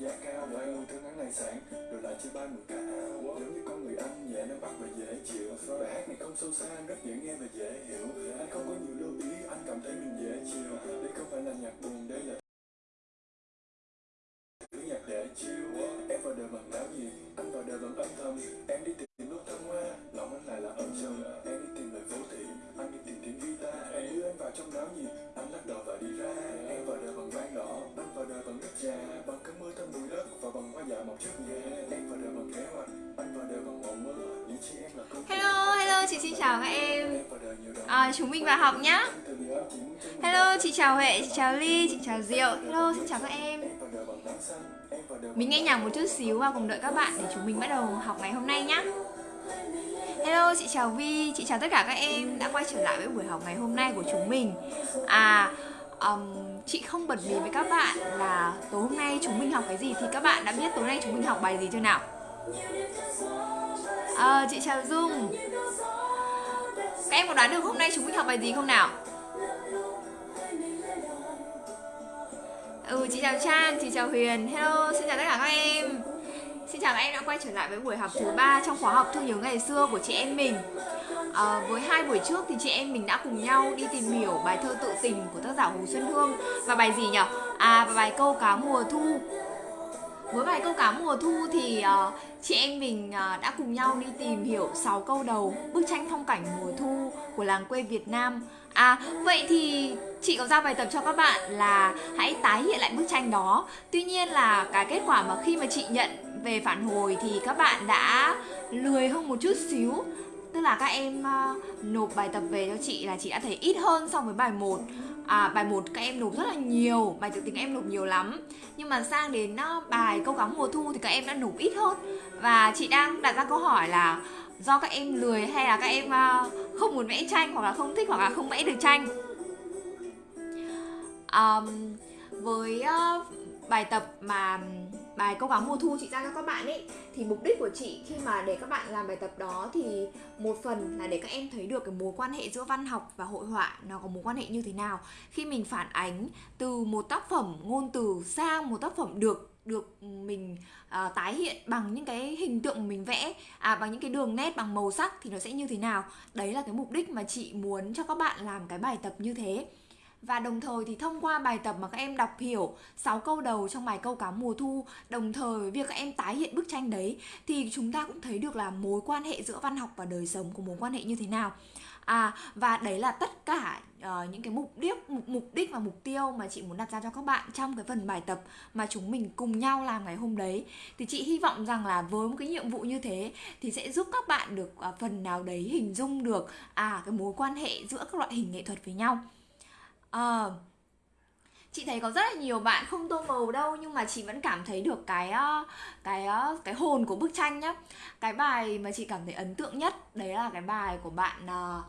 giá cao Lại luôn thương hắn này sản Rồi lại chia bay mùi cả. Giống như con người anh nhẹ nam bắt và dễ chịu. Bài hát này không sâu xa rất dễ nghe và dễ hiểu. Anh không có nhiều lưu ý, Anh cảm thấy mình dễ chịu. Đây không phải là nhạc buồn, Đây là thứ nhạc để chiêu Em vào đời bằng áo gì? Anh vào đời bằng âm thầm. Em đi tìm nốt thăng hoa, Lòng anh lại là âm trầm. Em đi tìm lời vô thị Anh đi tìm tiếng guitar. Em đưa anh vào trong náo gì? Anh lắc đầu và đi ra. Hello, hello, chị xin chào các em. À, Chúng mình vào học nhá. Hello, chị chào Huệ, chị chào Ly, chị chào Diệu. Hello, xin chào các em. Mình nghe nhạc một chút xíu và cùng đợi các bạn để chúng mình bắt đầu học ngày hôm nay nhá. Hello, chị chào Vi, chị chào tất cả các em đã quay trở lại với buổi học ngày hôm nay của chúng mình. À, um, chị không bật mí với các bạn là tối hôm nay chúng mình học cái gì Thì các bạn đã biết tối nay chúng mình học bài gì chưa nào? À, chị chào Dung Các em có đoán được hôm nay chúng mình học bài gì không nào? Ừ, chị chào Trang, chị chào Huyền Hello, xin chào tất cả các em Xin chào các em đã quay trở lại với buổi học thứ ba trong khóa học Thương nhớ ngày xưa của chị em mình à, Với hai buổi trước thì chị em mình đã cùng nhau đi tìm hiểu bài thơ tự tình của tác giả Hồ Xuân Hương Và bài gì nhỉ? À, và bài câu cá mùa thu với bài câu cá mùa thu thì uh, chị em mình uh, đã cùng nhau đi tìm hiểu 6 câu đầu bức tranh phong cảnh mùa thu của làng quê Việt Nam. À vậy thì chị có giao bài tập cho các bạn là hãy tái hiện lại bức tranh đó. Tuy nhiên là cái kết quả mà khi mà chị nhận về phản hồi thì các bạn đã lười hơn một chút xíu. Tức là các em uh, nộp bài tập về cho chị là chị đã thấy ít hơn so với bài 1 à, bài 1 các em nộp rất là nhiều bài tự tính em nộp nhiều lắm. Nhưng mà sang đến uh, bài câu cá mùa thu thì các em đã nộp ít hơn. Và chị đang đặt ra câu hỏi là do các em lười hay là các em uh, không muốn vẽ tranh hoặc là không thích hoặc là không vẽ được tranh? Um, với uh, bài tập mà bài câu cá mùa thu chị ra cho các bạn ấy thì mục đích của chị khi mà để các bạn làm bài tập đó thì một phần là để các em thấy được cái mối quan hệ giữa văn học và hội họa nó có mối quan hệ như thế nào. Khi mình phản ánh từ một tác phẩm ngôn từ sang một tác phẩm được được mình uh, tái hiện bằng những cái hình tượng mình vẽ à bằng những cái đường nét bằng màu sắc thì nó sẽ như thế nào. Đấy là cái mục đích mà chị muốn cho các bạn làm cái bài tập như thế và đồng thời thì thông qua bài tập mà các em đọc hiểu 6 câu đầu trong bài câu cá mùa thu Đồng thời với việc các em tái hiện bức tranh đấy Thì chúng ta cũng thấy được là mối quan hệ giữa văn học và đời sống của mối quan hệ như thế nào. À và đấy là tất cả uh, những cái mục đích mục, mục đích và mục tiêu mà chị muốn đặt ra cho các bạn trong cái phần bài tập mà chúng mình cùng nhau làm ngày hôm đấy. Thì chị hy vọng rằng là với một cái nhiệm vụ như thế thì sẽ giúp các bạn được uh, phần nào đấy hình dung được à cái mối quan hệ giữa các loại hình nghệ thuật với nhau à, chị thấy có rất là nhiều bạn không tô màu đâu nhưng mà chị vẫn cảm thấy được cái ờ, cái ờ, cái hồn của bức tranh nhá. Cái bài mà chị cảm thấy ấn tượng nhất đấy là cái bài của bạn uh,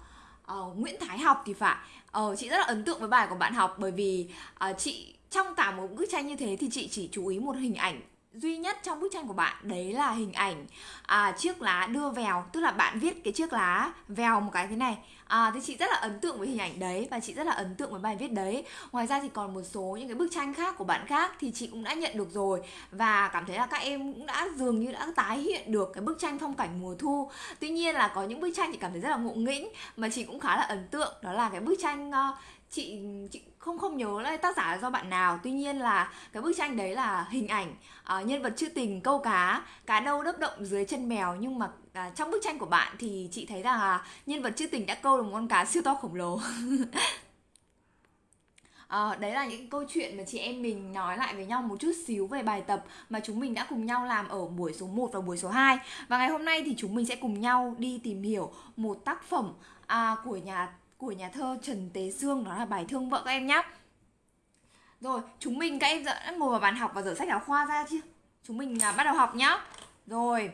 uh, Nguyễn Thái học thì phải. Uh, chị rất là ấn tượng với bài của bạn học bởi vì uh, chị trong cả một bức tranh như thế thì chị chỉ chú ý một hình ảnh duy nhất trong bức tranh của bạn đấy là hình ảnh à, chiếc lá đưa vèo. Tức là bạn viết cái chiếc lá vèo một cái thế này. À, thì chị rất là ấn tượng với hình ảnh đấy và chị rất là ấn tượng với bài viết đấy. Ngoài ra thì còn một số những cái bức tranh khác của bạn khác thì chị cũng đã nhận được rồi. Và cảm thấy là các em cũng đã dường như đã tái hiện được cái bức tranh phong cảnh mùa thu. Tuy nhiên là có những bức tranh chị cảm thấy rất là ngộ nghĩnh mà chị cũng khá là ấn tượng. Đó là cái bức tranh uh, chị chị không không nhớ là tác giả là do bạn nào. Tuy nhiên là cái bức tranh đấy là hình ảnh uh, nhân vật trữ tình câu cá cá nâu đớp động dưới chân mèo. Nhưng mà uh, trong bức tranh của bạn thì chị thấy rằng là nhân vật trữ tình đã câu được một con cá siêu to khổng lồ. À, đấy là những câu chuyện mà chị em mình nói lại với nhau một chút xíu về bài tập mà chúng mình đã cùng nhau làm ở buổi số 1 và buổi số 2 Và ngày hôm nay thì chúng mình sẽ cùng nhau đi tìm hiểu một tác phẩm à, của nhà của nhà thơ Trần Tế Dương đó là bài thương vợ các em nhé rồi chúng mình các em đã ngồi vào bàn học và dở sách giáo khoa ra chưa chúng mình à, bắt đầu học nhá. Rồi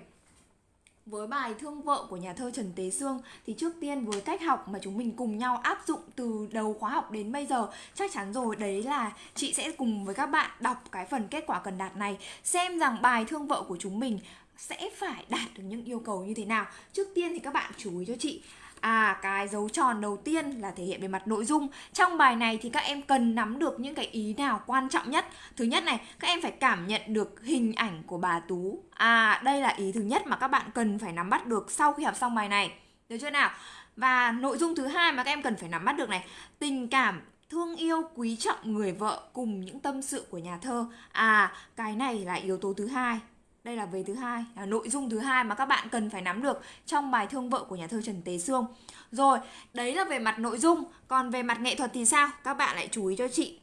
với bài Thương vợ của nhà thơ Trần Tế Dương thì trước tiên với cách học mà chúng mình cùng nhau áp dụng từ đầu khóa học đến bây giờ chắc chắn rồi đấy là chị sẽ cùng với các bạn đọc cái phần kết quả cần đạt này xem rằng bài Thương vợ của chúng mình sẽ phải đạt được những yêu cầu như thế nào. Trước tiên thì các bạn chú ý cho chị À cái dấu tròn đầu tiên là thể hiện về mặt nội dung. Trong bài này thì các em cần nắm được những cái ý nào quan trọng nhất. Thứ nhất này, các em phải cảm nhận được hình ảnh của bà Tú. À đây là ý thứ nhất mà các bạn cần phải nắm bắt được sau khi học xong bài này. Được chưa nào? Và nội dung thứ hai mà các em cần phải nắm bắt được này Tình cảm thương yêu quý trọng người vợ cùng những tâm sự của nhà thơ. À cái này là yếu tố thứ hai đây là về thứ hai, là nội dung thứ hai mà các bạn cần phải nắm được trong bài thương vợ của nhà thơ Trần Tế Sương. Rồi, đấy là về mặt nội dung. Còn về mặt nghệ thuật thì sao? Các bạn lại chú ý cho chị.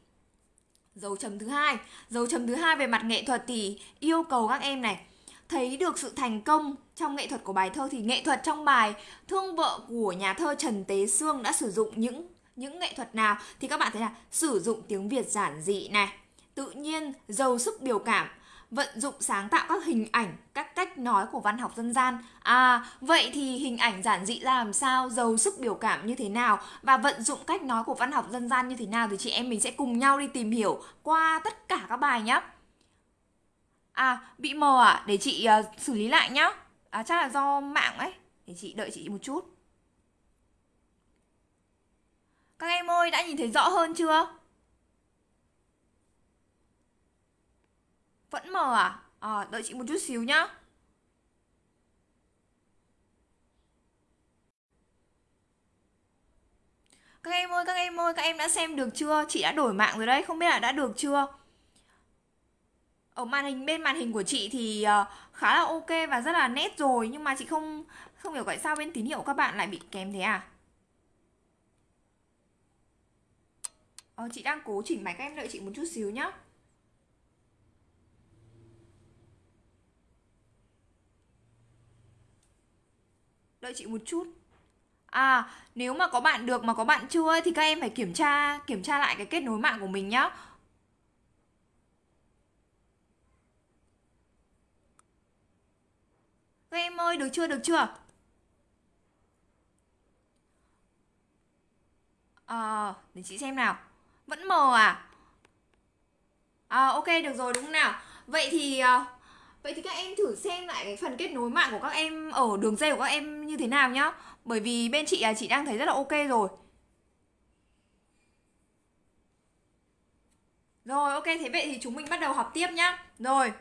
Dấu chấm thứ hai. Dấu chấm thứ hai về mặt nghệ thuật thì yêu cầu các em này, thấy được sự thành công trong nghệ thuật của bài thơ thì nghệ thuật trong bài thương vợ của nhà thơ Trần Tế Sương đã sử dụng những những nghệ thuật nào? Thì các bạn thấy là sử dụng tiếng Việt giản dị này, tự nhiên giàu sức biểu cảm vận dụng sáng tạo các hình ảnh, các cách nói của văn học dân gian. À, vậy thì hình ảnh giản dị ra làm sao, giàu sức biểu cảm như thế nào và vận dụng cách nói của văn học dân gian như thế nào thì chị em mình sẽ cùng nhau đi tìm hiểu qua tất cả các bài nhé. À, bị mờ à? Để chị uh, xử lý lại nhá. À, chắc là do mạng ấy. Để chị đợi chị một chút. Các em ơi, đã nhìn thấy rõ hơn chưa? Vẫn mờ à? À, đợi chị một chút xíu nhá. Các em ơi, các em ơi, các em đã xem được chưa? Chị đã đổi mạng rồi đấy, không biết là đã được chưa? Ở màn hình bên màn hình của chị thì ờ, khá là ok và rất là nét rồi nhưng mà chị không không hiểu tại sao bên tín hiệu các bạn lại bị kém thế à? Ờ, chị đang cố chỉnh máy các em đợi chị một chút xíu nhá. Đợi chị một chút. À nếu mà có bạn được mà có bạn chưa thì các em phải kiểm tra kiểm tra lại cái kết nối mạng của mình nhá. Các em ơi được chưa được chưa? À để chị xem nào. Vẫn mờ à? À ok được rồi đúng không nào. Vậy thì uh, Vậy thì các em thử xem lại cái phần kết nối mạng của các em ở đường dây của các em như thế nào nhá Bởi vì bên chị là chị đang thấy rất là ok rồi Rồi ok thế vậy thì chúng mình bắt đầu học tiếp nhá Rồi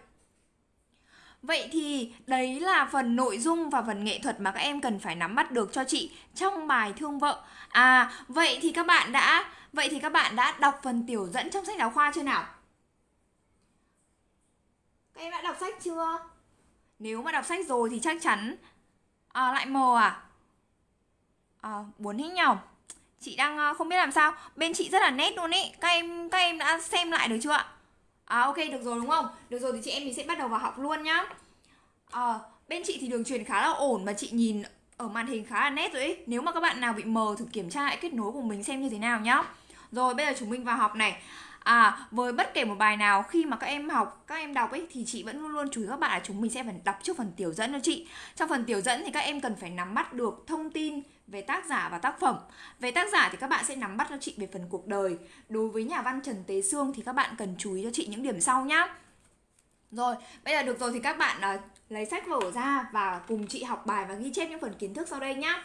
Vậy thì đấy là phần nội dung và phần nghệ thuật mà các em cần phải nắm bắt được cho chị trong bài thương vợ. À, vậy thì các bạn đã vậy thì các bạn đã đọc phần tiểu dẫn trong sách giáo khoa chưa nào? Em đã đọc sách chưa? Nếu mà đọc sách rồi thì chắc chắn à, lại mờ à? à buồn hết nhau chị đang à, không biết làm sao. Bên chị rất là nét luôn ý. Các em các em đã xem lại được chưa ạ? À ok được rồi đúng không? Được rồi thì chị em mình sẽ bắt đầu vào học luôn nhá. À, bên chị thì đường truyền khá là ổn và chị nhìn ở màn hình khá là nét rồi ý. Nếu mà các bạn nào bị mờ thử kiểm tra lại kết nối của mình xem như thế nào nhá. Rồi bây giờ chúng mình vào học này. À, với bất kể một bài nào khi mà các em học, các em đọc ấy thì chị vẫn luôn luôn chú ý các bạn là chúng mình sẽ phải đọc trước phần tiểu dẫn cho chị. Trong phần tiểu dẫn thì các em cần phải nắm bắt được thông tin về tác giả và tác phẩm. Về tác giả thì các bạn sẽ nắm bắt cho chị về phần cuộc đời. Đối với nhà văn Trần Tế Sương thì các bạn cần chú ý cho chị những điểm sau nhá. Rồi, bây giờ được rồi thì các bạn uh, lấy sách vở ra và cùng chị học bài và ghi chép những phần kiến thức sau đây nhá.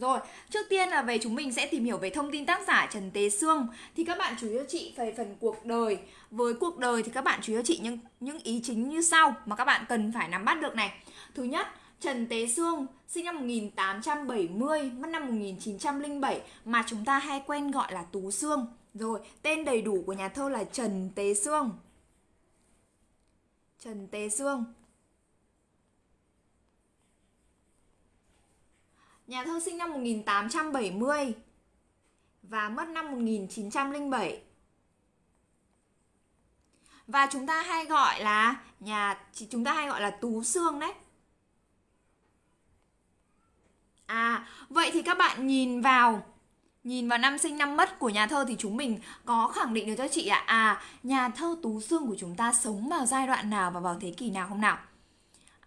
Rồi, trước tiên là về chúng mình sẽ tìm hiểu về thông tin tác giả Trần Tế Sương. Thì các bạn chú ý cho chị về phần cuộc đời. Với cuộc đời thì các bạn chú ý cho chị những, những ý chính như sau Mà các bạn cần phải nắm bắt được này. Thứ nhất, Trần Tế Sương sinh năm 1870, mất năm 1907 Mà chúng ta hay quen gọi là Tú Sương. Rồi, tên đầy đủ của nhà thơ là Trần Tế Sương. Trần Tế Sương. Nhà thơ sinh năm 1870 và mất năm 1907. Và chúng ta hay gọi là nhà chúng ta hay gọi là Tú xương đấy. À, vậy thì các bạn nhìn vào Nhìn vào năm sinh năm mất của nhà thơ thì chúng mình có khẳng định được cho chị ạ à, à, nhà thơ Tú xương của chúng ta sống vào giai đoạn nào và vào thế kỷ nào không nào?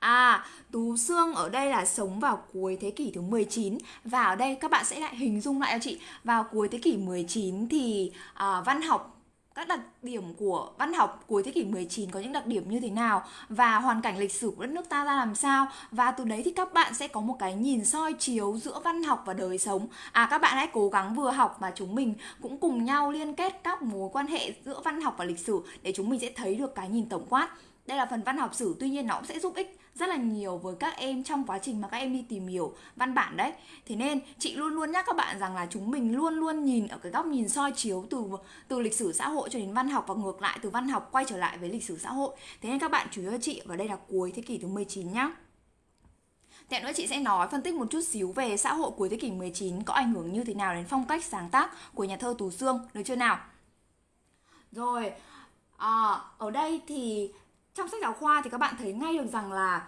À, Tú xương ở đây là sống vào cuối thế kỷ thứ 19 Và ở đây các bạn sẽ lại hình dung lại cho chị Vào cuối thế kỷ 19 thì à, văn học các các đặc điểm của văn học cuối thế kỷ 19 có những đặc điểm như thế nào và hoàn cảnh lịch sử của đất nước ta ra làm sao và từ đấy thì các bạn sẽ có một cái nhìn soi chiếu giữa văn học và đời sống. À các bạn hãy cố gắng vừa học mà chúng mình cũng cùng nhau liên kết các mối quan hệ giữa văn học và lịch sử để chúng mình sẽ thấy được cái nhìn tổng quát. Đây là phần văn học sử tuy nhiên nó cũng sẽ giúp ích rất là nhiều với các em trong quá trình mà các em đi tìm hiểu văn bản đấy. Thế nên chị luôn luôn nhắc các bạn rằng là chúng mình luôn luôn nhìn ở cái góc nhìn soi chiếu từ từ lịch sử xã hội cho đến văn học và ngược lại từ văn học quay trở lại với lịch sử xã hội. Thế nên các bạn chú ý cho chị và đây là cuối thế kỷ thứ 19 nhá. Tiếp nữa chị sẽ nói phân tích một chút xíu về xã hội cuối thế kỷ 19 có ảnh hưởng như thế nào đến phong cách sáng tác của nhà thơ Tú Sương, được chưa nào? Rồi, à, ở đây thì trong sách giáo khoa thì các bạn thấy ngay được rằng là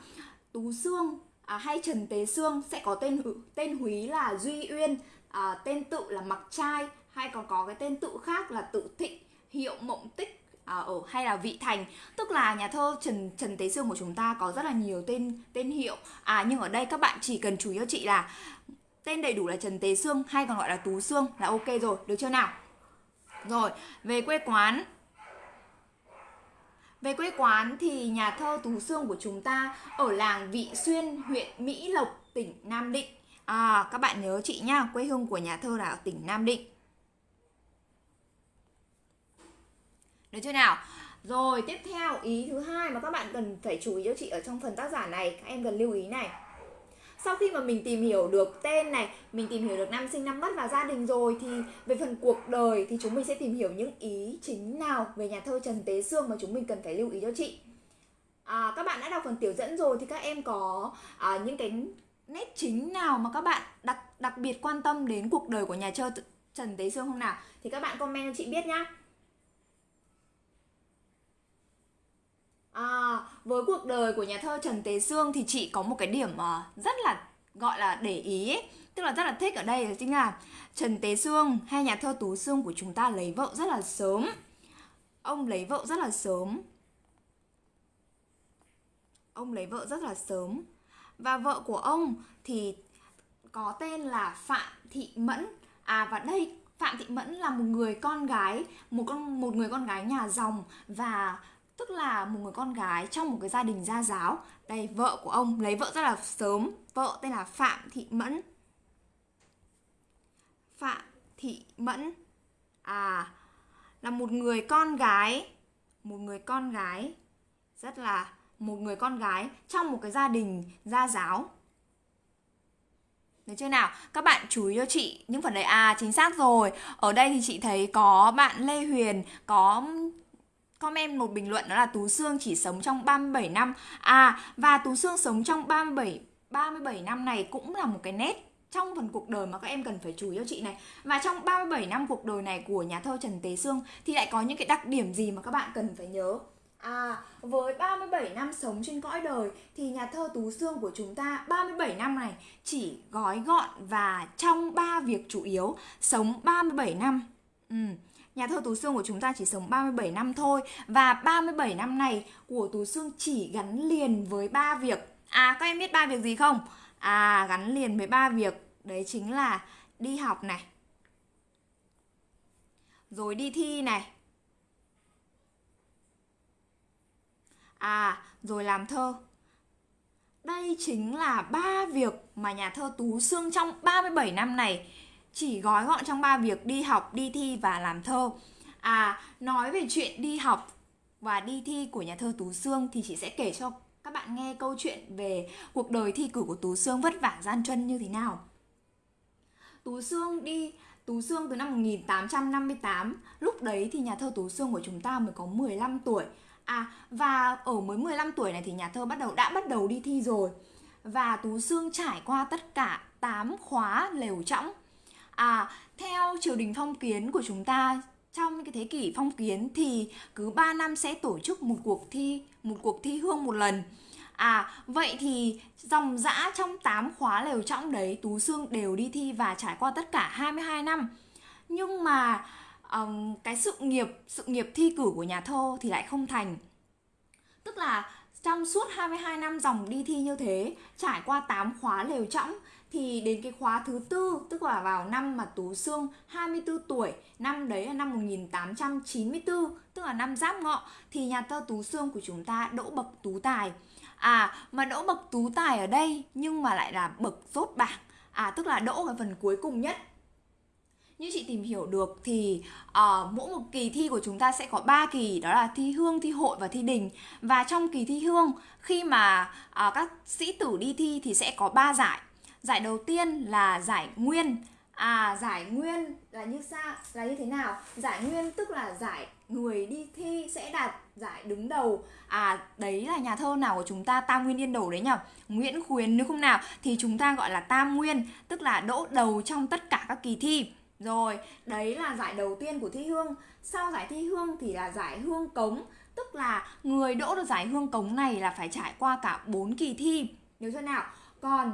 Tú Sương à, hay Trần Tế Sương sẽ có tên tên húy là Duy Uyên, à, tên tự là Mặc Trai hay còn có cái tên tự khác là Tự Thịnh, Hiệu Mộng Tích à, ở hay là Vị Thành, tức là nhà thơ Trần Trần Tế Sương của chúng ta có rất là nhiều tên tên hiệu. À nhưng ở đây các bạn chỉ cần chú ý cho chị là tên đầy đủ là Trần Tế Sương hay còn gọi là Tú Sương là ok rồi, được chưa nào? Rồi, về quê quán về quê quán thì nhà thơ Tú Sương của chúng ta ở làng Vị Xuyên, huyện Mỹ Lộc, tỉnh Nam Định. À, các bạn nhớ chị nhá, quê hương của nhà thơ là ở tỉnh Nam Định. Được chưa nào? Rồi, tiếp theo ý thứ hai mà các bạn cần phải chú ý cho chị ở trong phần tác giả này, các em cần lưu ý này sau khi mà mình tìm hiểu được tên này mình tìm hiểu được năm sinh năm mất và gia đình rồi thì về phần cuộc đời thì chúng mình sẽ tìm hiểu những ý chính nào về nhà thơ Trần Tế Sương mà chúng mình cần phải lưu ý cho chị. À, các bạn đã đọc phần tiểu dẫn rồi thì các em có à, những cái nét chính nào mà các bạn đặc đặc biệt quan tâm đến cuộc đời của nhà thơ Trần Tế Sương không nào? Thì các bạn comment cho chị biết nhá. À, với cuộc đời của nhà thơ Trần Tế Sương thì chị có một cái điểm ờ, rất là gọi là để ý ấy. Tức là rất là thích ở đây chính là Trần Tế Sương hay nhà thơ Tú Sương của chúng ta lấy vợ rất là sớm. Ông lấy vợ rất là sớm. Ông lấy vợ rất là sớm. Và vợ của ông thì có tên là Phạm Thị Mẫn. À và đây Phạm Thị Mẫn là một người con gái một con một người con gái nhà dòng và tức là một người con gái trong một cái gia đình gia giáo. Đây, vợ của ông lấy vợ rất là sớm. Vợ tên là phạm thị mẫn. Phạm thị mẫn. À là một người con gái. Một người con gái. Rất là một người con gái trong một cái gia đình gia giáo. Được chưa nào? Các bạn chú ý cho chị những phần đấy à chính xác rồi. Ở đây thì chị thấy có bạn Lê Huyền, có comment một bình luận đó là Tú Sương chỉ sống trong 37 năm. À và Tú Sương sống trong 37 37 năm này cũng là một cái nét trong phần cuộc đời mà các em cần phải chú ý cho chị này. Và trong 37 năm cuộc đời này của nhà thơ Trần Tế Sương thì lại có những cái đặc điểm gì mà các bạn cần phải nhớ. À, với 37 năm sống trên cõi đời thì nhà thơ Tú Sương của chúng ta 37 năm này chỉ gói gọn và trong ba việc chủ yếu, sống 37 năm. Ừ Nhà thơ Tú Sương của chúng ta chỉ sống 37 năm thôi Và 37 năm này của Tú Sương chỉ gắn liền với ba việc. À các em biết ba việc gì không? À gắn liền với ba việc. Đấy chính là đi học này, Rồi đi thi này À rồi làm thơ. Đây chính là ba việc mà nhà thơ Tú Sương trong 37 năm này chỉ gói gọn trong ba việc đi học, đi thi và làm thơ. À, nói về chuyện đi học và đi thi của nhà thơ Tú Sương thì chị sẽ kể cho các bạn nghe câu chuyện về cuộc đời thi cử của Tú Sương vất vả gian truân như thế nào. Tú Sương đi Tú Sương từ năm 1858, lúc đấy thì nhà thơ Tú Sương của chúng ta mới có 15 tuổi. À và ở mới 15 tuổi này thì nhà thơ bắt đầu đã bắt đầu đi thi rồi. Và Tú Sương trải qua tất cả 8 khóa lều trọng À, theo triều đình phong kiến của chúng ta trong cái thế kỷ phong kiến thì cứ 3 năm sẽ tổ chức một cuộc thi, một cuộc thi hương một lần. À, vậy thì dòng dã trong 8 khóa lều trọng đấy Tú Sương đều đi thi và trải qua tất cả 22 năm. Nhưng mà um, cái sự nghiệp sự nghiệp thi cử của nhà thơ thì lại không thành. Tức là trong suốt 22 năm dòng đi thi như thế trải qua 8 khóa lều trọng thì đến cái khóa thứ tư tức là vào năm mà Tú Sương 24 tuổi năm đấy là năm 1894 tức là năm Giáp Ngọ thì nhà thơ Tú Sương của chúng ta đỗ bậc tú tài à mà đỗ bậc tú tài ở đây nhưng mà lại là bậc rốt bảng à tức là đỗ ở phần cuối cùng nhất như chị tìm hiểu được thì uh, mỗi một kỳ thi của chúng ta sẽ có 3 kỳ đó là thi hương, thi hội và thi đình. Và trong kỳ thi hương khi mà uh, các sĩ tử đi thi thì sẽ có 3 giải. Giải đầu tiên là giải nguyên. À giải nguyên là như sao? Là như thế nào? Giải nguyên tức là giải người đi thi sẽ đạt giải đứng đầu à đấy là nhà thơ nào của chúng ta tam nguyên yên đầu đấy nhở nguyễn khuyến nếu không nào thì chúng ta gọi là tam nguyên tức là đỗ đầu trong tất cả các kỳ thi rồi, đấy là giải đầu tiên của thi hương. Sau giải thi hương thì là giải hương cống, tức là người đỗ được giải hương cống này là phải trải qua cả 4 kỳ thi. nếu chưa nào? Còn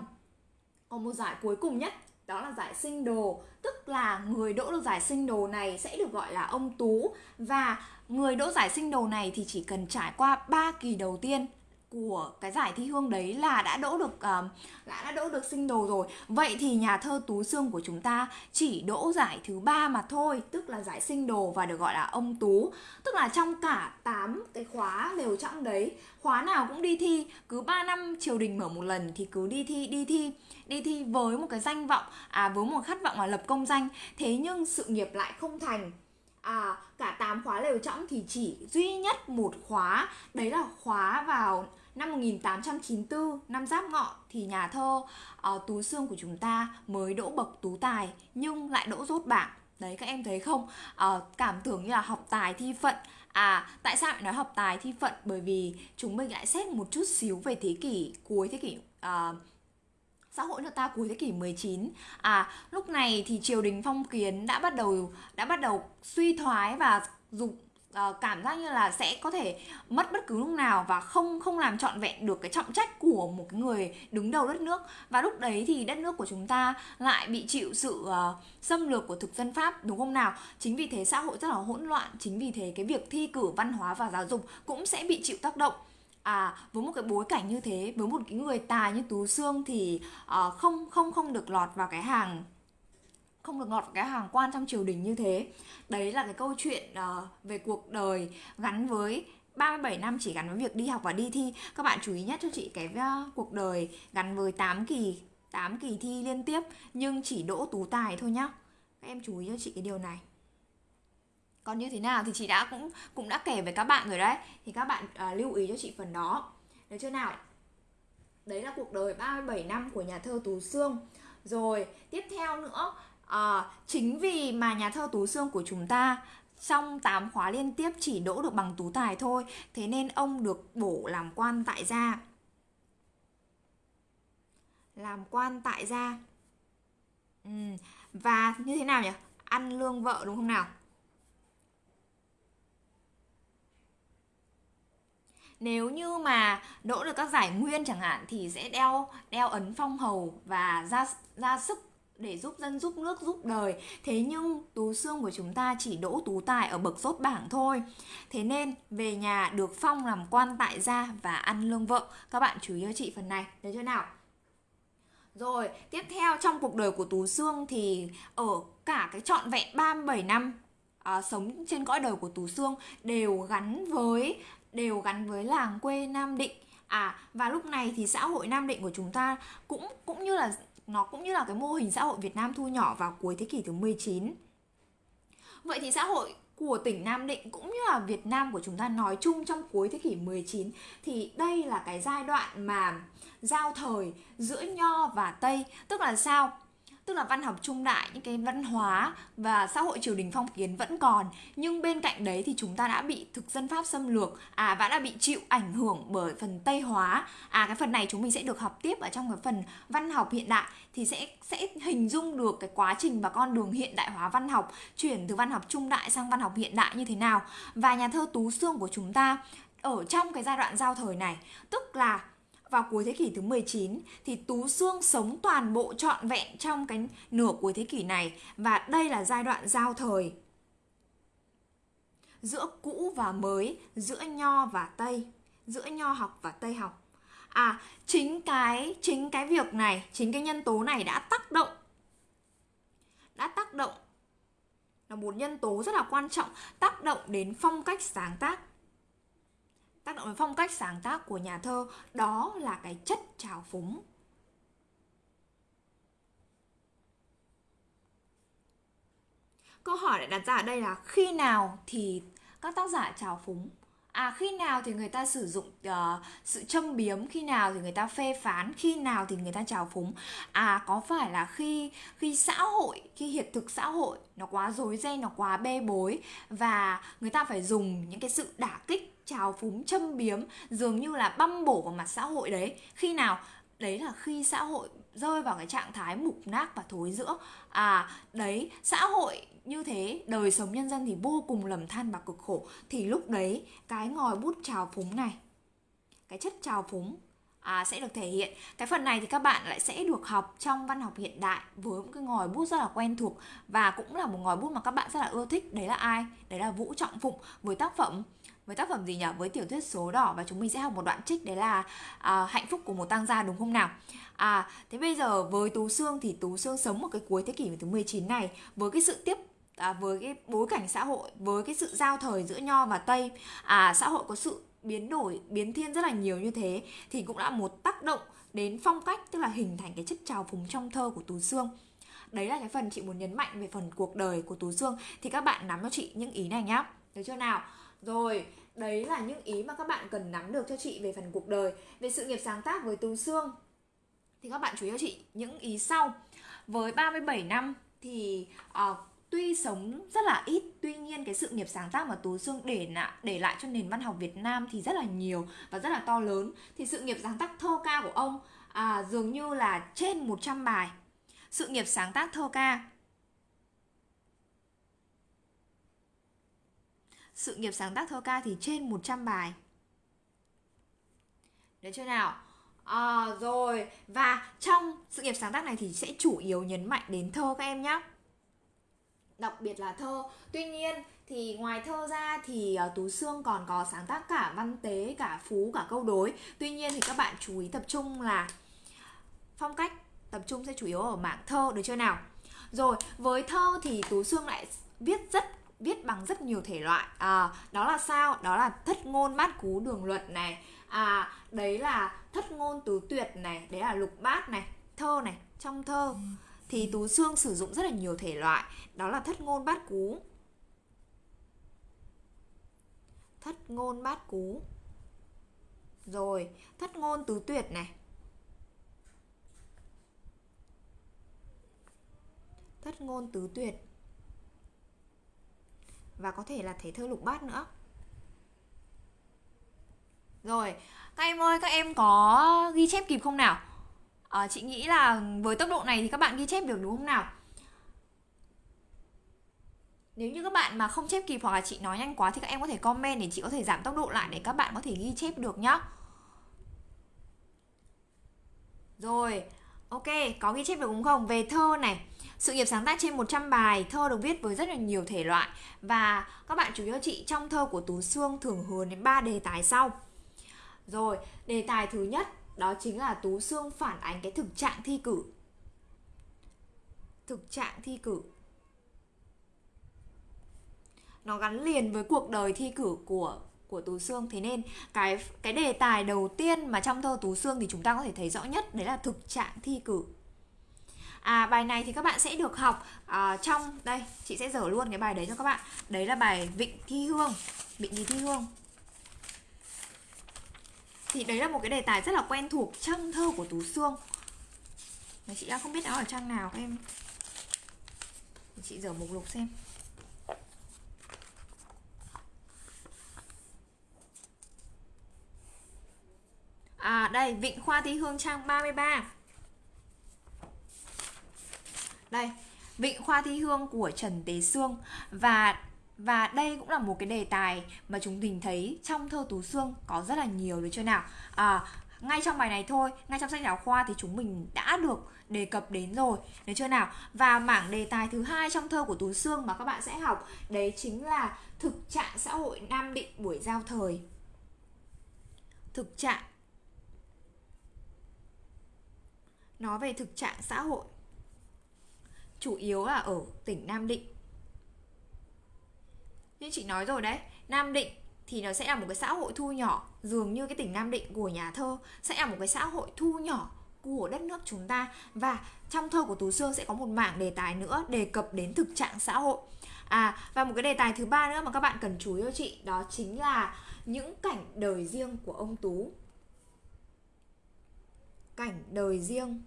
còn một giải cuối cùng nhất, đó là giải sinh đồ. Tức là người đỗ được giải sinh đồ này sẽ được gọi là ông tú. Và người đỗ giải sinh đồ này thì chỉ cần trải qua 3 kỳ đầu tiên của cái giải thi hương đấy là đã đỗ được ờ, uh, đã đã đỗ được sinh đồ rồi. Vậy thì nhà thơ tú xương của chúng ta chỉ đỗ giải thứ ba mà thôi tức là giải sinh đồ và được gọi là ông tú. Tức là trong cả 8 cái khóa đều trong đấy khóa nào cũng đi thi. Cứ 3 năm triều đình mở một lần thì cứ đi thi đi thi đi thi với một cái danh vọng à với một khát vọng là lập công danh. Thế nhưng sự nghiệp lại không thành. À cả 8 khóa lều trọng thì chỉ duy nhất một khóa đấy là khóa vào năm 1894 năm Giáp Ngọ thì nhà thơ uh, Tú Sương của chúng ta mới đỗ bậc tú tài nhưng lại đỗ rốt bảng. Đấy các em thấy không? Uh, cảm tưởng như là học tài thi phận. À, tại sao lại nói học tài thi phận? Bởi vì chúng mình lại xét một chút xíu về thế kỷ cuối thế kỷ uh, xã hội nước ta cuối thế kỷ 19 à lúc này thì triều đình phong kiến đã bắt đầu đã bắt đầu suy thoái và dục uh, cảm giác như là sẽ có thể mất bất cứ lúc nào và không không làm trọn vẹn được cái trọng trách của một cái người đứng đầu đất nước. Và lúc đấy thì đất nước của chúng ta lại bị chịu sự uh, xâm lược của thực dân pháp đúng không nào? Chính vì thế xã hội rất là hỗn loạn chính vì thế cái việc thi cử văn hóa và giáo dục cũng sẽ bị chịu tác động. À với một cái bối cảnh như thế với một cái người tài như tú xương thì uh, không không không được lọt vào cái hàng không được ngọt cái hàng quan trong triều đình như thế. Đấy là cái câu chuyện uh, về cuộc đời gắn với 37 năm chỉ gắn với việc đi học và đi thi. Các bạn chú ý nhất cho chị cái uh, cuộc đời gắn với 8 kỳ 8 kỳ thi liên tiếp nhưng chỉ đỗ tú tài thôi nhá. Các em chú ý cho chị cái điều này. Còn như thế nào thì chị đã cũng cũng đã kể với các bạn rồi đấy. Thì các bạn uh, lưu ý cho chị phần đó. Được chưa nào? Đấy là cuộc đời 37 năm của nhà thơ Tú Sương. Rồi tiếp theo nữa À, chính vì mà nhà thơ Tú xương của chúng ta trong 8 khóa liên tiếp chỉ đỗ được bằng tú tài thôi Thế nên ông được bổ làm quan tại gia Làm quan tại gia ừ. Và như thế nào nhỉ? Ăn lương vợ đúng không nào? Nếu như mà đỗ được các giải nguyên chẳng hạn thì sẽ đeo đeo ấn phong hầu và ra ra sức để giúp dân giúp nước giúp đời. Thế nhưng tú xương của chúng ta chỉ đỗ tú tài ở bậc rốt bảng thôi. Thế nên về nhà được phong làm quan tại gia và ăn lương vợ. Các bạn chú ý cho chị phần này. Được chưa nào? Rồi tiếp theo trong cuộc đời của tú xương thì ở cả cái trọn vẹn 37 năm à, sống trên cõi đời của tú xương đều gắn với đều gắn với làng quê nam định. À và lúc này thì xã hội Nam Định của chúng ta cũng cũng như là nó cũng như là cái mô hình xã hội Việt Nam thu nhỏ vào cuối thế kỷ thứ 19. Vậy thì xã hội của tỉnh Nam Định cũng như là Việt Nam của chúng ta nói chung trong cuối thế kỷ 19 thì đây là cái giai đoạn mà giao thời giữa Nho và Tây, tức là sao? Tức là văn học trung đại, những cái văn hóa và xã hội triều đình phong kiến vẫn còn. Nhưng bên cạnh đấy thì chúng ta đã bị thực dân pháp xâm lược à và đã bị chịu ảnh hưởng bởi phần tây hóa. À cái phần này chúng mình sẽ được học tiếp ở trong cái phần văn học hiện đại, thì sẽ sẽ hình dung được cái quá trình và con đường hiện đại hóa văn học chuyển từ văn học trung đại sang văn học hiện đại như thế nào. Và nhà thơ tú xương của chúng ta ở trong cái giai đoạn giao thời này, tức là vào cuối thế kỷ thứ 19 thì Tú xương sống toàn bộ trọn vẹn trong cái nửa cuối thế kỷ này và đây là giai đoạn giao thời. Giữa cũ và mới, giữa nho và tây giữa nho học và tây học. À chính cái chính cái việc này chính cái nhân tố này đã tác động đã tác động là một nhân tố rất là quan trọng tác động đến phong cách sáng tác tác động đến phong cách sáng tác của nhà thơ đó là cái chất trào phúng. Câu hỏi lại đặt ra ở đây là khi nào thì các tác giả trào phúng? À khi nào thì người ta sử dụng uh, sự châm biếm khi nào thì người ta phê phán khi nào thì người ta trào phúng? À có phải là khi khi xã hội khi hiện thực xã hội nó quá rối ren nó quá bê bối và người ta phải dùng những cái sự đả kích trào phúng châm biếm dường như là băm bổ vào mặt xã hội đấy. Khi nào? Đấy là khi xã hội rơi vào cái trạng thái mục nát và thối giữa. À đấy xã hội như thế đời sống nhân dân thì vô cùng lầm than và cực khổ. Thì lúc đấy cái ngòi bút trào phúng này cái chất trào phúng à, sẽ được thể hiện. Cái phần này thì các bạn lại sẽ được học trong văn học hiện đại với một cái ngòi bút rất là quen thuộc và cũng là một ngòi bút mà các bạn rất là ưa thích. Đấy là ai? Đấy là vũ trọng phụng với tác phẩm với tác phẩm gì nhỉ? Với tiểu thuyết số đỏ và chúng mình sẽ học một đoạn trích đấy là à, hạnh phúc của một tăng gia đúng không nào? À thế bây giờ với tú xương thì tú xương sống một cái cuối thế kỷ thứ 19 này với cái sự tiếp à, với cái bối cảnh xã hội với cái sự giao thời giữa nho và tây à xã hội có sự biến đổi biến thiên rất là nhiều như thế thì cũng đã một tác động đến phong cách tức là hình thành cái chất trào phúng trong thơ của tú xương đấy là cái phần chị muốn nhấn mạnh về phần cuộc đời của tú xương thì các bạn nắm cho chị những ý này nhá. Được chưa nào? Rồi đấy là những ý mà các bạn cần nắm được cho chị về phần cuộc đời về sự nghiệp sáng tác với tú xương thì các bạn chú ý cho chị những ý sau. Với 37 năm thì uh, tuy sống rất là ít tuy nhiên cái sự nghiệp sáng tác mà tú xương để lại để lại cho nền văn học việt nam thì rất là nhiều và rất là to lớn. Thì sự nghiệp sáng tác thơ ca của ông à, dường như là trên 100 bài. Sự nghiệp sáng tác thơ ca sự nghiệp sáng tác thơ ca thì trên 100 bài. Được chưa nào? À, rồi. Và trong sự nghiệp sáng tác này thì sẽ chủ yếu nhấn mạnh đến thơ các em nhé đặc biệt là thơ. Tuy nhiên thì ngoài thơ ra thì uh, tú xương còn có sáng tác cả văn tế cả phú cả câu đối. Tuy nhiên thì các bạn chú ý tập trung là phong cách tập trung sẽ chủ yếu ở mảng thơ. Được chưa nào? Rồi với thơ thì tú xương lại viết rất viết bằng rất nhiều thể loại. À, đó là sao? Đó là thất ngôn bát cú đường luật này. À đấy là thất ngôn tứ tuyệt này đấy là lục bát này thơ này trong thơ. Thì Tú Xương sử dụng rất là nhiều thể loại. Đó là thất ngôn bát cú. Thất ngôn bát cú. Rồi thất ngôn tứ tuyệt này. Thất ngôn tứ tuyệt và có thể là thể thơ lục bát nữa. Rồi các em ơi các em có ghi chép kịp không nào? À, chị nghĩ là với tốc độ này thì các bạn ghi chép được đúng không nào? Nếu như các bạn mà không chép kịp hoặc là chị nói nhanh quá thì các em có thể comment để chị có thể giảm tốc độ lại để các bạn có thể ghi chép được nhá. Rồi ok có ghi chép được đúng không? Về thơ này sự nghiệp sáng tác trên 100 bài thơ được viết với rất là nhiều thể loại và các bạn chú ý cho chị trong thơ của Tú Sương thường hướng đến ba đề tài sau. Rồi, đề tài thứ nhất đó chính là Tú Sương phản ánh cái thực trạng thi cử. Thực trạng thi cử. Nó gắn liền với cuộc đời thi cử của của Tú Sương thế nên cái cái đề tài đầu tiên mà trong thơ Tú Sương thì chúng ta có thể thấy rõ nhất đấy là thực trạng thi cử à, bài này thì các bạn sẽ được học uh, trong đây chị sẽ dở luôn cái bài đấy cho các bạn. Đấy là bài vịnh thi hương vịnh gì thi hương. Thì đấy là một cái đề tài rất là quen thuộc trong thơ của tú xương mà chị đã không biết nó ở trang nào các em. Chị dở mục lục xem. À đây, Vịnh Khoa Thi Hương trang 33 đây Vịnh Khoa Thi Hương của Trần Tế Sương. Và và đây cũng là một cái đề tài mà chúng mình thấy trong thơ Tú Sương có rất là nhiều được chưa nào? À, ngay trong bài này thôi ngay trong sách giáo khoa thì chúng mình đã được đề cập đến rồi được chưa nào? Và mảng đề tài thứ hai trong thơ của Tú Sương mà các bạn sẽ học đấy chính là thực trạng xã hội Nam Định buổi giao thời. Thực trạng nói về thực trạng xã hội chủ yếu là ở tỉnh Nam Định. Như chị nói rồi đấy, Nam Định thì nó sẽ là một cái xã hội thu nhỏ, dường như cái tỉnh Nam Định của nhà thơ sẽ là một cái xã hội thu nhỏ của đất nước chúng ta. Và trong thơ của Tú Sương sẽ có một mảng đề tài nữa đề cập đến thực trạng xã hội. À và một cái đề tài thứ ba nữa mà các bạn cần chú ý cho chị, đó chính là những cảnh đời riêng của ông Tú. Cảnh đời riêng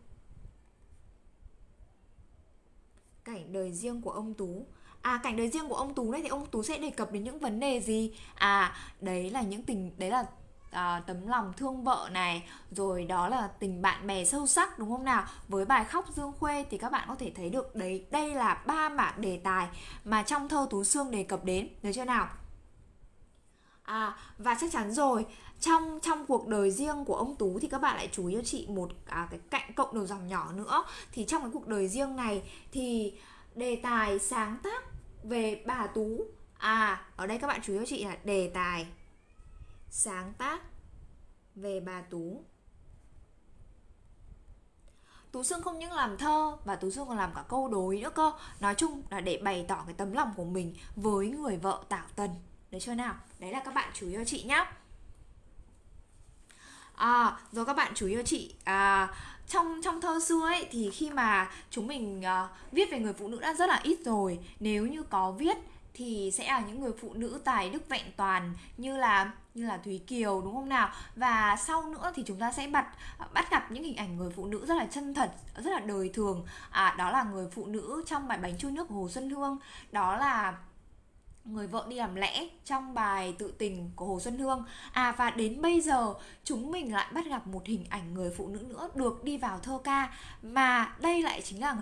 cảnh đời riêng của ông Tú. À cảnh đời riêng của ông Tú này thì ông Tú sẽ đề cập đến những vấn đề gì? À đấy là những tình đấy là à, tấm lòng thương vợ này rồi đó là tình bạn bè sâu sắc đúng không nào? Với bài khóc dương khuê thì các bạn có thể thấy được đấy đây là ba mảng đề tài mà trong thơ tú xương đề cập đến. Được chưa nào? À và chắc chắn rồi trong trong cuộc đời riêng của ông tú thì các bạn lại chú ý cho chị một à, cái cạnh cộng đầu dòng nhỏ nữa thì trong cái cuộc đời riêng này thì đề tài sáng tác về bà tú à ở đây các bạn chú ý cho chị là đề tài sáng tác về bà Tú. Tú Sương không những làm thơ và Tú Sương còn làm cả câu đối nữa cơ Nói chung là để bày tỏ cái tấm lòng của mình với người vợ Tảo Tần Được chưa nào? Đấy là các bạn chú ý cho chị nhá À, rồi các bạn chú ý cho chị à, trong trong thơ xưa ấy thì khi mà chúng mình à, viết về người phụ nữ đã rất là ít rồi. Nếu như có viết thì sẽ là những người phụ nữ tài đức vẹn toàn như là như là Thúy Kiều đúng không nào? Và sau nữa thì chúng ta sẽ bắt bắt gặp những hình ảnh người phụ nữ rất là chân thật rất là đời thường. À đó là người phụ nữ trong bài bánh trôi nước của Hồ Xuân Hương. Đó là người vợ đi làm lẽ trong bài tự tình của Hồ Xuân Hương. À và đến bây giờ, chúng mình lại bắt gặp một hình ảnh người phụ nữ nữa được đi vào thơ ca. Mà đây lại chính là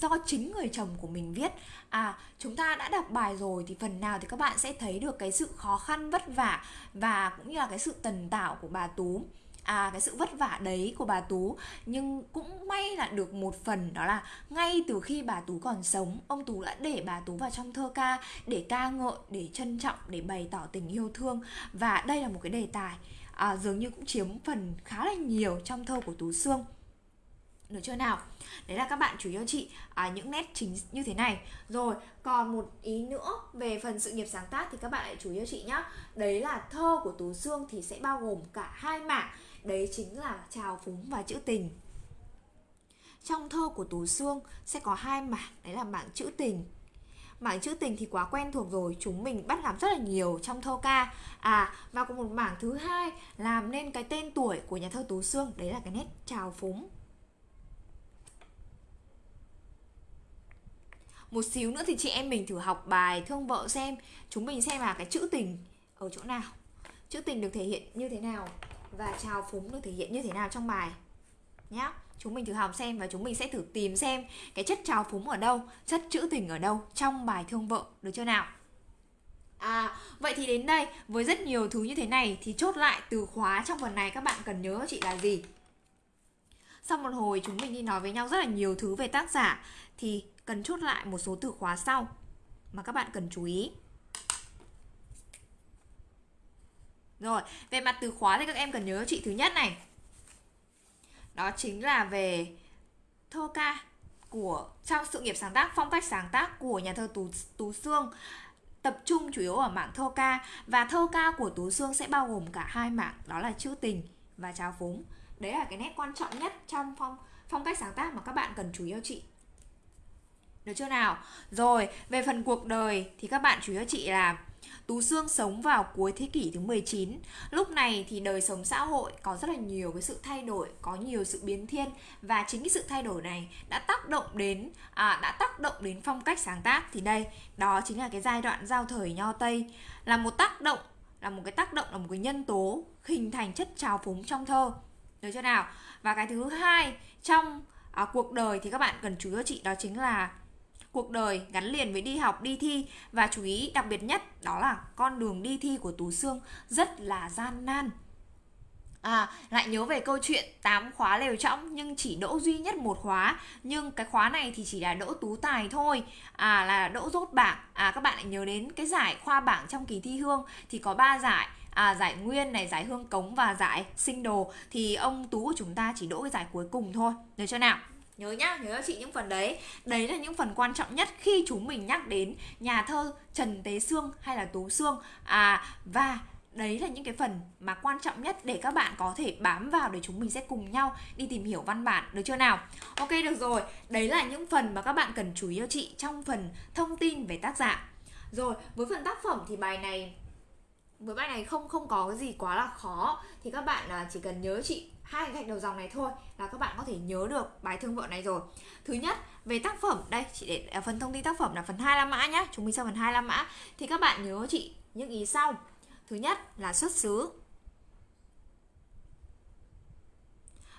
do chính người chồng của mình viết. À chúng ta đã đọc bài rồi thì phần nào thì các bạn sẽ thấy được cái sự khó khăn, vất vả Và cũng như là cái sự tần tảo của bà Tú à cái sự vất vả đấy của bà Tú. Nhưng cũng may là được một phần đó là ngay từ khi bà Tú còn sống ông Tú đã để bà Tú vào trong thơ ca để ca ngợi để trân trọng để bày tỏ tình yêu thương. Và đây là một cái đề tài à, dường như cũng chiếm phần khá là nhiều trong thơ của Tú xương. được chưa nào? Đấy là các bạn chủ yếu chị à, những nét chính như thế này. Rồi còn một ý nữa về phần sự nghiệp sáng tác thì các bạn hãy chú ý chị nhé đấy là thơ của tú xương thì sẽ bao gồm cả hai mảng đấy chính là trào phúng và chữ tình. Trong thơ của tú sương sẽ có hai mảng, đấy là mảng chữ tình. Mảng chữ tình thì quá quen thuộc rồi, chúng mình bắt gặp rất là nhiều trong thơ ca. À và có một mảng thứ hai làm nên cái tên tuổi của nhà thơ tú sương, đấy là cái nét trào phúng. Một xíu nữa thì chị em mình thử học bài thương vợ xem, chúng mình xem là cái chữ tình ở chỗ nào. Chữ tình được thể hiện như thế nào? Và trào phúng được thể hiện như thế nào trong bài nhá chúng mình thử học xem và chúng mình sẽ thử tìm xem cái chất trào phúng ở đâu chất trữ tình ở đâu trong bài thương vợ được chưa nào À, vậy thì đến đây với rất nhiều thứ như thế này thì chốt lại từ khóa trong phần này các bạn cần nhớ chị là gì? Sau một hồi chúng mình đi nói với nhau rất là nhiều thứ về tác giả thì cần chốt lại một số từ khóa sau mà các bạn cần chú ý. Rồi, về mặt từ khóa thì các em cần nhớ chị thứ nhất này. Đó chính là về thơ ca của trong sự nghiệp sáng tác, phong cách sáng tác của nhà thơ Tú Tú Sương tập trung chủ yếu ở mảng thơ ca và thơ ca của Tú Sương sẽ bao gồm cả hai mảng đó là trữ tình và trào phúng. Đấy là cái nét quan trọng nhất trong phong phong cách sáng tác mà các bạn cần chú ý cho chị. Được chưa nào? Rồi, về phần cuộc đời thì các bạn chú ý cho chị là Tú Sương sống vào cuối thế kỷ thứ 19 Lúc này thì đời sống xã hội có rất là nhiều cái sự thay đổi Có nhiều sự biến thiên. Và chính cái sự thay đổi này đã tác động đến à, đã tác động đến phong cách sáng tác. Thì đây, đó chính là cái giai đoạn giao thời nho Tây. Là một tác động, là một cái tác động, là một cái nhân tố Hình thành chất trào phúng trong thơ. Được chưa nào? Và cái thứ hai trong à, cuộc đời thì các bạn cần chú ý cho chị đó chính là cuộc đời gắn liền với đi học, đi thi. Và chú ý đặc biệt nhất đó là con đường đi thi của Tú Sương rất là gian nan. À, lại nhớ về câu chuyện 8 khóa lều trọng nhưng chỉ đỗ duy nhất một khóa. Nhưng cái khóa này thì chỉ là đỗ tú tài thôi. À là đỗ rốt bảng. À các bạn lại nhớ đến cái giải khoa bảng trong kỳ thi hương. Thì có 3 giải. À, giải nguyên này giải hương cống và giải sinh đồ. Thì ông tú của chúng ta chỉ đỗ cái giải cuối cùng thôi. Được chưa nào? Nhớ nhá, nhớ cho chị những phần đấy. Đấy là những phần quan trọng nhất khi chúng mình nhắc đến nhà thơ trần tế sương hay là tú sương. À và đấy là những cái phần mà quan trọng nhất để các bạn có thể bám vào để chúng mình sẽ cùng nhau đi tìm hiểu văn bản, được chưa nào? Ok, được rồi. Đấy là những phần mà các bạn cần chú ý cho chị trong phần thông tin về tác giả. Rồi, với phần tác phẩm thì bài này, với bài này không không có cái gì quá là khó. Thì các bạn à, chỉ cần nhớ chị hai gạch đầu dòng này thôi là các bạn có thể nhớ được bài thương vợ này rồi. Thứ nhất về tác phẩm. Đây chị để à, phần thông tin tác phẩm là phần 25 mã nhá. Chúng mình sang phần 25 mã. Thì các bạn nhớ chị những ý sau. Thứ nhất là xuất xứ.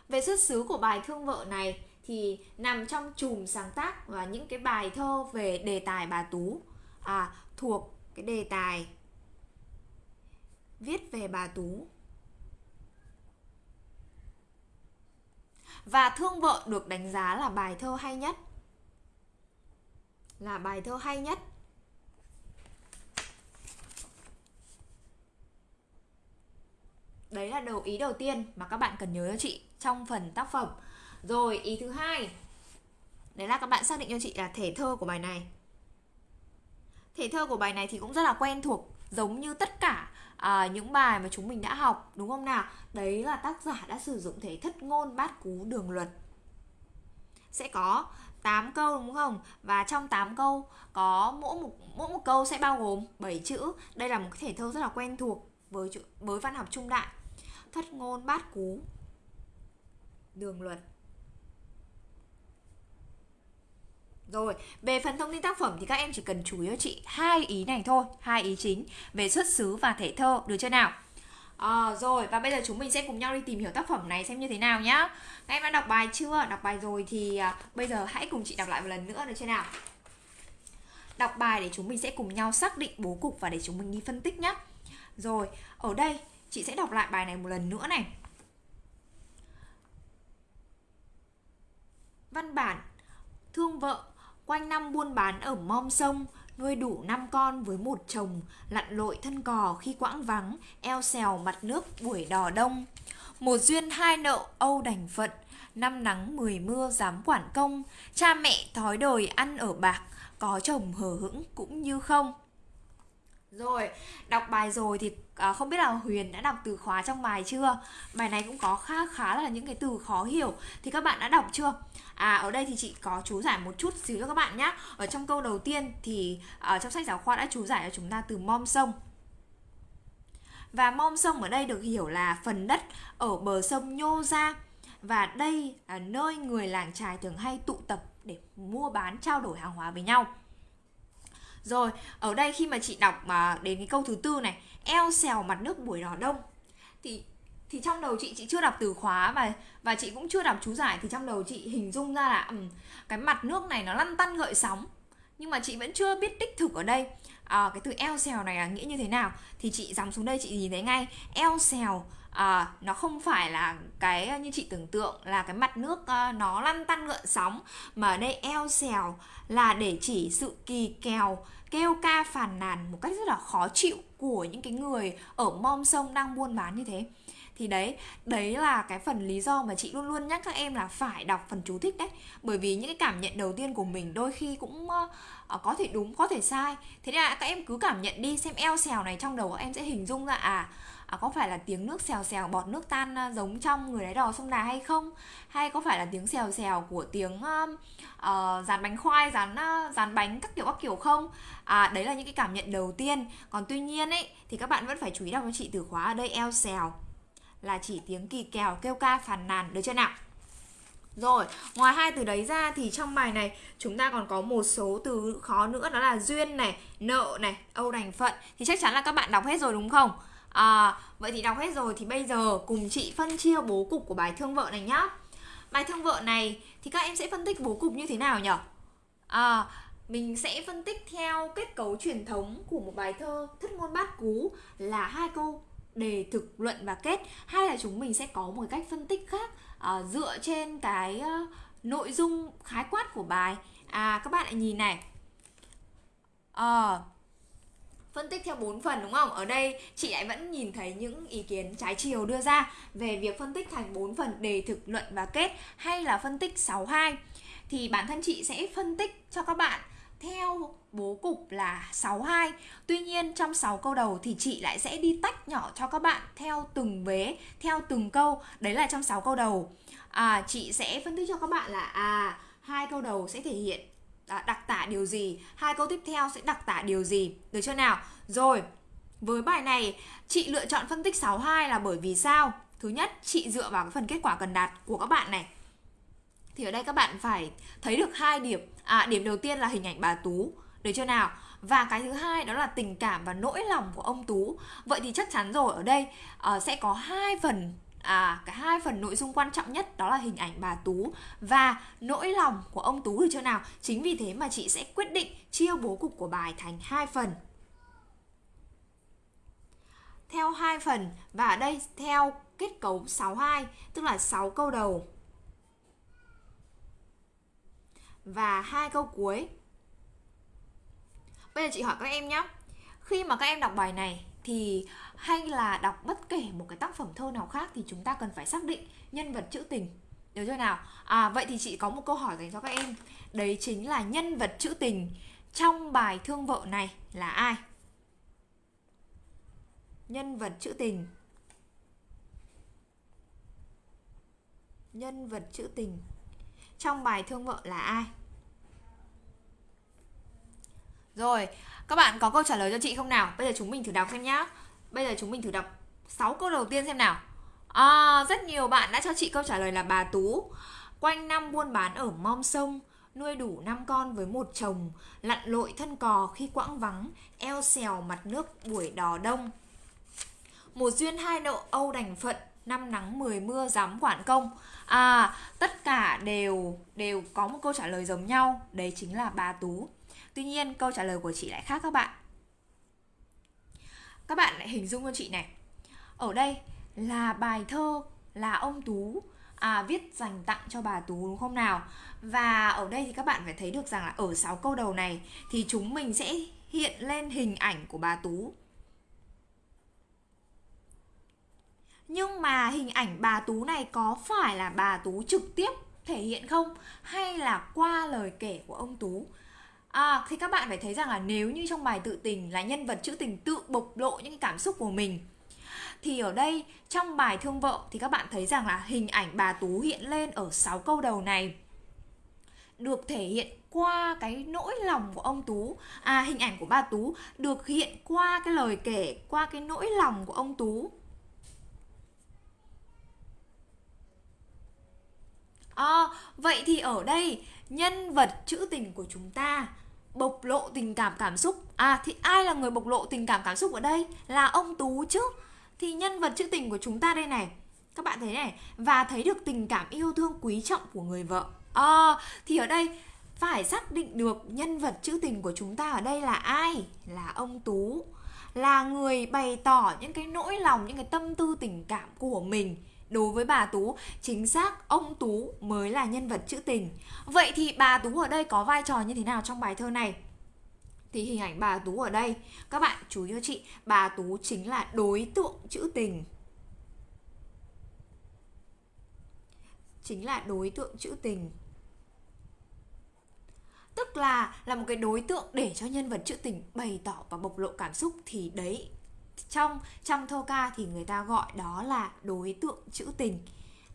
Về xuất xứ của bài thương vợ này thì nằm trong chùm sáng tác và những cái bài thơ về đề tài bà tú. À, thuộc cái đề tài viết về bà tú. Và thương vợ được đánh giá là bài thơ hay nhất. Là bài thơ hay nhất. Đấy là đầu ý đầu tiên mà các bạn cần nhớ cho chị trong phần tác phẩm. Rồi, ý thứ hai. Đấy là các bạn xác định cho chị là thể thơ của bài này. Thể thơ của bài này thì cũng rất là quen thuộc, giống như tất cả à, những bài mà chúng mình đã học đúng không nào đấy là tác giả đã sử dụng thể thất ngôn bát cú đường luật sẽ có 8 câu đúng không? Và trong 8 câu có mỗi một mỗi một câu sẽ bao gồm 7 chữ. Đây là một cái thể thơ rất là quen thuộc với với văn học trung đại. Thất ngôn bát cú đường luật Rồi, về phần thông tin tác phẩm thì các em chỉ cần chú ý cho chị hai ý này thôi, hai ý chính về xuất xứ và thể thơ, được chưa nào? À, rồi và bây giờ chúng mình sẽ cùng nhau đi tìm hiểu tác phẩm này xem như thế nào nhá. Các em đã đọc bài chưa? Đọc bài rồi thì à, bây giờ hãy cùng chị đọc lại một lần nữa được chưa nào? Đọc bài để chúng mình sẽ cùng nhau xác định bố cục và để chúng mình đi phân tích nhá. Rồi, ở đây chị sẽ đọc lại bài này một lần nữa này. Văn bản Thương vợ Quanh năm buôn bán ở mom sông, nuôi đủ năm con với một chồng, lặn lội thân cò khi quãng vắng, eo xèo mặt nước buổi đò đông. Một duyên hai nợ âu đành phận, năm nắng mười mưa dám quản công, cha mẹ thói đời ăn ở bạc, có chồng hờ hững cũng như không. Rồi, đọc bài rồi thì à, không biết là Huyền đã đọc từ khóa trong bài chưa? Bài này cũng có khá khá là những cái từ khó hiểu thì các bạn đã đọc chưa? À ở đây thì chị có chú giải một chút xíu cho các bạn nhé. Ở trong câu đầu tiên thì ở trong sách giáo khoa đã chú giải cho chúng ta từ mom sông. Và mom sông ở đây được hiểu là phần đất ở bờ sông nhô ra và đây là nơi người làng trài thường hay tụ tập để mua bán trao đổi hàng hóa với nhau. Rồi, ở đây khi mà chị đọc mà đến cái câu thứ tư này, eo xèo mặt nước buổi đỏ đông. Thì thì trong đầu chị chị chưa đọc từ khóa và và chị cũng chưa đọc chú giải thì trong đầu chị hình dung ra là um, cái mặt nước này nó lăn tăn gợi sóng. Nhưng mà chị vẫn chưa biết đích thực ở đây à, cái từ eo xèo này là nghĩa như thế nào. Thì chị dòng xuống đây chị nhìn thấy ngay eo xèo à, nó không phải là cái ờ, như chị tưởng tượng là cái mặt nước à, nó lăn tăn gợn sóng mà ở đây eo xèo là để chỉ sự kỳ kèo kêu ca phàn nàn một cách rất là khó chịu của những cái người ở mom sông đang buôn bán như thế. Thì đấy đấy là cái phần lý do mà chị luôn luôn nhắc các em là phải đọc phần chú thích đấy. Bởi vì những cái cảm nhận đầu tiên của mình đôi khi cũng uh, có thể đúng có thể sai. Thế nên là các em cứ cảm nhận đi xem eo xèo này trong đầu các em sẽ hình dung ra à à, có phải là tiếng nước xèo xèo bọt nước tan à, giống trong người đáy đò sông đà hay không? Hay có phải là tiếng xèo xèo của tiếng à, ờ, uh, uh, dàn bánh khoai dán uh, dán bánh các kiểu các kiểu không? À đấy là những cái cảm nhận đầu tiên. Còn tuy nhiên ấy thì các bạn vẫn phải chú ý đọc cho chị từ khóa ở đây eo xèo là chỉ tiếng kỳ kèo kêu ca phàn nàn được chưa nào? Rồi, ngoài hai từ đấy ra thì trong bài này chúng ta còn có một số từ khó nữa đó là duyên này, nợ này, âu đành phận. Thì chắc chắn là các bạn đọc hết rồi đúng không? À, vậy thì đọc hết rồi thì bây giờ cùng chị phân chia bố cục của bài thương vợ này nhá. Bài thương vợ này thì các em sẽ phân tích bố cục như thế nào nhỉ? À, mình sẽ phân tích theo kết cấu truyền thống của một bài thơ thất ngôn bát cú là hai câu đề thực luận và kết. Hay là chúng mình sẽ có một cách phân tích khác à, dựa trên cái uh, nội dung khái quát của bài. À các bạn hãy nhìn này. À, phân tích theo 4 phần đúng không? Ở đây chị lại vẫn nhìn thấy những ý kiến trái chiều đưa ra về việc phân tích thành 4 phần đề thực luận và kết hay là phân tích 62 thì bản thân chị sẽ phân tích cho các bạn theo bố cục là 62 Tuy nhiên trong 6 câu đầu thì chị lại sẽ đi tách nhỏ cho các bạn theo từng vế, theo từng câu. Đấy là trong 6 câu đầu. À, Chị sẽ phân tích cho các bạn là à hai câu đầu sẽ thể hiện đặc tả điều gì? Hai câu tiếp theo sẽ đặc tả điều gì? Được chưa nào? Rồi với bài này chị lựa chọn phân tích 62 là bởi vì sao? Thứ nhất chị dựa vào cái phần kết quả cần đạt của các bạn này. Thì ở đây các bạn phải thấy được hai điểm. À điểm đầu tiên là hình ảnh bà tú. Được chưa nào? Và cái thứ hai đó là tình cảm và nỗi lòng của ông tú. Vậy thì chắc chắn rồi ở đây uh, sẽ có hai phần à cái hai phần nội dung quan trọng nhất đó là hình ảnh bà Tú và nỗi lòng của ông Tú được chưa nào? Chính vì thế mà chị sẽ quyết định chia bố cục của bài thành hai phần. Theo hai phần và ở đây theo kết cấu 62 tức là 6 câu đầu và hai câu cuối. Bây giờ chị hỏi các em nhé. Khi mà các em đọc bài này thì hay là đọc bất kể một cái tác phẩm thơ nào khác thì chúng ta cần phải xác định nhân vật trữ tình. Được chưa nào? À vậy thì chị có một câu hỏi dành cho các em. Đấy chính là nhân vật trữ tình trong bài thương vợ này là ai? Nhân vật trữ tình. Nhân vật trữ tình trong bài thương vợ là ai? Rồi, các bạn có câu trả lời cho chị không nào? Bây giờ chúng mình thử đọc xem nhá. Bây giờ chúng mình thử đọc. 6 câu đầu tiên xem nào. À, rất nhiều bạn đã cho chị câu trả lời là bà Tú. Quanh năm buôn bán ở mom sông Nuôi đủ 5 con với một chồng Lặn lội thân cò khi quãng vắng Eo xèo mặt nước buổi đò đông. Một duyên hai độ âu đành phận năm nắng 10 mưa dám quản công. À, tất cả đều đều có một câu trả lời giống nhau Đấy chính là bà Tú. Tuy nhiên câu trả lời của chị lại khác các bạn các bạn lại hình dung cho chị này. Ở đây là bài thơ là ông tú à, viết dành tặng cho bà tú đúng không nào? Và ở đây thì các bạn phải thấy được rằng là ở 6 câu đầu này thì chúng mình sẽ hiện lên hình ảnh của bà tú. Nhưng mà hình ảnh bà tú này có phải là bà tú trực tiếp thể hiện không? Hay là qua lời kể của ông tú? À, thì các bạn phải thấy rằng là nếu như trong bài tự tình là nhân vật trữ tình tự bộc lộ những cảm xúc của mình thì ở đây trong bài thương vợ thì các bạn thấy rằng là hình ảnh bà Tú hiện lên ở 6 câu đầu này được thể hiện qua cái nỗi lòng của ông Tú. À hình ảnh của bà Tú được hiện qua cái lời kể Qua cái nỗi lòng của ông Tú. À, vậy thì ở đây nhân vật trữ tình của chúng ta bộc lộ tình cảm cảm xúc. À thì ai là người bộc lộ tình cảm cảm xúc ở đây? Là ông tú chứ. Thì nhân vật trữ tình của chúng ta đây này. Các bạn thấy này. Và thấy được tình cảm yêu thương quý trọng của người vợ. À, thì ở đây phải xác định được nhân vật trữ tình của chúng ta ở đây là ai? Là ông tú. Là người bày tỏ những cái nỗi lòng những cái tâm tư tình cảm của mình đối với bà Tú, chính xác ông Tú mới là nhân vật trữ tình. Vậy thì bà Tú ở đây có vai trò như thế nào trong bài thơ này? Thì hình ảnh bà Tú ở đây, các bạn chú ý cho chị, bà Tú chính là đối tượng trữ tình. Chính là đối tượng trữ tình tức là là một cái đối tượng để cho nhân vật trữ tình bày tỏ và bộc lộ cảm xúc thì đấy trong trong thơ ca thì người ta gọi đó là đối tượng trữ tình.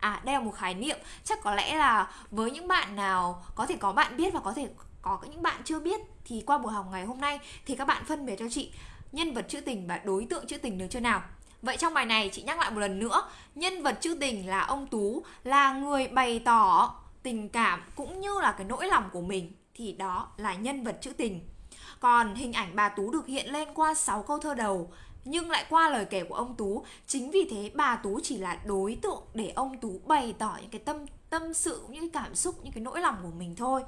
À đây là một khái niệm. Chắc có lẽ là với những bạn nào, có thể có bạn biết và có thể có những bạn chưa biết, thì qua buổi học ngày hôm nay thì các bạn phân biệt cho chị nhân vật trữ tình và đối tượng trữ tình được chưa nào? Vậy trong bài này chị nhắc lại một lần nữa, Nhân vật trữ tình là ông Tú, Là người bày tỏ tình cảm cũng như là cái nỗi lòng của mình, Thì đó là nhân vật trữ tình. Còn hình ảnh bà Tú được hiện lên qua 6 câu thơ đầu nhưng lại qua lời kể của ông Tú Chính vì thế bà Tú chỉ là đối tượng để ông Tú bày tỏ những cái tâm tâm sự, những cái cảm xúc, những cái nỗi lòng của mình thôi.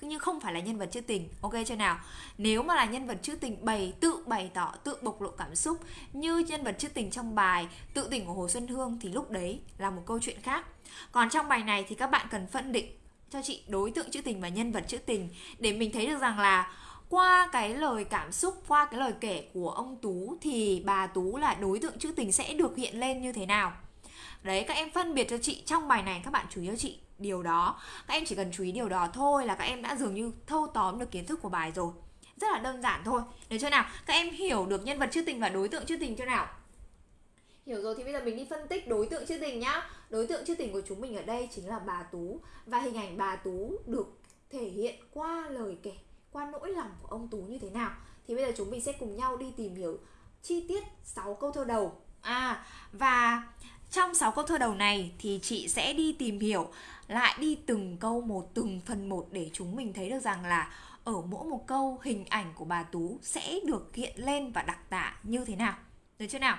Nhưng không phải là nhân vật trữ tình ok chưa nào? Nếu mà là nhân vật trữ tình bày tự bày tỏ tự bộc lộ cảm xúc như nhân vật trữ tình trong bài tự tình của hồ xuân hương thì lúc đấy là một câu chuyện khác. Còn trong bài này thì các bạn cần phân định cho chị đối tượng trữ tình và nhân vật trữ tình để mình thấy được rằng là qua cái lời cảm xúc, qua cái lời kể của ông tú thì bà tú là đối tượng trữ tình sẽ được hiện lên như thế nào? Đấy, các em phân biệt cho chị trong bài này, các bạn chú ý cho chị điều đó. Các em chỉ cần chú ý điều đó thôi là các em đã dường như thâu tóm được kiến thức của bài rồi. Rất là đơn giản thôi. Được chưa nào? Các em hiểu được nhân vật trữ tình và đối tượng trữ tình chưa nào? Hiểu rồi, thì bây giờ mình đi phân tích đối tượng chưa tình nhá. Đối tượng chưa tình của chúng mình ở đây chính là bà Tú. Và hình ảnh bà Tú được thể hiện qua lời kể qua nỗi lòng của ông Tú như thế nào Thì bây giờ chúng mình sẽ cùng nhau đi tìm hiểu chi tiết 6 câu thơ đầu À và trong 6 câu thơ đầu này thì chị sẽ đi tìm hiểu lại đi từng câu một từng phần một để chúng mình thấy được rằng là ở mỗi một câu hình ảnh của bà Tú sẽ được hiện lên và đặc tả như thế nào. Được chưa nào?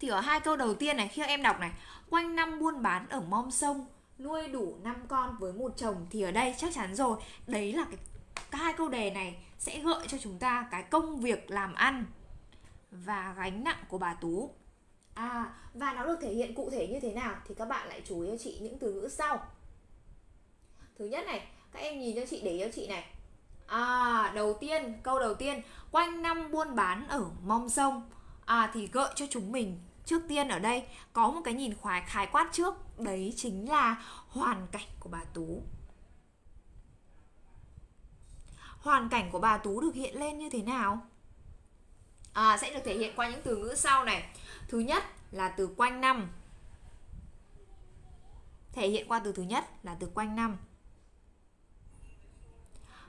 Thì ở hai câu đầu tiên này khi em đọc này, quanh năm buôn bán ở mom sông, nuôi đủ năm con với một chồng thì ở đây chắc chắn rồi, đấy là cái hai câu đề này sẽ gợi cho chúng ta cái công việc làm ăn và gánh nặng của bà Tú. À, và nó được thể hiện cụ thể như thế nào thì các bạn lại chú ý cho chị những từ ngữ sau. Thứ nhất này, các em nhìn cho chị để ý cho chị này. À, đầu tiên, câu đầu tiên, quanh năm buôn bán ở mong sông. À thì gợi cho chúng mình trước tiên ở đây có một cái nhìn khoái khái quát trước, đấy chính là hoàn cảnh của bà Tú. Hoàn cảnh của bà Tú được hiện lên như thế nào? À, sẽ được thể hiện qua những từ ngữ sau này. Thứ nhất là từ quanh năm. Thể hiện qua từ thứ nhất là từ quanh năm.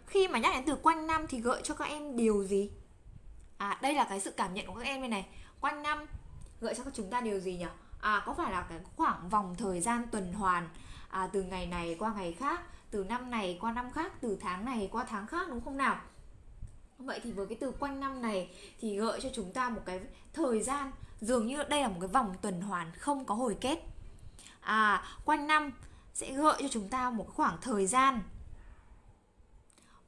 Khi mà nhắc đến từ quanh năm thì gợi cho các em điều gì? À đây là cái sự cảm nhận của các em đây này. Quanh năm gợi cho chúng ta điều gì nhỉ? À có phải là cái khoảng vòng thời gian tuần hoàn à, từ ngày này qua ngày khác, từ năm này qua năm khác, từ tháng này qua tháng khác đúng không nào? Vậy thì với cái từ quanh năm này thì gợi cho chúng ta một cái thời gian dường như đây là một cái vòng tuần hoàn không có hồi kết. À, quanh năm sẽ gợi cho chúng ta một khoảng thời gian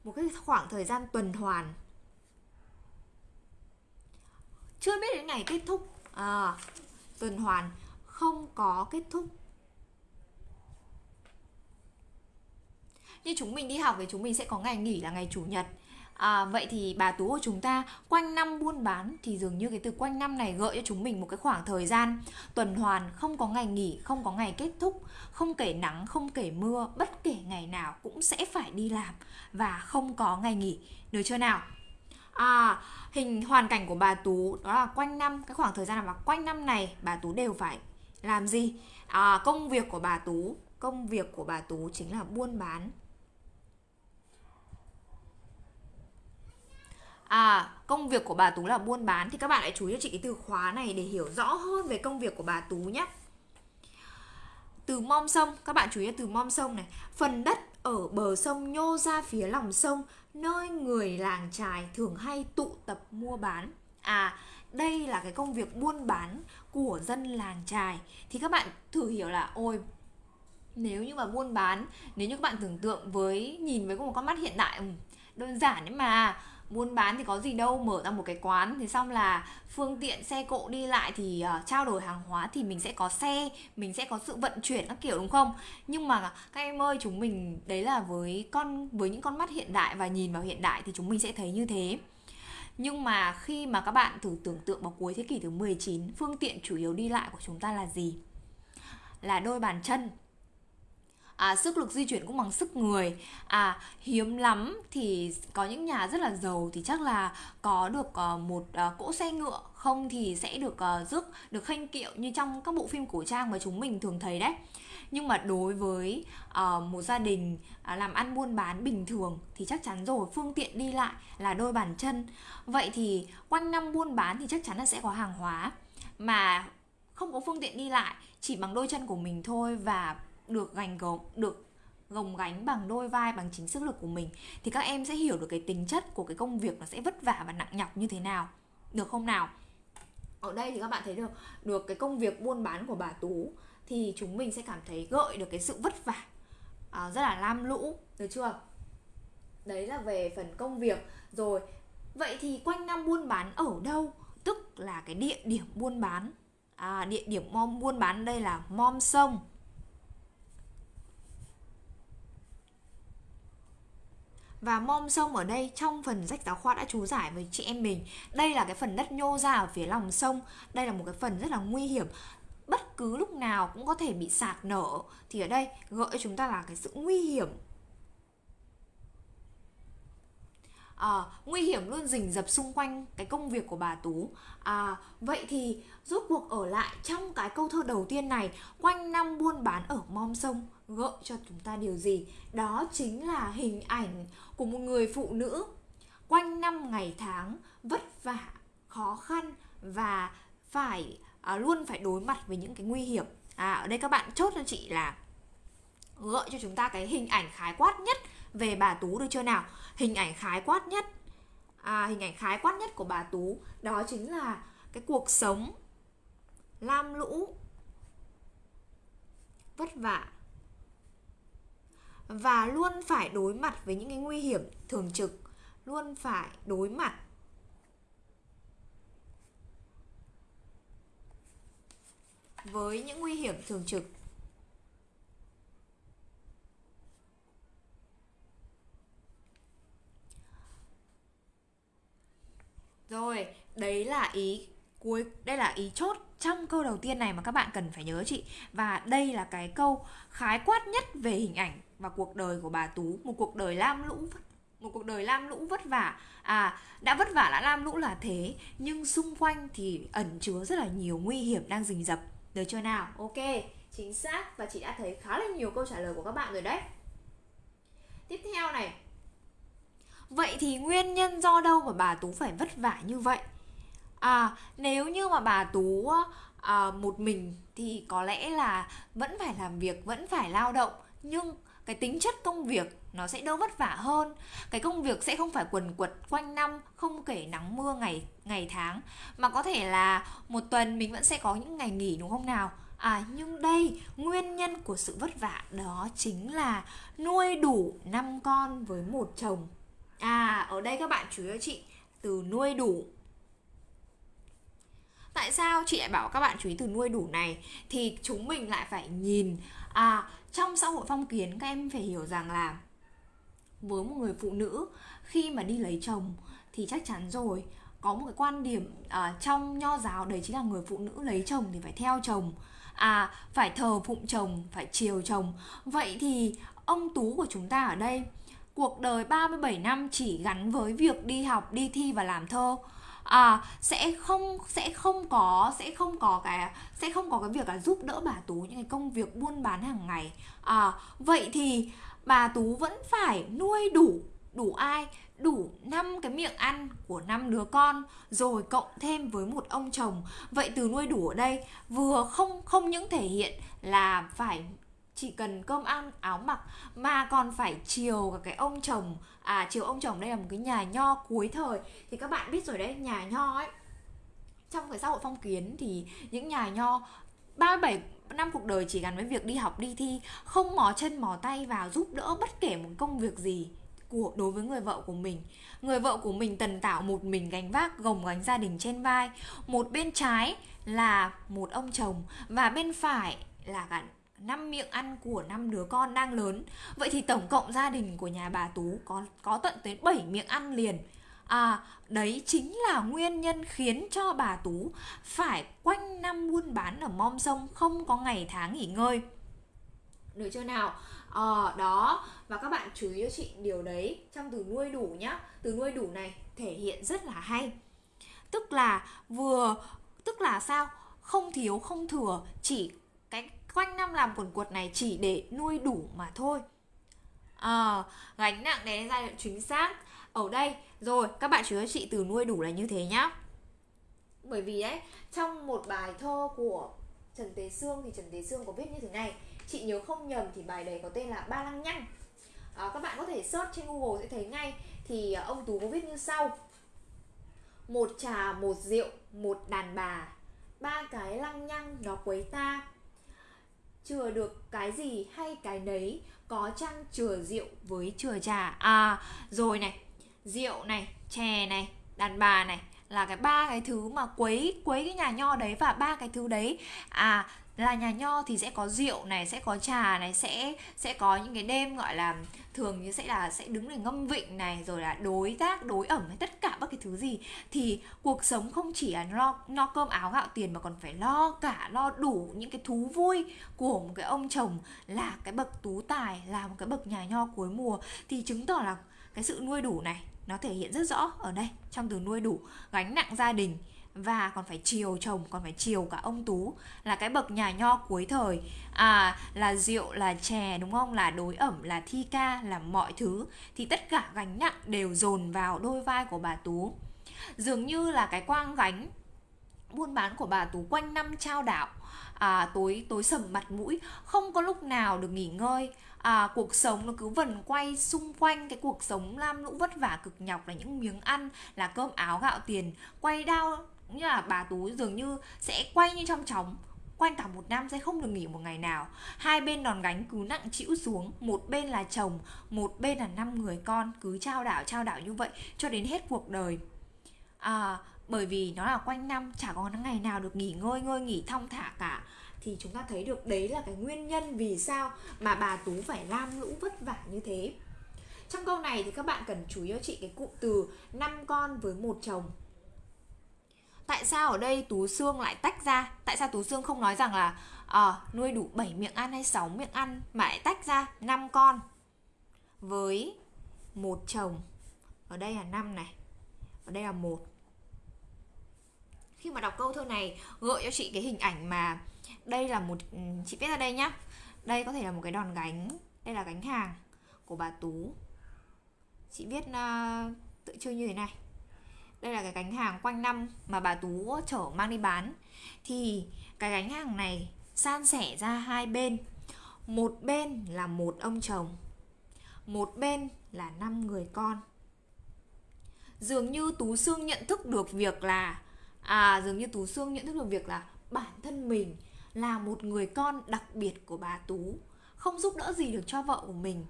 một cái khoảng thời gian tuần hoàn chưa biết đến ngày kết thúc à, tuần hoàn không có kết thúc như chúng mình đi học thì chúng mình sẽ có ngày nghỉ là ngày chủ nhật À, vậy thì bà Tú của chúng ta quanh năm buôn bán thì dường như cái từ quanh năm này gợi cho chúng mình một cái khoảng thời gian tuần hoàn không có ngày nghỉ, không có ngày kết thúc, không kể nắng, không kể mưa, bất kể ngày nào cũng sẽ phải đi làm và không có ngày nghỉ. Được chưa nào? À, hình hoàn cảnh của bà Tú đó là quanh năm cái khoảng thời gian mà quanh năm này bà Tú đều phải làm gì? À, công việc của bà Tú, công việc của bà Tú chính là buôn bán À, công việc của bà Tú là buôn bán thì các bạn hãy chú ý cho chị cái từ khóa này để hiểu rõ hơn về công việc của bà Tú nhé. Từ mom sông, các bạn chú ý từ mom sông này. Phần đất ở bờ sông nhô ra phía lòng sông, nơi người làng trài thường hay tụ tập mua bán. À, đây là cái công việc buôn bán của dân làng trài. Thì các bạn thử hiểu là ôi nếu như mà buôn bán, nếu như các bạn tưởng tượng với nhìn với một con mắt hiện đại ừ, đơn giản nhưng mà buôn bán thì có gì đâu mở ra một cái quán. Thì xong là phương tiện xe cộ đi lại thì uh, trao đổi hàng hóa thì mình sẽ có xe mình sẽ có sự vận chuyển các kiểu đúng không? Nhưng mà các em ơi chúng mình đấy là với con với những con mắt hiện đại và nhìn vào hiện đại thì chúng mình sẽ thấy như thế. Nhưng mà khi mà các bạn thử tưởng tượng vào cuối thế kỷ thứ 19 phương tiện chủ yếu đi lại của chúng ta là gì? Là đôi bàn chân à, sức lực di chuyển cũng bằng sức người. À hiếm lắm thì có những nhà rất là giàu thì chắc là có được uh, một uh, cỗ xe ngựa. Không thì sẽ được uh, rước được khanh kiệu như trong các bộ phim cổ trang mà chúng mình thường thấy đấy. Nhưng mà đối với uh, một gia đình uh, làm ăn buôn bán bình thường thì chắc chắn rồi phương tiện đi lại là đôi bàn chân. Vậy thì quanh năm buôn bán thì chắc chắn là sẽ có hàng hóa. Mà không có phương tiện đi lại chỉ bằng đôi chân của mình thôi và được gành gồng được gồng gánh bằng đôi vai bằng chính sức lực của mình thì các em sẽ hiểu được cái tính chất của cái công việc nó sẽ vất vả và nặng nhọc như thế nào. Được không nào? Ở đây thì các bạn thấy được được cái công việc buôn bán của bà tú thì chúng mình sẽ cảm thấy gợi được cái sự vất vả à, rất là lam lũ được chưa? Đấy là về phần công việc. Rồi vậy thì quanh năm buôn bán ở đâu? Tức là cái địa điểm buôn bán à, địa điểm mom buôn bán đây là mom sông. Và mom sông ở đây trong phần sách giáo khoa đã chú giải với chị em mình. Đây là cái phần đất nhô ra ở phía lòng sông. Đây là một cái phần rất là nguy hiểm. Bất cứ lúc nào cũng có thể bị sạt nở. Thì ở đây gợi cho chúng ta là cái sự nguy hiểm. À, nguy hiểm luôn rình rập xung quanh cái công việc của bà Tú. À, vậy thì rốt cuộc ở lại trong cái câu thơ đầu tiên này quanh năm buôn bán ở mom sông gợi cho chúng ta điều gì? Đó chính là hình ảnh của một người phụ nữ quanh năm ngày tháng vất vả khó khăn và phải à, luôn phải đối mặt với những cái nguy hiểm à ở đây các bạn chốt cho chị là gợi cho chúng ta cái hình ảnh khái quát nhất về bà Tú được chưa nào? Hình ảnh khái quát nhất à, Hình ảnh khái quát nhất của bà Tú Đó chính là cái cuộc sống lam lũ Vất vả và luôn phải đối mặt với những cái nguy hiểm thường trực. Luôn phải đối mặt. Với những nguy hiểm thường trực. Rồi, đấy là ý cuối đây là ý chốt trong câu đầu tiên này mà các bạn cần phải nhớ chị. Và đây là cái câu khái quát nhất về hình ảnh và cuộc đời của bà Tú một cuộc đời lam lũ một cuộc đời lam lũ vất vả. À đã vất vả đã lam lũ là thế nhưng xung quanh thì ẩn chứa rất là nhiều nguy hiểm đang rình rập. Được chưa nào? Ok chính xác. Và chị đã thấy khá là nhiều câu trả lời của các bạn rồi đấy. Tiếp theo này. Vậy thì nguyên nhân do đâu mà bà Tú phải vất vả như vậy? À, nếu như mà bà Tú à, một mình thì có lẽ là vẫn phải làm việc, vẫn phải lao động nhưng cái tính chất công việc nó sẽ đỡ vất vả hơn cái công việc sẽ không phải quần quật quanh năm không kể nắng mưa ngày ngày tháng mà có thể là một tuần mình vẫn sẽ có những ngày nghỉ đúng không nào à nhưng đây nguyên nhân của sự vất vả đó chính là nuôi đủ năm con với một chồng À, ở đây các bạn chú ý cho chị từ nuôi đủ. Tại sao chị lại bảo các bạn chú ý từ nuôi đủ này? Thì chúng mình lại phải nhìn à trong xã hội phong kiến các em phải hiểu rằng là với một người phụ nữ khi mà đi lấy chồng thì chắc chắn rồi. Có một cái quan điểm à, trong nho giáo đấy chính là người phụ nữ lấy chồng thì phải theo chồng. À phải thờ phụng chồng phải chiều chồng. Vậy thì ông tú của chúng ta ở đây cuộc đời 37 năm chỉ gắn với việc đi học, đi thi và làm thơ à sẽ không sẽ không có, sẽ không có cái, sẽ không có cái việc là giúp đỡ bà tú những cái công việc buôn bán hàng ngày. À vậy thì bà tú vẫn phải nuôi đủ đủ ai? Đủ năm cái miệng ăn của năm đứa con, rồi cộng thêm với một ông chồng. Vậy từ nuôi đủ ở đây, vừa không không những thể hiện là phải chỉ cần cơm ăn, áo mặc, mà còn phải chiều cả cái ông chồng à chiều ông chồng đây là một cái nhà nho cuối thời. Thì các bạn biết rồi đấy, nhà nho ấy, trong cái xã hội phong kiến thì những nhà nho 37 năm cuộc đời chỉ gắn với việc đi học, đi thi, không mò chân, mò tay vào giúp đỡ bất kể một công việc gì của, đối với người vợ của mình. Người vợ của mình tần tạo một mình gánh vác, gồng gánh gia đình trên vai. Một bên trái là một ông chồng và bên phải là cả năm miệng ăn của năm đứa con đang lớn. Vậy thì tổng cộng gia đình của nhà bà tú có có tận tới 7 miệng ăn liền. À đấy chính là nguyên nhân khiến cho bà tú phải quanh năm buôn bán ở mom sông không có ngày tháng nghỉ ngơi. Được chưa nào? Ờ đó, và các bạn chú ý cho chị điều đấy trong từ nuôi đủ nhá. Từ nuôi đủ này thể hiện rất là hay. Tức là vừa, tức là sao? Không thiếu, không thừa, chỉ cái quanh năm làm quần quật này chỉ để nuôi đủ mà thôi. À, gánh nặng đến giai đoạn chính xác. Ở đây rồi các bạn chú ý chị từ nuôi đủ là như thế nhá. Bởi vì đấy trong một bài thơ của Trần Tế Sương thì Trần Tế Sương có viết như thế này. Chị nhớ không nhầm thì bài đấy có tên là ba lăng nhăng. À, các bạn có thể search trên Google sẽ thấy ngay. Thì ờ, ông Tú có viết như sau. Một trà một rượu một đàn bà. Ba cái lăng nhăng nó quấy ta chừa được cái gì hay cái nấy, có chăng chừa rượu với chừa trà? À rồi này, rượu này, chè này, đàn bà này là cái ba cái thứ mà quấy quấy cái nhà nho đấy và ba cái thứ đấy. À là nhà nho thì sẽ có rượu này, sẽ có trà này, sẽ sẽ có những cái đêm gọi là thường như sẽ là sẽ đứng để ngâm vịnh này, rồi là đối tác, đối ẩm hay tất cả các cái thứ gì. Thì cuộc sống không chỉ là lo lo cơm áo gạo tiền mà còn phải lo cả, lo đủ những cái thú vui của một cái ông chồng là cái bậc tú tài, là một cái bậc nhà nho cuối mùa. Thì chứng tỏ là cái sự nuôi đủ này, nó thể hiện rất rõ ở đây, trong từ nuôi đủ, gánh nặng gia đình và còn phải chiều chồng còn phải chiều cả ông tú. Là cái bậc nhà nho cuối thời. À là rượu là chè đúng không? Là đối ẩm là thi ca là mọi thứ. Thì tất cả gánh nặng đều dồn vào đôi vai của bà tú. Dường như là cái quang gánh buôn bán của bà tú quanh năm trao đảo. À, tối tối sầm mặt mũi không có lúc nào được nghỉ ngơi. À, cuộc sống nó cứ vần quay xung quanh. Cái cuộc sống lam lũ vất vả cực nhọc là những miếng ăn là cơm áo gạo tiền quay đau như là bà tú dường như sẽ quay như trong chóng. Quanh cả một năm sẽ không được nghỉ một ngày nào. Hai bên đòn gánh cứ nặng chịu xuống. Một bên là chồng một bên là năm người con. Cứ trao đảo trao đảo như vậy cho đến hết cuộc đời. À, bởi vì nó là quanh năm chả có ngày nào được nghỉ ngơi ngơi nghỉ thong thả cả. Thì chúng ta thấy được đấy là cái nguyên nhân vì sao mà bà tú phải lam lũ vất vả như thế. Trong câu này thì các bạn cần chú ý cho chị cái cụm từ năm con với một chồng tại sao ở đây tú xương lại tách ra? Tại sao tú xương không nói rằng là à, nuôi đủ 7 miệng ăn hay 6 miệng ăn mà lại tách ra 5 con? Với một chồng. Ở đây là 5 này. Ở đây là một. Khi mà đọc câu thơ này gợi cho chị cái hình ảnh mà đây là một ừ, chị viết ra đây nhá. Đây có thể là một cái đòn gánh. Đây là gánh hàng của bà tú. Chị viết uh, tự chơi như thế này đây là cái gánh hàng quanh năm mà bà tú chở mang đi bán. Thì cái gánh hàng này san sẻ ra hai bên. Một bên là một ông chồng, một bên là năm người con. Dường như tú xương nhận thức được việc là à dường như tú xương nhận thức được việc là bản thân mình là một người con đặc biệt của bà tú, không giúp đỡ gì được cho vợ của mình.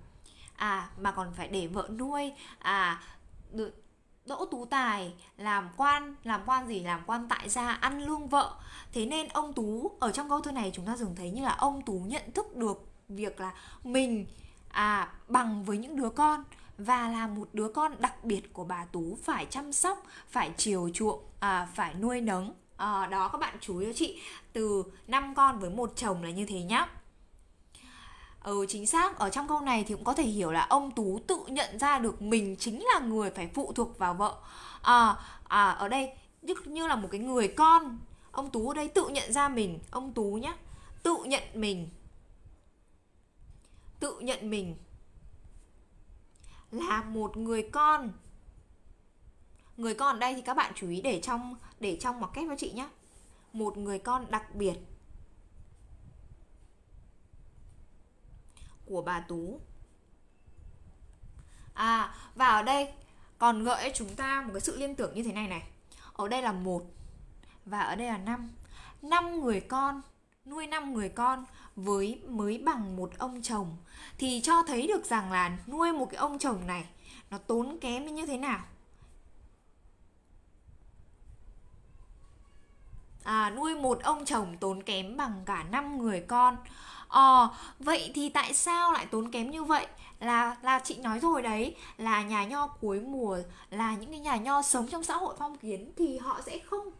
À mà còn phải để vợ nuôi. À được Đỗ Tú Tài làm quan, làm quan gì? Làm quan tại gia, ăn lương vợ. Thế nên ông Tú ở trong câu thơ này chúng ta dường thấy như là ông Tú nhận thức được việc là mình à bằng với những đứa con và là một đứa con đặc biệt của bà Tú phải chăm sóc, phải chiều chuộng, à, phải nuôi nấng. À, đó các bạn chú ý cho chị từ năm con với một chồng là như thế nhá. Ừ chính xác, ở trong câu này thì cũng có thể hiểu là ông Tú tự nhận ra được mình chính là người phải phụ thuộc vào vợ. À, à ở đây như, như là một cái người con Ông Tú ở đây tự nhận ra mình, ông Tú nhá Tự nhận mình. Tự nhận mình Là một người con. Người con ở đây thì các bạn chú ý để trong để trong mặc kép cho chị nhé Một người con đặc biệt. Của bà Tú. À và ở đây còn gợi chúng ta một cái sự liên tưởng như thế này này. Ở đây là một và ở đây là năm. Năm người con, nuôi năm người con với mới bằng một ông chồng thì cho thấy được rằng là nuôi một cái ông chồng này nó tốn kém như thế nào. À, nuôi một ông chồng tốn kém bằng cả năm người con. Ờ, vậy thì tại sao lại tốn kém như vậy? Là là chị nói rồi đấy, là nhà nho cuối mùa là những cái nhà nho sống trong xã hội phong kiến thì họ sẽ không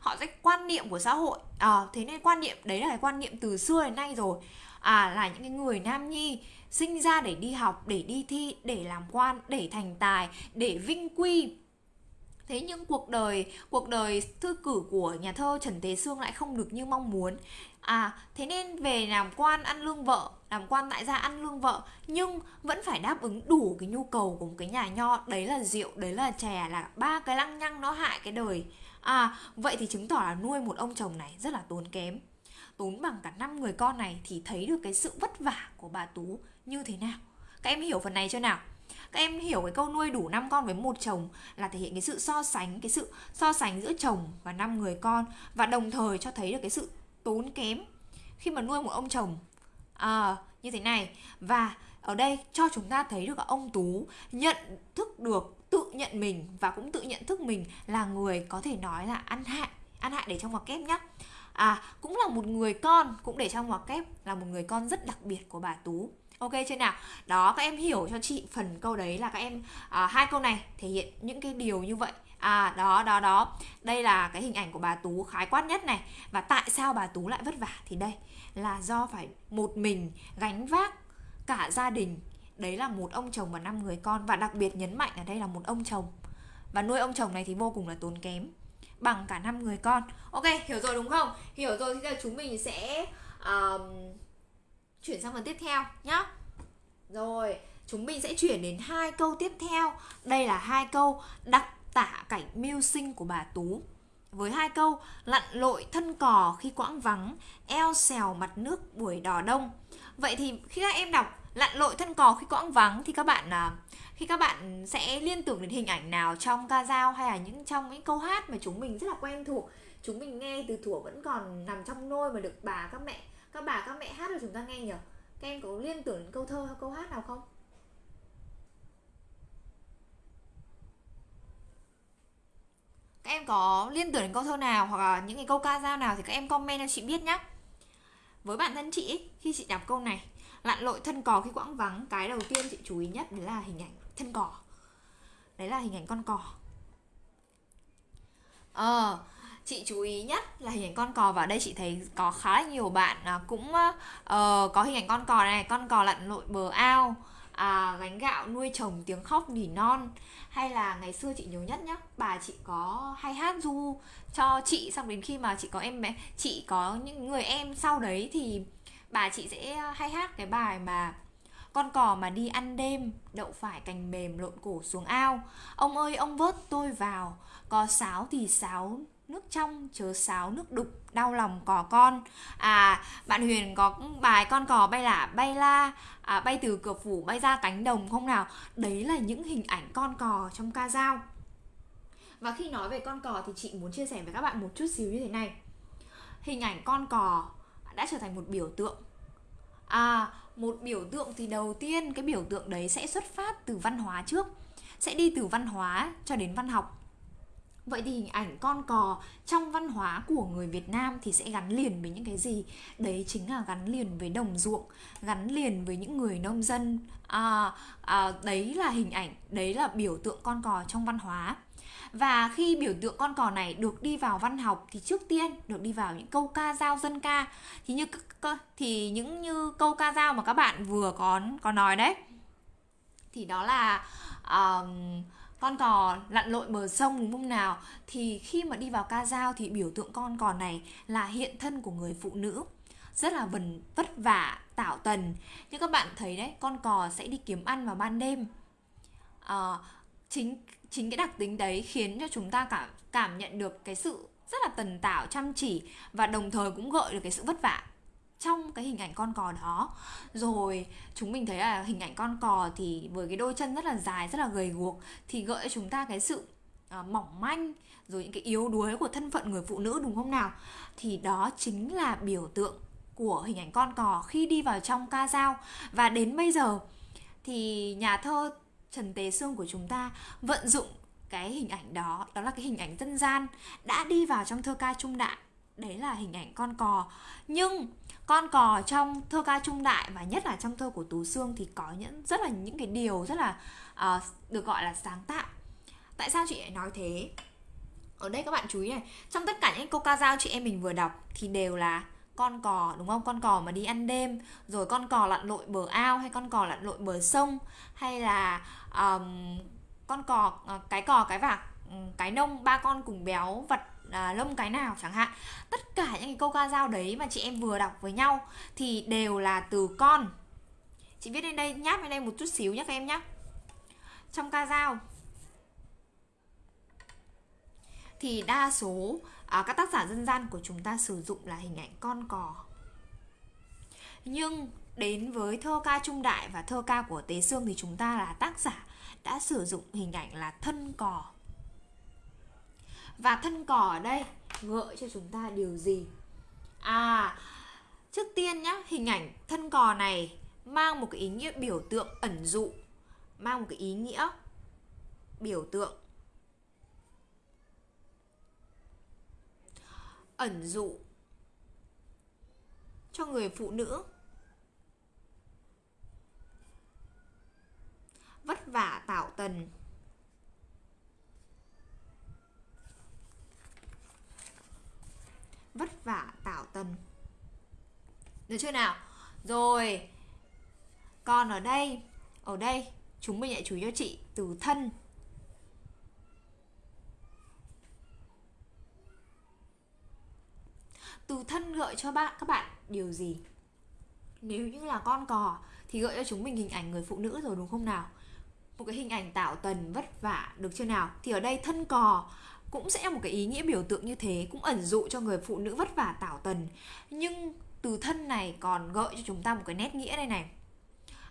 họ sẽ quan niệm của xã hội. À, thế nên quan niệm đấy là cái quan niệm từ xưa đến nay rồi. À là những cái người nam nhi sinh ra để đi học để đi thi để làm quan để thành tài để vinh quy thế nhưng cuộc đời cuộc đời thư cử của nhà thơ trần thế sương lại không được như mong muốn. À thế nên về làm quan ăn lương vợ, làm quan tại gia ăn lương vợ, nhưng vẫn phải đáp ứng đủ cái nhu cầu của một cái nhà nho. Đấy là rượu, đấy là chè, là ba cái lăng nhăng nó hại cái đời. À vậy thì chứng tỏ là nuôi một ông chồng này rất là tốn kém. Tốn bằng cả năm người con này thì thấy được cái sự vất vả của bà tú như thế nào? Các em hiểu phần này chưa nào? Các em hiểu cái câu nuôi đủ 5 con với một chồng là thể hiện cái sự so sánh cái sự so sánh giữa chồng và năm người con và đồng thời cho thấy được cái sự tốn kém khi mà nuôi một ông chồng. À, như thế này. Và ở đây cho chúng ta thấy được ông tú nhận thức được tự nhận mình và cũng tự nhận thức mình là người có thể nói là ăn hại ăn hại để trong ngoặc kép nhá. À cũng là một người con cũng để trong ngoặc kép là một người con rất đặc biệt của bà tú ok chưa nào? Đó các em hiểu cho chị phần câu đấy là các em à, hai câu này thể hiện những cái điều như vậy. À đó đó đó. Đây là cái hình ảnh của bà tú khái quát nhất này. Và tại sao bà tú lại vất vả? Thì đây là do phải một mình gánh vác cả gia đình. Đấy là một ông chồng và năm người con. Và đặc biệt nhấn mạnh ở đây là một ông chồng. Và nuôi ông chồng này thì vô cùng là tốn kém. Bằng cả năm người con. Ok hiểu rồi đúng không? Hiểu rồi thì giờ chúng mình sẽ um, chuyển sang phần tiếp theo nhá. Rồi chúng mình sẽ chuyển đến hai câu tiếp theo. Đây là hai câu đặc tả cảnh mưu sinh của bà tú. Với hai câu lặn lội thân cò khi quãng vắng eo xèo mặt nước buổi đò đông. Vậy thì khi các em đọc lặn lội thân cò khi quãng vắng thì các bạn à, khi các bạn sẽ liên tưởng đến hình ảnh nào trong ca dao hay là những trong những câu hát mà chúng mình rất là quen thuộc? Chúng mình nghe từ thuở vẫn còn nằm trong nôi mà được bà các mẹ các bà, các mẹ hát cho chúng ta nghe nhỉ? Các em có liên tưởng đến câu thơ hay câu hát nào không? Các em có liên tưởng đến câu thơ nào hoặc là những cái câu ca dao nào thì các em comment cho chị biết nhé với bản thân chị khi chị đọc câu này, lặn lội thân cò khi quãng vắng, cái đầu tiên chị chú ý nhất đấy là hình ảnh thân cò. Đấy là hình ảnh con cò. Ờ chị chú ý nhất là hình ảnh con cò và đây chị thấy có khá là nhiều bạn à, cũng uh, có hình ảnh con cò này con cò lặn lội bờ ao à, gánh gạo nuôi chồng tiếng khóc nỉ non. Hay là ngày xưa chị nhớ nhất nhá bà chị có hay hát du cho chị xong đến khi mà chị có em bé chị có những người em sau đấy thì bà chị sẽ hay hát cái bài mà con cò mà đi ăn đêm đậu phải cành mềm lộn cổ xuống ao. Ông ơi ông vớt tôi vào có sáo thì sáo nước trong chớ sáo nước đục đau lòng cò con. À bạn huyền có bài con cò bay lả bay la à, bay từ cửa phủ bay ra cánh đồng không nào? Đấy là những hình ảnh con cò trong ca dao. Và khi nói về con cò thì chị muốn chia sẻ với các bạn một chút xíu như thế này. Hình ảnh con cò đã trở thành một biểu tượng. À một biểu tượng thì đầu tiên cái biểu tượng đấy sẽ xuất phát từ văn hóa trước. Sẽ đi từ văn hóa cho đến văn học. Vậy thì hình ảnh con cò trong văn hóa của người Việt Nam thì sẽ gắn liền với những cái gì? Đấy chính là gắn liền với đồng ruộng, gắn liền với những người nông dân. À, à, đấy là hình ảnh, đấy là biểu tượng con cò trong văn hóa. Và khi biểu tượng con cò này được đi vào văn học thì trước tiên được đi vào những câu ca dao dân ca thì như thì những như câu ca dao mà các bạn vừa có có nói đấy thì đó là uh, con cò lặn lội bờ sông đúng không nào thì khi mà đi vào ca dao thì biểu tượng con cò này là hiện thân của người phụ nữ. Rất là vần vất vả tạo tần. Như các bạn thấy đấy con cò sẽ đi kiếm ăn vào ban đêm. À, chính chính cái đặc tính đấy khiến cho chúng ta cảm cảm nhận được cái sự rất là tần tảo chăm chỉ và đồng thời cũng gợi được cái sự vất vả trong cái hình ảnh con cò đó. Rồi chúng mình thấy là hình ảnh con cò thì với cái đôi chân rất là dài rất là gầy guộc thì gợi cho chúng ta cái sự uh, mỏng manh rồi những cái yếu đuối của thân phận người phụ nữ đúng không nào? Thì đó chính là biểu tượng của hình ảnh con cò khi đi vào trong ca dao. Và đến bây giờ thì nhà thơ Trần Tế Sương của chúng ta vận dụng cái hình ảnh đó đó là cái hình ảnh dân gian đã đi vào trong thơ ca trung đại. Đấy là hình ảnh con cò. Nhưng con cò trong thơ ca trung đại và nhất là trong thơ của tú xương thì có những rất là những cái điều rất là uh, được gọi là sáng tạo. Tại sao chị lại nói thế? Ở đây các bạn chú ý này trong tất cả những câu ca dao chị em mình vừa đọc thì đều là con cò đúng không? Con cò mà đi ăn đêm rồi con cò lặn lội bờ ao hay con cò lặn lội bờ sông hay là um, con cò uh, cái cò cái vạc ừ, cái nông ba con cùng béo vật à, lông cái nào chẳng hạn. Tất cả những cái câu ca dao đấy mà chị em vừa đọc với nhau thì đều là từ con. Chị viết lên đây nháp lên đây một chút xíu nhé các em nhé trong ca dao thì đa số à, các tác giả dân gian của chúng ta sử dụng là hình ảnh con cò. Nhưng đến với thơ ca trung đại và thơ ca của tế xương thì chúng ta là tác giả đã sử dụng hình ảnh là thân cò và thân cỏ ở đây gợi cho chúng ta điều gì? À trước tiên nhá, hình ảnh thân cò này mang một cái ý nghĩa biểu tượng ẩn dụ, mang một cái ý nghĩa biểu tượng ẩn dụ cho người phụ nữ vất vả tạo tần. Vất vả tạo tần. Được chưa nào? Rồi còn ở đây ở đây, chúng mình lại chú ý cho chị từ thân. Từ thân gợi cho bạn, các bạn điều gì? Nếu như là con cò thì gợi cho chúng mình hình ảnh người phụ nữ rồi, đúng không nào? Một cái hình ảnh tạo tần, vất vả, được chưa nào? Thì ở đây thân cò cũng sẽ một cái ý nghĩa biểu tượng như thế, cũng ẩn dụ cho người phụ nữ vất vả tảo tần. Nhưng từ thân này còn gợi cho chúng ta một cái nét nghĩa đây này.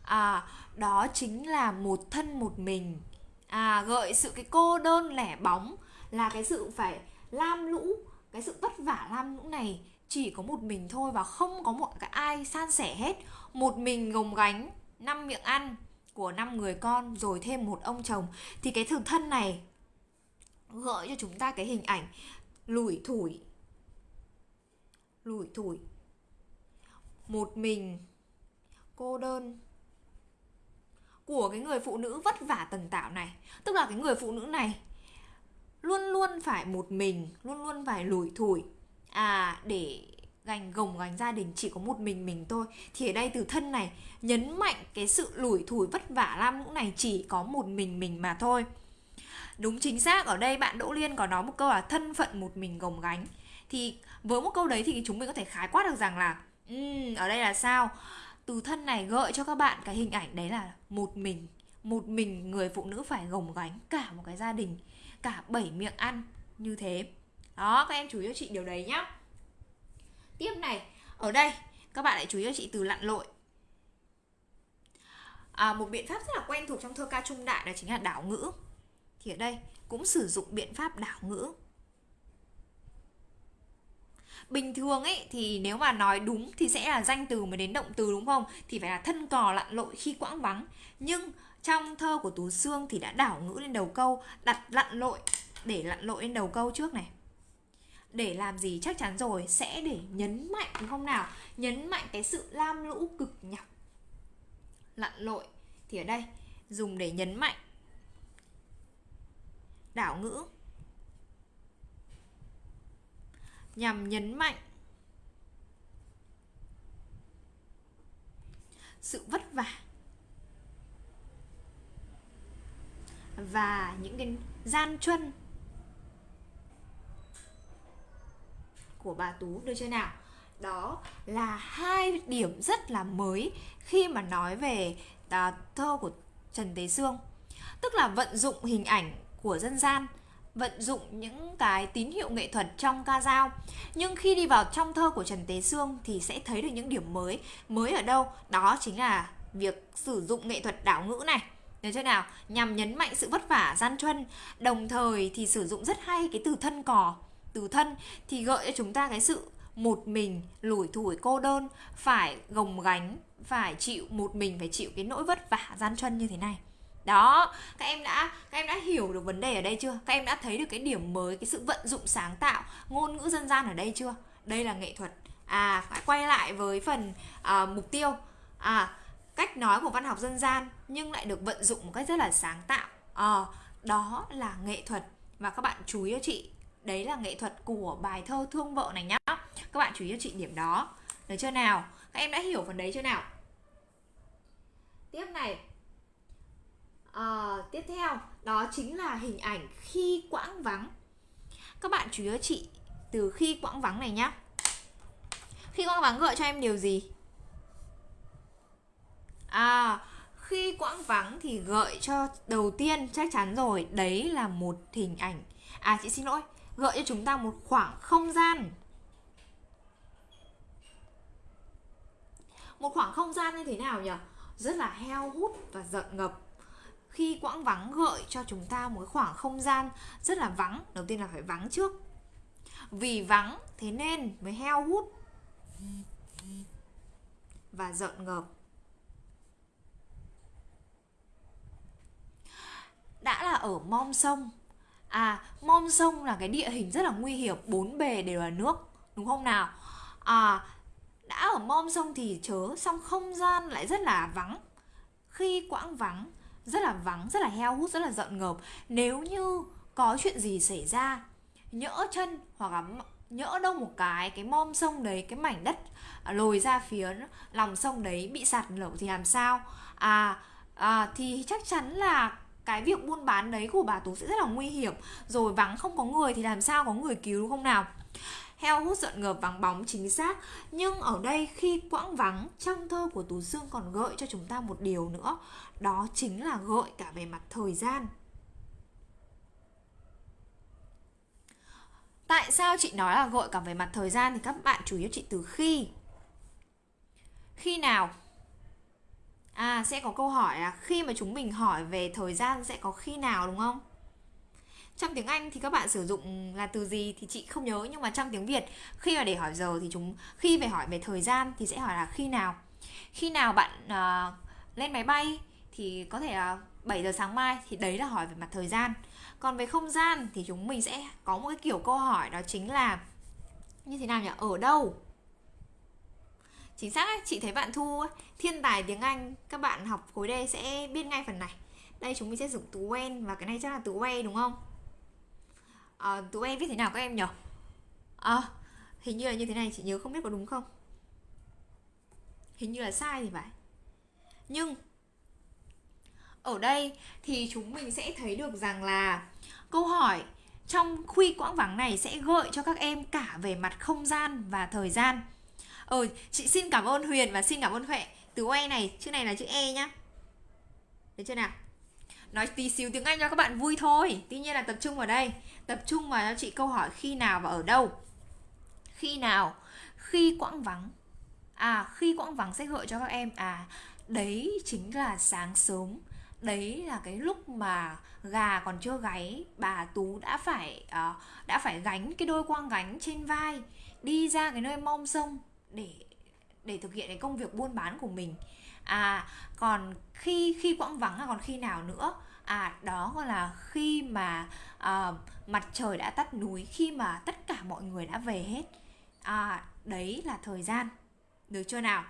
À đó chính là một thân một mình. À gợi sự cái cô đơn lẻ bóng là cái sự phải lam lũ, cái sự vất vả lam lũ này chỉ có một mình thôi và không có một cái ai san sẻ hết. Một mình gồng gánh năm miệng ăn của năm người con, rồi thêm một ông chồng. Thì cái thực thân này gợi cho chúng ta cái hình ảnh lủi thủi. Lủi thủi. Một mình cô đơn của cái người phụ nữ vất vả tần tạo này. Tức là cái người phụ nữ này luôn luôn phải một mình, luôn luôn phải lủi thủi. À để gành gồng gánh gia đình chỉ có một mình mình thôi. Thì ở đây từ thân này, nhấn mạnh cái sự lủi thủi vất vả lam lũ này chỉ có một mình mình mà thôi đúng chính xác. Ở đây bạn đỗ liên có nói một câu là thân phận một mình gồng gánh. Thì với một câu đấy thì chúng mình có thể khái quát được rằng là um, ở đây là sao? Từ thân này gợi cho các bạn cái hình ảnh đấy là một mình một mình người phụ nữ phải gồng gánh cả một cái gia đình cả bảy miệng ăn như thế. Đó các em chú ý cho chị điều đấy nhá. Tiếp này ở đây các bạn lại chú ý cho chị từ lặn lội. À, một biện pháp rất là quen thuộc trong thơ ca trung đại đó chính là đảo ngữ thì ở đây, cũng sử dụng biện pháp đảo ngữ. Bình thường ấy, thì nếu mà nói đúng thì sẽ là danh từ mới đến động từ đúng không? Thì phải là thân cò lặn lội khi quãng vắng. Nhưng trong thơ của tú xương thì đã đảo ngữ lên đầu câu, đặt lặn lội, để lặn lội lên đầu câu trước này. Để làm gì chắc chắn rồi, sẽ để nhấn mạnh, đúng không nào? Nhấn mạnh cái sự lam lũ cực nhọc. Lặn lội, thì ở đây, dùng để nhấn mạnh đảo ngữ nhằm nhấn mạnh sự vất vả và những cái gian truân của bà Tú được chưa nào? Đó là hai điểm rất là mới khi mà nói về à, thơ của Trần Tế Sương. Tức là vận dụng hình ảnh của dân gian, vận dụng những cái tín hiệu nghệ thuật trong ca dao. Nhưng khi đi vào trong thơ của Trần Tế Sương thì sẽ thấy được những điểm mới. Mới ở đâu? Đó chính là việc sử dụng nghệ thuật đảo ngữ này. Được chưa nào? Nhằm nhấn mạnh sự vất vả, gian truân. Đồng thời thì sử dụng rất hay cái từ thân cò. Từ thân thì gợi cho chúng ta cái sự một mình, lủi thủi, cô đơn. Phải gồng gánh, phải chịu một mình, phải chịu cái nỗi vất vả, gian truân như thế này đó các em đã các em đã hiểu được vấn đề ở đây chưa? Các em đã thấy được cái điểm mới cái sự vận dụng sáng tạo ngôn ngữ dân gian ở đây chưa? Đây là nghệ thuật. À phải quay lại với phần à, mục tiêu. À cách nói của văn học dân gian nhưng lại được vận dụng một cách rất là sáng tạo. À, đó là nghệ thuật. Và các bạn chú ý cho chị đấy là nghệ thuật của bài thơ thương vợ này nhá. Các bạn chú ý cho chị điểm đó. Được chưa nào? Các em đã hiểu phần đấy chưa nào? Tiếp này à, tiếp theo đó chính là hình ảnh khi quãng vắng. Các bạn chú ý cho chị từ khi quãng vắng này nhá. Khi quãng vắng gợi cho em điều gì? À khi quãng vắng thì gợi cho đầu tiên chắc chắn rồi đấy là một hình ảnh. À chị xin lỗi gợi cho chúng ta một khoảng không gian. Một khoảng không gian như thế nào nhỉ? Rất là heo hút và giận ngập khi quãng vắng gợi cho chúng ta một khoảng không gian rất là vắng. Đầu tiên là phải vắng trước. Vì vắng, thế nên mới heo hút và giận ngập đã là ở mom sông. À mom sông là cái địa hình rất là nguy hiểm. Bốn bề đều là nước, đúng không nào? À đã ở mom sông thì chớ xong không gian lại rất là vắng. Khi quãng vắng rất là vắng rất là heo hút rất là giận ngợp. Nếu như có chuyện gì xảy ra nhỡ chân hoặc là nhỡ đâu một cái cái mom sông đấy cái mảnh đất à, lồi ra phía lòng sông đấy bị sạt lở thì làm sao? À, à thì chắc chắn là cái việc buôn bán đấy của bà tú sẽ rất là nguy hiểm. Rồi vắng không có người thì làm sao có người cứu đúng không nào? Heo hút giận ngợp vắng bóng chính xác. Nhưng ở đây khi quãng vắng, trong thơ của tú dương còn gợi cho chúng ta một điều nữa. Đó chính là gợi cả về mặt thời gian. Tại sao chị nói là gợi cả về mặt thời gian thì các bạn chú ý chị từ khi? Khi nào? À sẽ có câu hỏi là khi mà chúng mình hỏi về thời gian sẽ có khi nào, đúng không? Trong tiếng Anh thì các bạn sử dụng là từ gì thì chị không nhớ nhưng mà trong tiếng Việt khi mà để hỏi giờ thì chúng khi về hỏi về thời gian thì sẽ hỏi là khi nào. Khi nào bạn uh, lên máy bay thì có thể là 7 giờ sáng mai thì đấy là hỏi về mặt thời gian. Còn về không gian thì chúng mình sẽ có một cái kiểu câu hỏi đó chính là như thế nào nhỉ? Ở đâu? Chính xác ấy, chị thấy bạn thu thiên tài tiếng anh các bạn học khối d sẽ biết ngay phần này. Đây chúng mình sẽ dùng từ when và cái này chắc là từ where đúng không? Ờ, à, từ em viết thế nào các em nhỉ à, ờ, hình như là như thế này chị nhớ không biết có đúng không? Hình như là sai thì phải. Nhưng ở đây thì chúng mình sẽ thấy được rằng là câu hỏi trong khuy quãng vắng này sẽ gợi cho các em cả về mặt không gian và thời gian. Ờ chị xin cảm ơn huyền và xin cảm ơn huệ. Từ e này chữ này là chữ e nhá. Được chưa nào? Nói tí xíu tiếng anh cho các bạn vui thôi. Tuy nhiên là tập trung vào đây tập trung vào cho chị câu hỏi khi nào và ở đâu. Khi nào? Khi quãng vắng. À khi quãng vắng sẽ gợi cho các em à đấy chính là sáng sớm. Đấy là cái lúc mà gà còn chưa gáy bà tú đã phải à, đã phải gánh cái đôi quang gánh trên vai đi ra cái nơi mong sông để để thực hiện cái công việc buôn bán của mình. À còn khi khi quãng vắng là còn khi nào nữa? À đó gọi là khi mà à, mặt trời đã tắt núi khi mà tất cả mọi người đã về hết. À đấy là thời gian. Được chưa nào?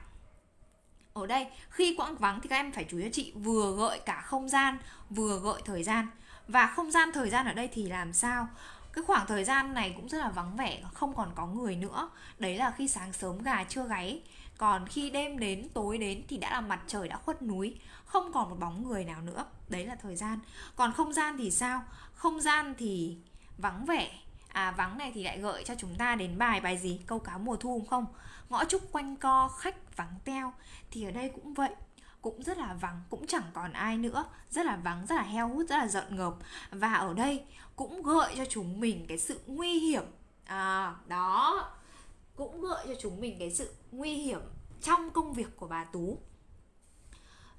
Ở đây khi quãng vắng thì các em phải chú ý cho chị vừa gợi cả không gian vừa gợi thời gian. Và không gian thời gian ở đây thì làm sao? Cái khoảng thời gian này cũng rất là vắng vẻ không còn có người nữa. Đấy là khi sáng sớm gà chưa gáy còn khi đêm đến, tối đến thì đã là mặt trời đã khuất núi, không còn một bóng người nào nữa. Đấy là thời gian. Còn không gian thì sao? Không gian thì vắng vẻ. À vắng này thì lại gợi cho chúng ta đến bài bài gì? Câu cá mùa thu không? Ngõ trúc quanh co, khách vắng teo. Thì ở đây cũng vậy. Cũng rất là vắng, cũng chẳng còn ai nữa. Rất là vắng, rất là heo hút, rất là giận ngợp. Và ở đây cũng gợi cho chúng mình cái sự nguy hiểm. À đó cũng gợi cho chúng mình cái sự nguy hiểm trong công việc của bà tú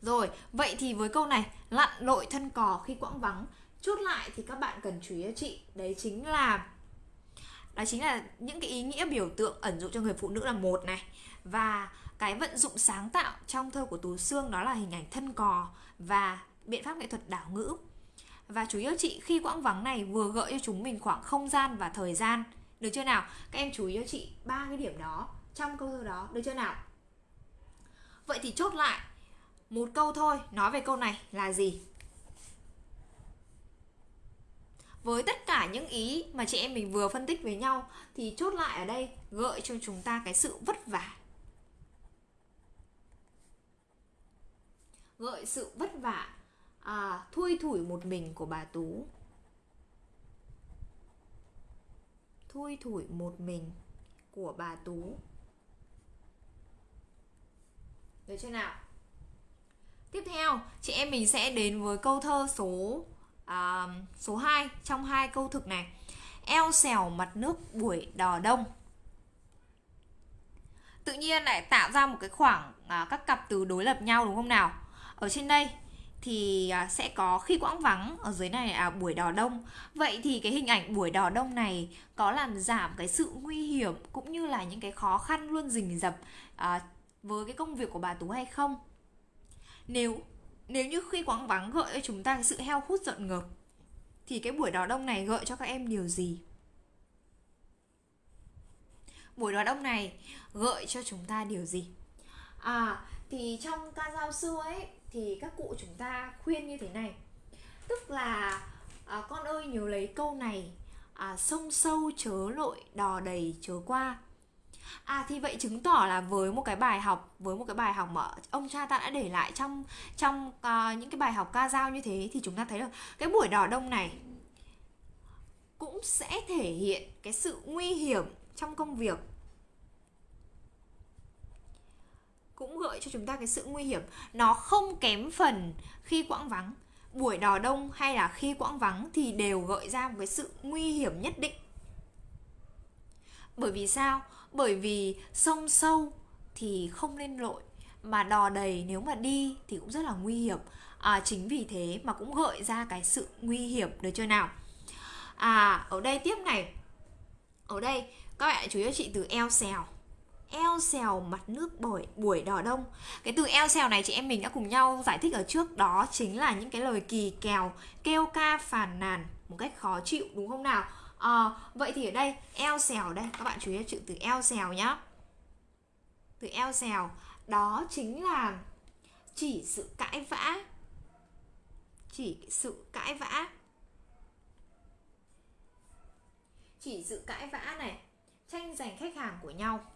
rồi, vậy thì với câu này, lặn lội thân cò khi quãng vắng chốt lại thì các bạn cần chú ý cho chị, đấy chính là đó chính là những cái ý nghĩa biểu tượng ẩn dụ cho người phụ nữ là một này, và cái vận dụng sáng tạo trong thơ của Tú Sương đó là hình ảnh thân cò và biện pháp nghệ thuật đảo ngữ. Và chú ý cho chị, khi quãng vắng này vừa gợi cho chúng mình khoảng không gian và thời gian. Được chưa nào? Các em chú ý cho chị ba cái điểm đó trong câu thơ đó. Được chưa nào? Vậy thì chốt lại một câu thôi nói về câu này là gì? với tất cả những ý mà chị em mình vừa phân tích với nhau thì chốt lại ở đây gợi cho chúng ta cái sự vất vả gợi sự vất vả à, thui thủi một mình của bà tú thui thủi một mình của bà tú. Được chưa nào? Tiếp theo chị em mình sẽ đến với câu thơ số uh, số 2 trong hai câu thực này eo xèo mặt nước buổi đò đông. Tự nhiên lại tạo ra một cái khoảng uh, các cặp từ đối lập nhau đúng không nào? Ở trên đây thì à, sẽ có khi quãng vắng ở dưới này là buổi đò đông. Vậy thì cái hình ảnh buổi đò đông này có làm giảm cái sự nguy hiểm cũng như là những cái khó khăn luôn rình rập à, với cái công việc của bà tú hay không? Nếu nếu như khi quãng vắng gợi cho chúng ta cái sự heo hút giận ngợp thì cái buổi đỏ đông này gợi cho các em điều gì? Buổi đỏ đông này gợi cho chúng ta điều gì? À thì trong ca dao xưa ấy thì các cụ chúng ta khuyên như thế này. Tức là à, con ơi nhớ lấy câu này à, sông sâu chớ lội đò đầy chớ qua. À thì vậy chứng tỏ là với một cái bài học với một cái bài học mà ông cha ta đã để lại trong trong uh, những cái bài học ca dao như thế thì chúng ta thấy được cái buổi đò đông này cũng sẽ thể hiện cái sự nguy hiểm trong công việc. Cũng gợi cho chúng ta cái sự nguy hiểm. Nó không kém phần khi quãng vắng. Buổi đò đông hay là khi quãng vắng thì đều gợi ra một cái sự nguy hiểm nhất định. Bởi vì sao? Bởi vì sông sâu thì không nên lội mà đò đầy nếu mà đi thì cũng rất là nguy hiểm. À, chính vì thế mà cũng gợi ra cái sự nguy hiểm được chưa nào? À ở đây tiếp này. Ở đây các bạn chú ý chị từ eo xèo eo xèo mặt nước buổi buổi đỏ đông. Cái từ eo xèo này chị em mình đã cùng nhau giải thích ở trước đó chính là những cái lời kỳ kèo kêu ca phàn nàn một cách khó chịu đúng không nào? À, vậy thì ở đây eo xèo đây các bạn chú ý chữ từ eo xèo nhá. Từ eo xèo đó chính là chỉ sự cãi vã. Chỉ sự cãi vã. Chỉ sự cãi vã này tranh giành khách hàng của nhau.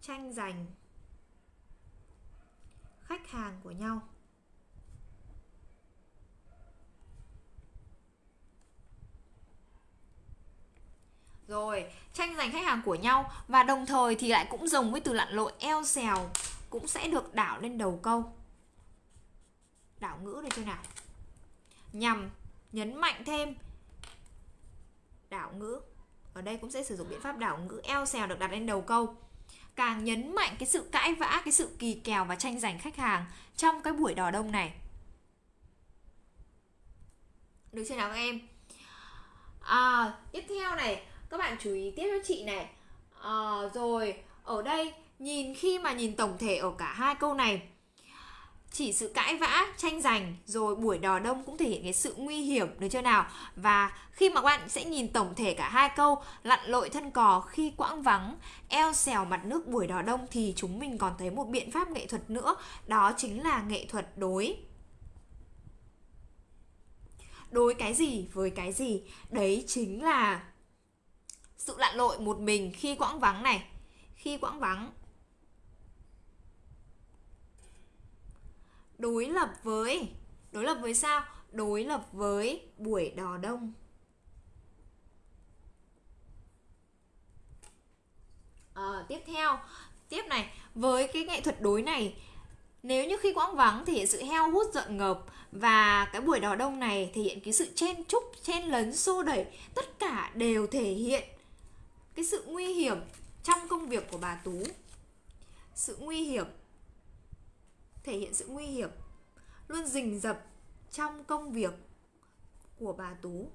Tranh giành khách hàng của nhau Rồi, tranh giành khách hàng của nhau và đồng thời thì lại cũng dùng với từ lặn lội eo xèo cũng sẽ được đảo lên đầu câu. Đảo ngữ được chưa nào? Nhằm nhấn mạnh thêm đảo ngữ. Ở đây cũng sẽ sử dụng biện pháp đảo ngữ eo xèo được đặt lên đầu câu. Càng nhấn mạnh cái sự cãi vã, cái sự kỳ kèo và tranh giành khách hàng trong cái buổi đò đông này. Được chưa nào các em? À, tiếp theo này các bạn chú ý tiếp cho chị này à, rồi ở đây nhìn khi mà nhìn tổng thể ở cả hai câu này chỉ sự cãi vã, tranh giành, rồi buổi đò đông cũng thể hiện cái sự nguy hiểm, được chưa nào? Và khi mà các bạn sẽ nhìn tổng thể cả hai câu, lặn lội thân cò khi quãng vắng, eo xèo mặt nước buổi đò đông thì chúng mình còn thấy một biện pháp nghệ thuật nữa, đó chính là nghệ thuật đối. Đối cái gì với cái gì? Đấy chính là sự lặn lội một mình khi quãng vắng này. Khi quãng vắng đối lập với đối lập với sao? Đối lập với buổi đò đông. À, tiếp theo tiếp này với cái nghệ thuật đối này nếu như khi quãng vắng thể hiện sự heo hút giận ngợp và cái buổi đò đông này thể hiện cái sự chen chúc chen lấn xô đẩy tất cả đều thể hiện cái sự nguy hiểm trong công việc của bà Tú. Sự nguy hiểm thể hiện sự nguy hiểm luôn rình rập trong công việc của bà Tú.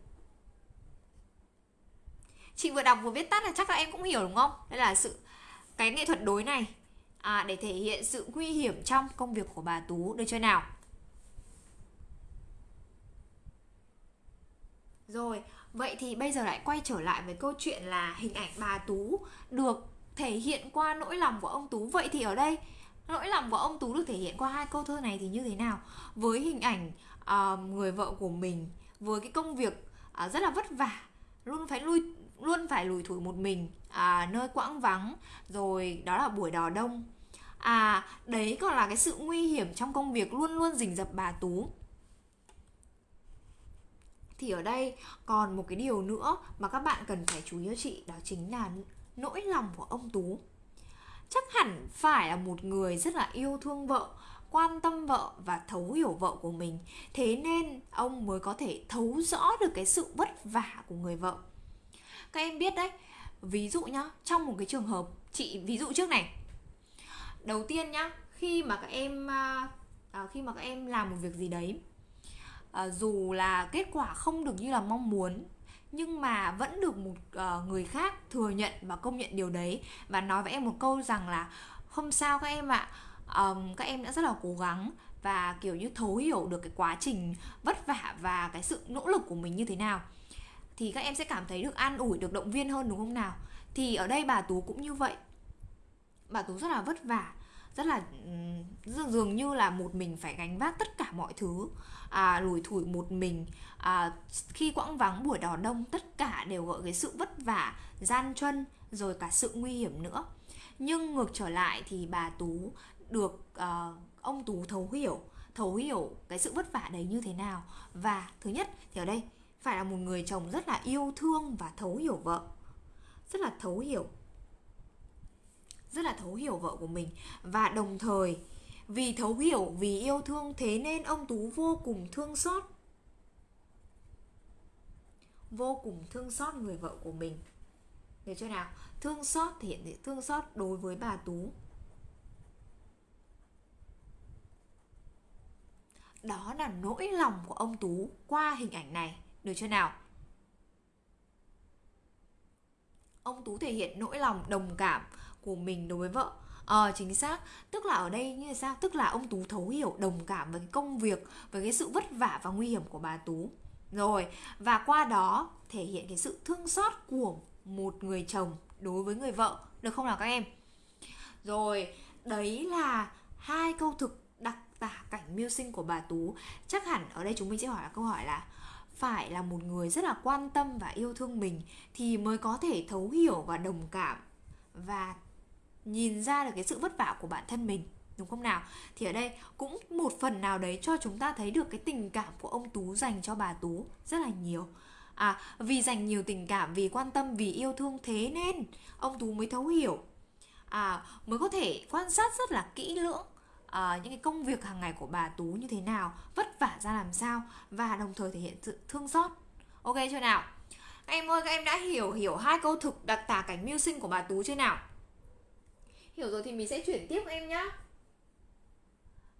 Chị vừa đọc vừa viết tắt là chắc là em cũng hiểu đúng không? Đây là sự cái nghệ thuật đối này à, để thể hiện sự nguy hiểm trong công việc của bà Tú. Được chưa nào? Rồi Vậy thì bây giờ lại quay trở lại với câu chuyện là hình ảnh bà Tú được thể hiện qua nỗi lòng của ông Tú. Vậy thì ở đây nỗi lòng của ông Tú được thể hiện qua hai câu thơ này thì như thế nào? Với hình ảnh uh, người vợ của mình, với cái công việc uh, rất là vất vả, luôn phải lui luôn phải lùi thủi một mình à, nơi quãng vắng rồi đó là buổi đò đông. À đấy còn là cái sự nguy hiểm trong công việc luôn luôn rình rập bà tú. Thì ở đây còn một cái điều nữa mà các bạn cần phải chú ý cho chị đó chính là nỗi lòng của ông tú chắc hẳn phải là một người rất là yêu thương vợ quan tâm vợ và thấu hiểu vợ của mình. Thế nên ông mới có thể thấu rõ được cái sự vất vả của người vợ. Các em biết đấy ví dụ nhá trong một cái trường hợp chị ví dụ trước này. Đầu tiên nhá khi mà các em à, à khi mà các em làm một việc gì đấy à, dù là kết quả không được như là mong muốn nhưng mà vẫn được một uh, người khác thừa nhận và công nhận điều đấy. Và nói với em một câu rằng là không sao các em ạ. Um, các em đã rất là cố gắng và kiểu như thấu hiểu được cái quá trình vất vả và cái sự nỗ lực của mình như thế nào. Thì các em sẽ cảm thấy được an ủi được động viên hơn đúng không nào? Thì ở đây bà tú cũng như vậy. Bà tú rất là vất vả rất là dường như là một mình phải gánh vác tất cả mọi thứ à, lủi thủi một mình. À, khi quãng vắng buổi đò đông tất cả đều gọi cái sự vất vả gian truân rồi cả sự nguy hiểm nữa. Nhưng ngược trở lại thì bà tú được à, ông tú thấu hiểu thấu hiểu cái sự vất vả đấy như thế nào. Và thứ nhất thì ở đây phải là một người chồng rất là yêu thương và thấu hiểu vợ. Rất là thấu hiểu. Rất là thấu hiểu vợ của mình. Và đồng thời vì thấu hiểu, vì yêu thương, thế nên ông tú vô cùng thương xót. Vô cùng thương xót người vợ của mình. Được chưa nào? Thương xót thể hiện thương xót đối với bà tú. Đó là nỗi lòng của ông tú qua hình ảnh này. Được chưa nào? Ông tú thể hiện nỗi lòng đồng cảm của mình đối với vợ. Ờ chính xác. Tức là ở đây như sao? Tức là ông Tú thấu hiểu, đồng cảm với cái công việc, Với cái sự vất vả và nguy hiểm của bà Tú. Rồi, Và qua đó thể hiện cái sự thương xót của một người chồng đối với người vợ. Được không nào các em? Rồi, Đấy là hai câu thực đặc tả cảnh mưu sinh của bà Tú. Chắc hẳn ở đây chúng mình sẽ hỏi là câu hỏi là, phải là một người rất là quan tâm và yêu thương mình thì mới có thể thấu hiểu và đồng cảm và nhìn ra được cái sự vất vả của bản thân mình đúng không nào? Thì ở đây cũng một phần nào đấy cho chúng ta thấy được cái tình cảm của ông tú dành cho bà tú rất là nhiều. À vì dành nhiều tình cảm vì quan tâm vì yêu thương thế nên ông tú mới thấu hiểu. À mới có thể quan sát rất là kỹ lưỡng à, những cái công việc hàng ngày của bà tú như thế nào vất vả ra làm sao và đồng thời thể hiện sự thương xót. Ok chưa nào? Các em ơi các em đã hiểu hiểu hai câu thực đặc tả cảnh mưu sinh của bà tú chưa nào? Hiểu rồi thì mình sẽ chuyển tiếp em nhá.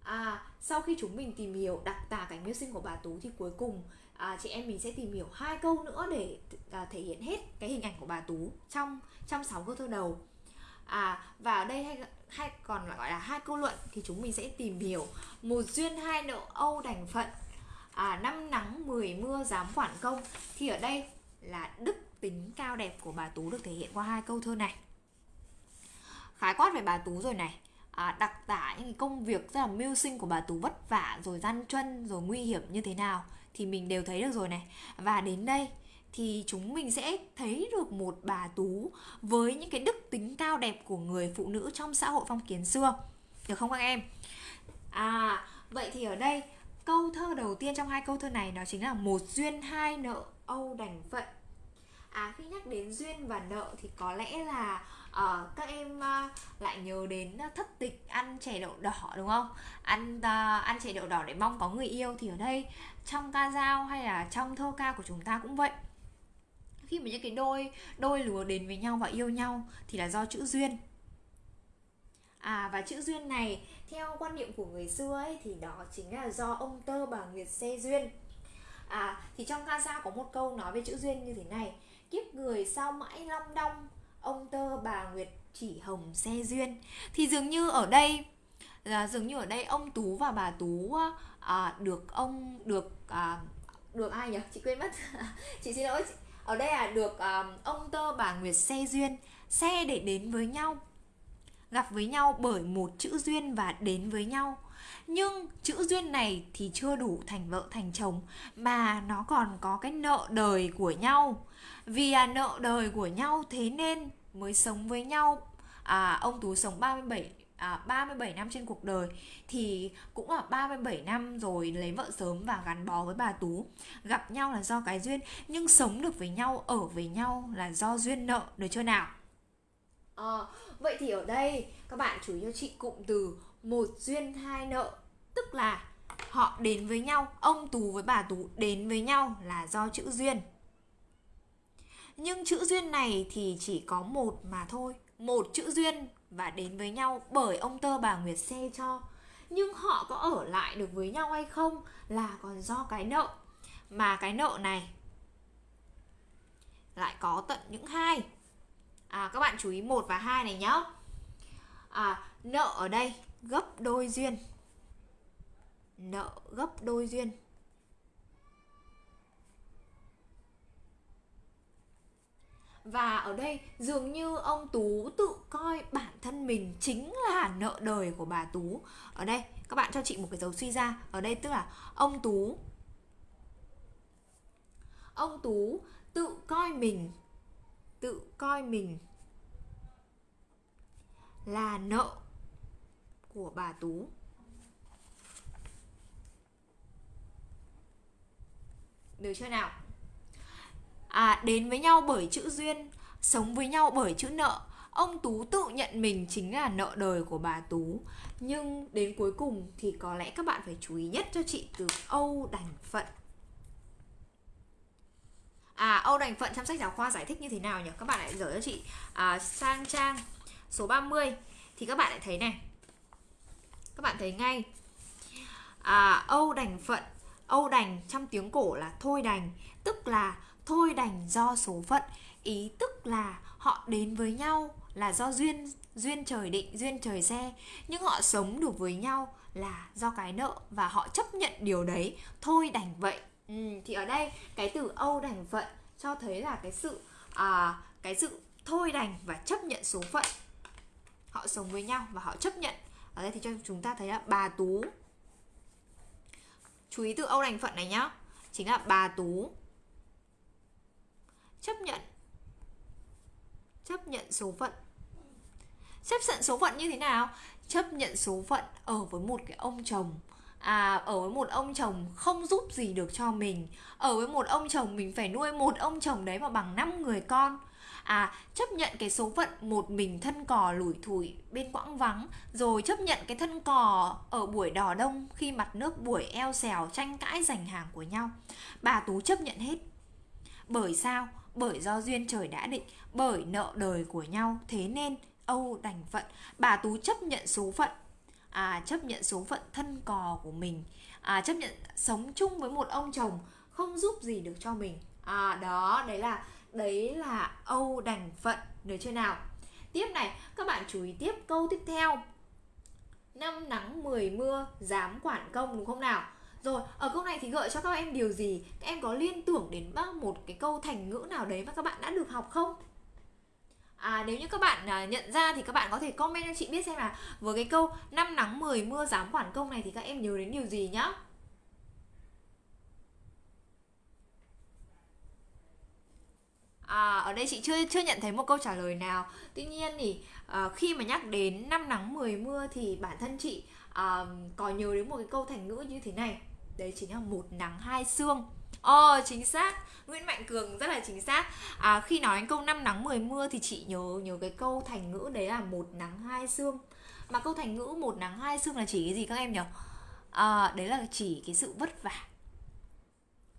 À, sau khi chúng mình tìm hiểu đặc tả cảnh mưu sinh của bà Tú thì cuối cùng à, chị em mình sẽ tìm hiểu hai câu nữa để à, thể hiện hết cái hình ảnh của bà Tú trong trong sáu câu thơ đầu. À và ở đây hay hay còn gọi là hai câu luận thì chúng mình sẽ tìm hiểu. Một duyên hai nợ âu đành phận. À, năm nắng mười mưa dám quản công. Thì ở đây là đức tính cao đẹp của bà Tú được thể hiện qua hai câu thơ này khái quát về bà Tú rồi này. À, đặc tả những công việc rất là mưu sinh của bà Tú vất vả rồi gian truân rồi nguy hiểm như thế nào thì mình đều thấy được rồi này. Và đến đây thì chúng mình sẽ thấy được một bà Tú với những cái đức tính cao đẹp của người phụ nữ trong xã hội phong kiến xưa. Được không các em? À vậy thì ở đây câu thơ đầu tiên trong hai câu thơ này đó chính là một duyên hai nợ âu đành phận à khi nhắc đến duyên và nợ thì có lẽ là uh, các em uh, lại nhớ đến ờ, thất tịch ăn chè đậu đỏ đúng không? Ăn uh, ăn chè đậu đỏ để mong có người yêu thì ở đây trong ca dao hay là trong thơ ca của chúng ta cũng vậy. Khi mà những cái đôi đôi lứa đến với nhau và yêu nhau thì là do chữ duyên. À và chữ duyên này theo quan niệm của người xưa ấy thì đó chính là do ông tơ bà nguyệt xe duyên. À thì trong ca dao có một câu nói về chữ duyên như thế này kiếp người sao mãi long đong ông tơ bà nguyệt chỉ hồng xe duyên. Thì dường như ở đây là dường như ở đây ông tú và bà tú à, được ông được à, được ai nhỉ? Chị quên mất. Chị xin lỗi ở đây là được à, ông tơ bà nguyệt xe duyên xe để đến với nhau gặp với nhau bởi một chữ duyên và đến với nhau. Nhưng chữ duyên này thì chưa đủ thành vợ thành chồng mà nó còn có cái nợ đời của nhau vì à, nợ đời của nhau thế nên mới sống với nhau. À, ông Tú sống 37 à, 37 năm trên cuộc đời. Thì cũng là 37 năm rồi lấy vợ sớm và gắn bó với bà Tú. Gặp nhau là do cái duyên nhưng sống được với nhau ở với nhau là do duyên nợ được chưa nào? À, vậy thì ở đây các bạn chú ý cho chị cụm từ một duyên hai nợ. Tức là họ đến với nhau ông Tú với bà Tú đến với nhau là do chữ duyên nhưng chữ duyên này thì chỉ có một mà thôi. Một chữ duyên và đến với nhau bởi ông tơ bà nguyệt xe cho. Nhưng họ có ở lại được với nhau hay không là còn do cái nợ. Mà cái nợ này lại có tận những hai. À các bạn chú ý một và hai này nhá. À nợ ở đây gấp đôi duyên. Nợ gấp đôi duyên. Và ở đây dường như ông Tú tự coi bản thân mình chính là nợ đời của bà Tú. Ở đây, các bạn cho chị một cái dấu suy ra. Ở đây tức là ông Tú Ông Tú tự coi mình, Tự coi mình là nợ của bà Tú. Được chưa nào? À, đến với nhau bởi chữ duyên, sống với nhau bởi chữ nợ. Ông Tú tự nhận mình chính là nợ đời của bà Tú. Nhưng đến cuối cùng thì có lẽ các bạn phải chú ý nhất cho chị từ Âu đành phận. À, Âu đành phận trong sách giáo khoa giải thích như thế nào nhỉ? Các bạn lại dở cho chị à, sang trang số 30 thì các bạn lại thấy này. Các bạn thấy ngay. À, Âu đành phận Âu đành trong tiếng cổ là thôi đành Tức là thôi đành do số phận. Ý tức là họ đến với nhau là do duyên duyên trời định, duyên trời xe. Nhưng họ sống được với nhau là do cái nợ Và họ chấp nhận điều đấy. Thôi đành vậy. Ừ, Thì ở đây cái từ Âu đành phận cho thấy là cái sự à, cái sự thôi đành và chấp nhận số phận. Họ sống với nhau và họ chấp nhận. Ở đây thì cho chúng ta thấy là bà tú. Chú ý từ âu đành phận này nhá. Chính là bà tú chấp nhận. Chấp nhận số phận. Chấp nhận số phận như thế nào? Chấp nhận số phận ở với một cái ông chồng. À ở với một ông chồng không giúp gì được cho mình. Ở với một ông chồng, mình phải nuôi một ông chồng đấy mà bằng năm người con. À chấp nhận cái số phận một mình thân cò lủi thủi bên quãng vắng, rồi chấp nhận cái thân cò ở buổi đò đông khi mặt nước buổi eo xèo tranh cãi giành hàng của nhau. Bà tú chấp nhận hết. Bởi sao? Bởi do duyên trời đã định, bởi nợ đời của nhau, thế nên âu đành phận. Bà tú chấp nhận số phận. À chấp nhận số phận thân cò của mình. À chấp nhận sống chung với một ông chồng không giúp gì được cho mình. À đó, đấy là đấy là âu đành phận. Được chưa nào? Tiếp này, các bạn chú ý tiếp câu tiếp theo. Năm nắng mười mưa, dám quản công đúng không nào? Rồi ở câu này thì gợi cho các em điều gì các em có liên tưởng đến một cái câu thành ngữ nào đấy mà các bạn đã được học không À, nếu như các bạn à, nhận ra thì các bạn có thể comment cho chị biết xem là với cái câu năm nắng 10 mưa dám quản công này thì các em nhớ đến điều gì nhá. À, ở đây chị chưa chưa nhận thấy một câu trả lời nào. Tuy nhiên thì à, khi mà nhắc đến năm nắng 10 mưa thì bản thân chị à, có nhớ đến một cái câu thành ngữ như thế này. Đấy chính là một nắng hai sương. Oh ờ, chính xác. Nguyễn Mạnh Cường rất là chính xác. À, Khi nói đến câu năm nắng 10 mưa Thì chị nhớ nhớ cái câu thành ngữ đấy là một nắng hai sương Mà câu thành ngữ một nắng hai sương là chỉ cái gì các em nhỉ? À, Đấy là chỉ cái sự vất vả.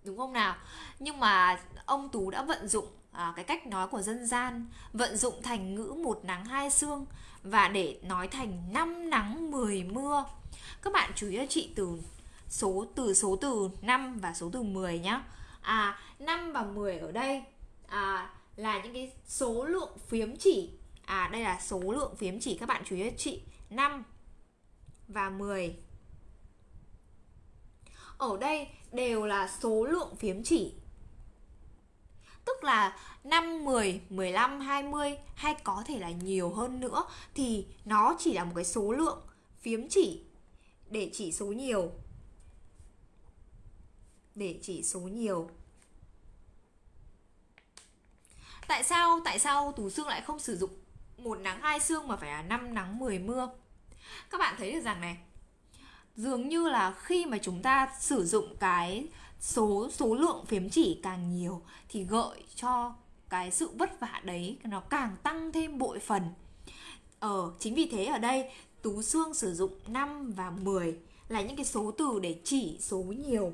Đúng không nào? Nhưng mà ông Tú đã vận dụng à, cái cách nói của dân gian Vận dụng thành ngữ một nắng hai sương Và để nói thành năm nắng 10 mưa. Các bạn chú ý cho chị từ số từ số từ 5 và số từ 10 nhá. À 5 và 10 ở đây à, là những cái số lượng phiếm chỉ. À đây là số lượng phiếm chỉ các bạn chú ý chị 5 và 10. Ở đây đều là số lượng phiếm chỉ. Tức là 5, 10, 15, 20 hay có thể là nhiều hơn nữa thì nó chỉ là một cái số lượng phiếm chỉ để chỉ số nhiều để chỉ số nhiều Tại sao tại sao Tú xương lại không sử dụng một nắng hai xương mà phải là năm nắng 10 mưa? Các bạn thấy được rằng này, dường như là khi mà chúng ta sử dụng cái số số lượng phím chỉ càng nhiều thì gợi cho cái sự vất vả đấy nó càng tăng thêm bội phần. Ờ chính vì thế ở đây Tú xương sử dụng 5 và 10 là những cái số từ để chỉ số nhiều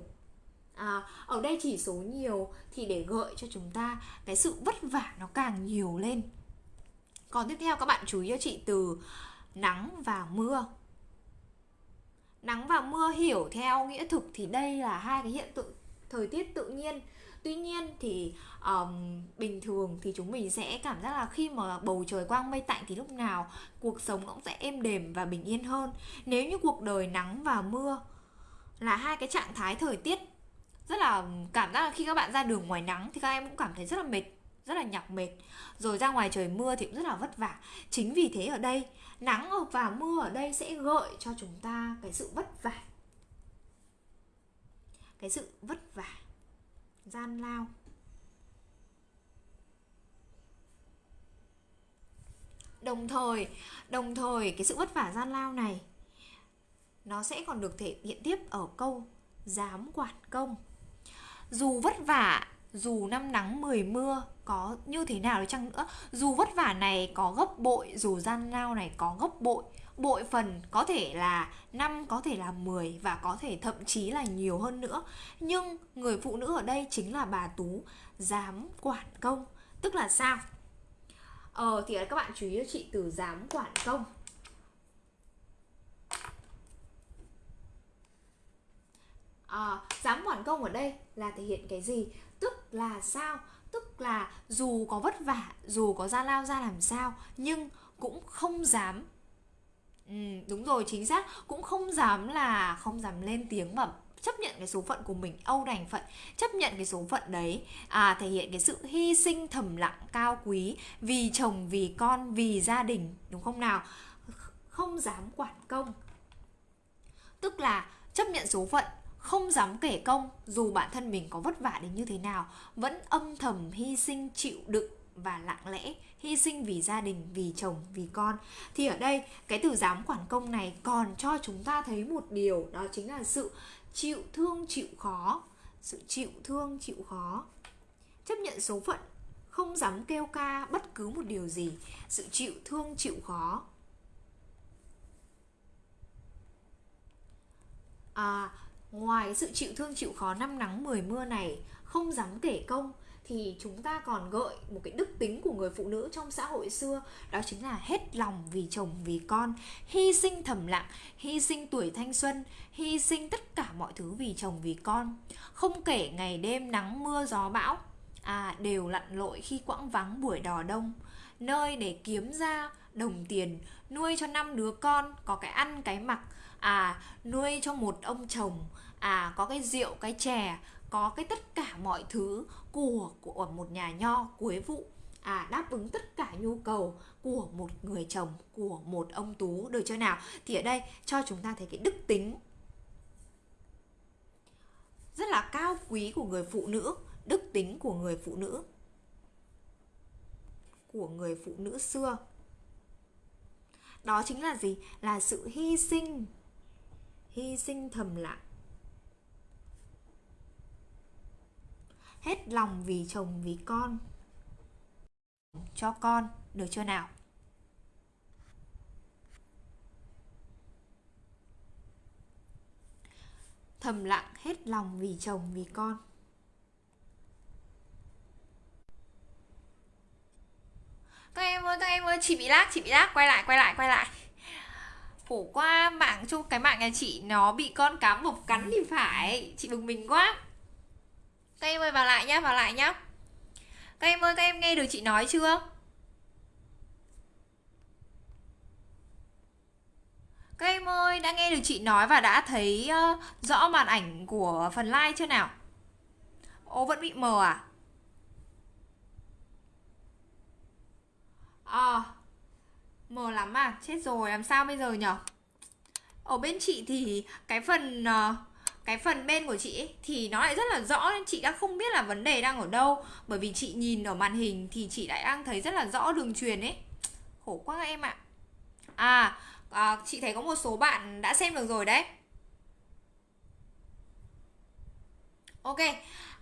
à, ở đây chỉ số nhiều thì để gợi cho chúng ta cái sự vất vả nó càng nhiều lên. Còn tiếp theo các bạn chú ý cho chị từ nắng và mưa. Nắng và mưa hiểu theo nghĩa thực thì đây là hai cái hiện tượng thời tiết tự nhiên. Tuy nhiên thì um, bình thường thì chúng mình sẽ cảm giác là khi mà bầu trời quang mây tạnh thì lúc nào cuộc sống cũng sẽ êm đềm và bình yên hơn. Nếu như cuộc đời nắng và mưa là hai cái trạng thái thời tiết rất là cảm giác là khi các bạn ra đường ngoài nắng thì các em cũng cảm thấy rất là mệt, rất là nhọc mệt. Rồi ra ngoài trời mưa thì cũng rất là vất vả. Chính vì thế ở đây, nắng và mưa ở đây sẽ gợi cho chúng ta cái sự vất vả. Cái sự vất vả, gian lao. Đồng thời đồng thời cái sự vất vả, gian lao này, nó sẽ còn được thể hiện tiếp ở câu dám quản công dù vất vả, dù năm nắng mười mưa có như thế nào đi chăng nữa, dù vất vả này có gấp bội, dù gian lao này có gấp bội bội phần có thể là năm, có thể là 10 và có thể thậm chí là nhiều hơn nữa. Nhưng người phụ nữ ở đây chính là bà Tú dám quản công. Tức là sao? Ờ thì các bạn chú ý cho chị từ dám quản công. À, dám quản công ở đây là thể hiện cái gì? Tức là sao? Tức là dù có vất vả dù có ra lao ra làm sao nhưng cũng không dám. Ừ, đúng rồi chính xác. Cũng không dám là không dám lên tiếng mà chấp nhận cái số phận của mình âu đành phận chấp nhận cái số phận đấy. À thể hiện cái sự hy sinh thầm lặng cao quý vì chồng vì con vì gia đình đúng không nào? Không dám quản công. Tức là chấp nhận số phận không dám kể công, dù bản thân mình có vất vả đến như thế nào, vẫn âm thầm hy sinh chịu đựng và lặng lẽ hy sinh vì gia đình, vì chồng, vì con. Thì ở đây, cái từ dám quản công này còn cho chúng ta thấy một điều, đó chính là sự chịu thương chịu khó. Sự chịu thương chịu khó. Chấp nhận số phận, không dám kêu ca bất cứ một điều gì. Sự chịu thương chịu khó. À ngoài sự chịu thương chịu khó năm nắng mười mưa này, không dám kể công, thì chúng ta còn gợi một cái đức tính của người phụ nữ trong xã hội xưa, đó chính là hết lòng vì chồng, vì con, hy sinh thầm lặng, hy sinh tuổi thanh xuân, hy sinh tất cả mọi thứ vì chồng, vì con. Không kể ngày đêm nắng mưa gió bão à đều lặn lội khi quãng vắng buổi đò đông. Nơi để kiếm ra đồng tiền, nuôi cho năm đứa con có cái ăn, cái mặc à nuôi cho một ông chồng à có cái rượu, cái chè, có cái tất cả mọi thứ của của một nhà nho cuối vụ à đáp ứng tất cả nhu cầu của một người chồng, của một ông tú, được chưa nào? Thì ở đây, cho chúng ta thấy cái đức tính rất là cao quý của người phụ nữ, đức tính của người phụ nữ, của người phụ nữ xưa. Đó chính là gì? Là sự hy sinh hy sinh thầm lặng. Hết lòng vì chồng, vì con. Cho con, được chưa nào? Thầm lặng, hết lòng vì chồng, vì con. Các em ơi, các em ơi, chị bị lag, chị bị lag. Quay lại quay lại quay lại. Khổ qua mạng chung, cái mạng nhà chị nó bị con cá mập cắn thì phải. Chị bực mình quá các em ơi vào lại nhá vào lại nhá. Các em ơi các em nghe được chị nói chưa? Các em ơi đã nghe được chị nói và đã thấy uh, rõ màn ảnh của phần like chưa nào? Ô vẫn bị mờ à? À mờ lắm à chết rồi làm sao bây giờ nhở? Ở bên chị thì cái phần uh, cái phần bên của chị ấy, thì nó lại rất là rõ nên chị đã không biết là vấn đề đang ở đâu. Bởi vì chị nhìn ở màn hình thì chị lại đang thấy rất là rõ đường truyền ấy. Khổ quá các em ạ. À, à chị thấy có một số bạn đã xem được rồi đấy. Ok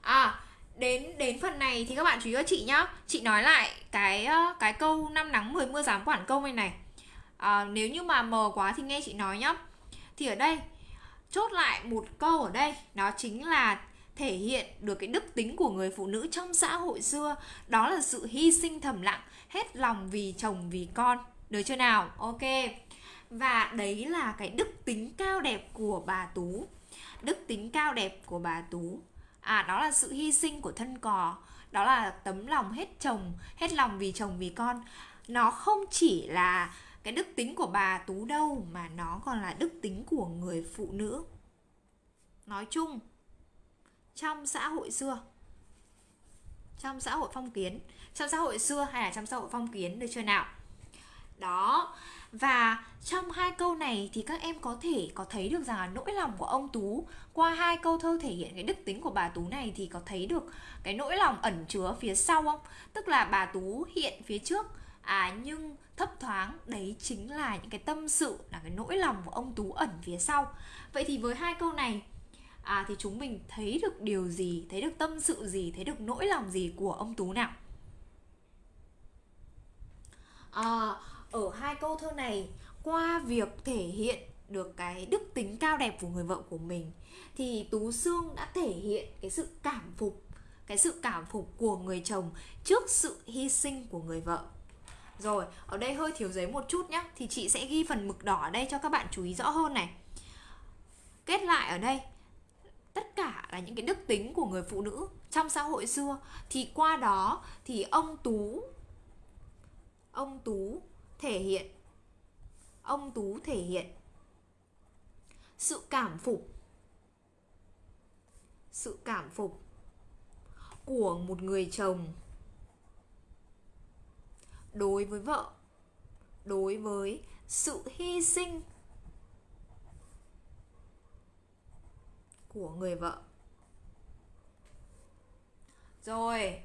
à đến đến phần này thì các bạn chú ý cho chị nhá. Chị nói lại cái ờ, cái câu năm nắng 10 mưa dám quản công này này. À, nếu như mà mờ quá thì nghe chị nói nhá. Thì ở đây chốt lại một câu ở đây, đó chính là thể hiện được cái đức tính của người phụ nữ trong xã hội xưa. Đó là sự hy sinh thầm lặng, hết lòng vì chồng, vì con. Được chưa nào? Ok. Và đấy là cái đức tính cao đẹp của bà tú. Đức tính cao đẹp của bà tú. À đó là sự hy sinh của thân cò. Đó là tấm lòng hết chồng, hết lòng vì chồng, vì con. Nó không chỉ là cái đức tính của bà tú đâu mà nó còn là đức tính của người phụ nữ nói chung, trong xã hội xưa, trong xã hội phong kiến, trong xã hội xưa hay là trong xã hội phong kiến được chưa nào đó, và trong hai câu này thì các em có thể, có thấy được rằng là nỗi lòng của ông Tú, qua hai câu thơ thể hiện cái đức tính của bà Tú này thì có thấy được cái nỗi lòng ẩn chứa phía sau không? Tức là bà Tú hiện phía trước à nhưng thấp thoáng đấy chính là những cái tâm sự là cái nỗi lòng của ông Tú ẩn phía sau. Vậy thì với hai câu này à thì chúng mình thấy được điều gì, thấy được tâm sự gì, thấy được nỗi lòng gì của ông Tú nào? À, ở hai câu thơ này qua việc thể hiện được cái đức tính cao đẹp của người vợ của mình thì tú xương đã thể hiện cái sự cảm phục cái sự cảm phục của người chồng trước sự hy sinh của người vợ rồi, ở đây hơi thiếu giấy một chút nhé thì chị sẽ ghi phần mực đỏ ở đây cho các bạn chú ý rõ hơn này. Kết lại ở đây, tất cả là những cái đức tính của người phụ nữ trong xã hội xưa. Thì qua đó thì ông tú ông tú thể hiện, ông tú thể hiện sự cảm phục, sự cảm phục của một người chồng đối với vợ, đối với sự hy sinh của người vợ. Rồi,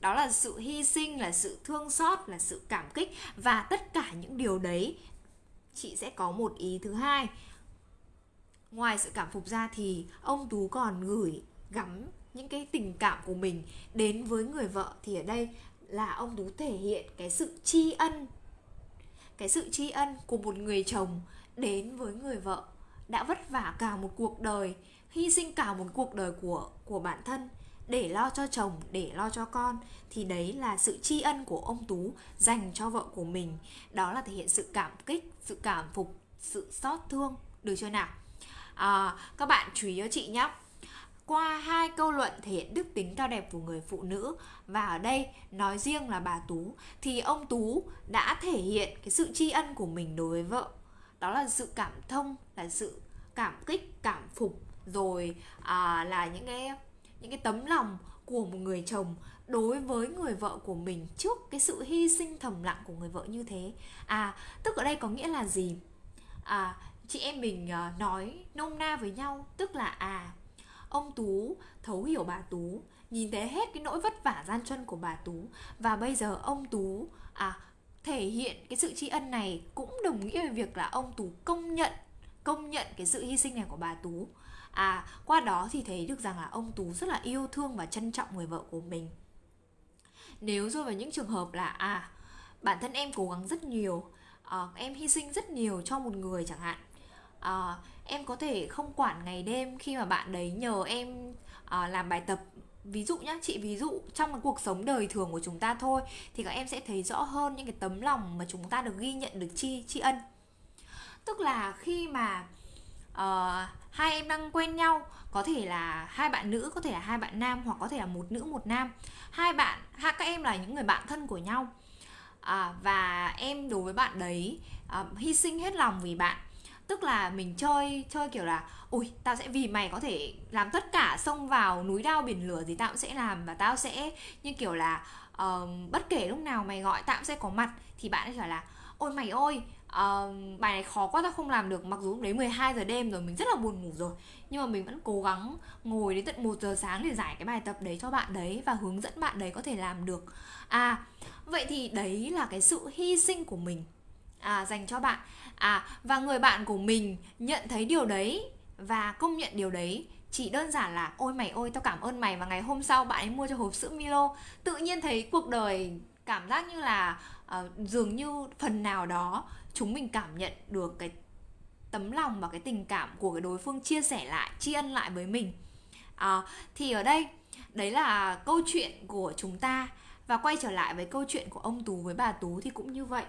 đó là sự hy sinh, là sự thương xót, là sự cảm kích. Và tất cả những điều đấy, chị sẽ có một ý thứ hai. Ngoài sự cảm phục ra thì ông tú còn gửi gắm những cái tình cảm của mình đến với người vợ. Thì ở đây là ông tú thể hiện cái sự tri ân cái sự tri ân của một người chồng đến với người vợ đã vất vả cả một cuộc đời hy sinh cả một cuộc đời của của bản thân để lo cho chồng để lo cho con. Thì đấy là sự tri ân của ông tú dành cho vợ của mình. Đó là thể hiện sự cảm kích sự cảm phục sự xót thương. Được chưa nào? À, các bạn chú ý cho chị nhé qua hai câu luận thể hiện đức tính cao đẹp của người phụ nữ. Và ở đây nói riêng là bà tú thì ông tú đã thể hiện cái sự tri ân của mình đối với vợ. Đó là sự cảm thông là sự cảm kích cảm phục rồi à, là những cái những cái tấm lòng của một người chồng đối với người vợ của mình trước cái sự hy sinh thầm lặng của người vợ như thế. À tức ở đây có nghĩa là gì? À chị em mình uh, nói nôm na với nhau tức là à ông tú thấu hiểu bà tú nhìn thấy hết cái nỗi vất vả gian truân của bà tú. Và bây giờ ông tú à thể hiện cái sự tri ân này cũng đồng nghĩa với việc là ông tú công nhận công nhận cái sự hy sinh này của bà tú. À qua đó thì thấy được rằng là ông tú rất là yêu thương và trân trọng người vợ của mình. Nếu rơi vào những trường hợp là à bản thân em cố gắng rất nhiều à, em hy sinh rất nhiều cho một người chẳng hạn à, em có thể không quản ngày đêm khi mà bạn đấy nhờ em à, làm bài tập. Ví dụ nhá chị ví dụ trong cái cuộc sống đời thường của chúng ta thôi thì các em sẽ thấy rõ hơn những cái tấm lòng mà chúng ta được ghi nhận được chi tri ân. Tức là khi mà uh, hai em đang quen nhau có thể là hai bạn nữ có thể là hai bạn nam hoặc có thể là một nữ một nam. Hai bạn hai các em là những người bạn thân của nhau. À, và em đối với bạn đấy à, hy sinh hết lòng vì bạn tức là mình chơi chơi kiểu là ui tao sẽ vì mày có thể làm tất cả xông vào núi đao biển lửa gì tao cũng sẽ làm và tao sẽ như kiểu là uh, bất kể lúc nào mày gọi tao cũng sẽ có mặt. Thì bạn ấy trả là ôi mày ơi uh, bài này khó quá tao không làm được. Mặc dù lúc đấy 12 giờ đêm rồi mình rất là buồn ngủ rồi. Nhưng mà mình vẫn cố gắng ngồi đến tận 1 giờ sáng để giải cái bài tập đấy cho bạn đấy và hướng dẫn bạn đấy có thể làm được. À vậy thì đấy là cái sự hy sinh của mình à dành cho bạn. À và người bạn của mình nhận thấy điều đấy và công nhận điều đấy chỉ đơn giản là ôi mày ôi tao cảm ơn mày và ngày hôm sau bạn ấy mua cho hộp sữa Milo. Tự nhiên thấy cuộc đời cảm giác như là uh, dường như phần nào đó chúng mình cảm nhận được cái tấm lòng và cái tình cảm của cái đối phương chia sẻ lại tri ân lại với mình. À, thì ở đây đấy là câu chuyện của chúng ta. Và quay trở lại với câu chuyện của ông tú với bà tú thì cũng như vậy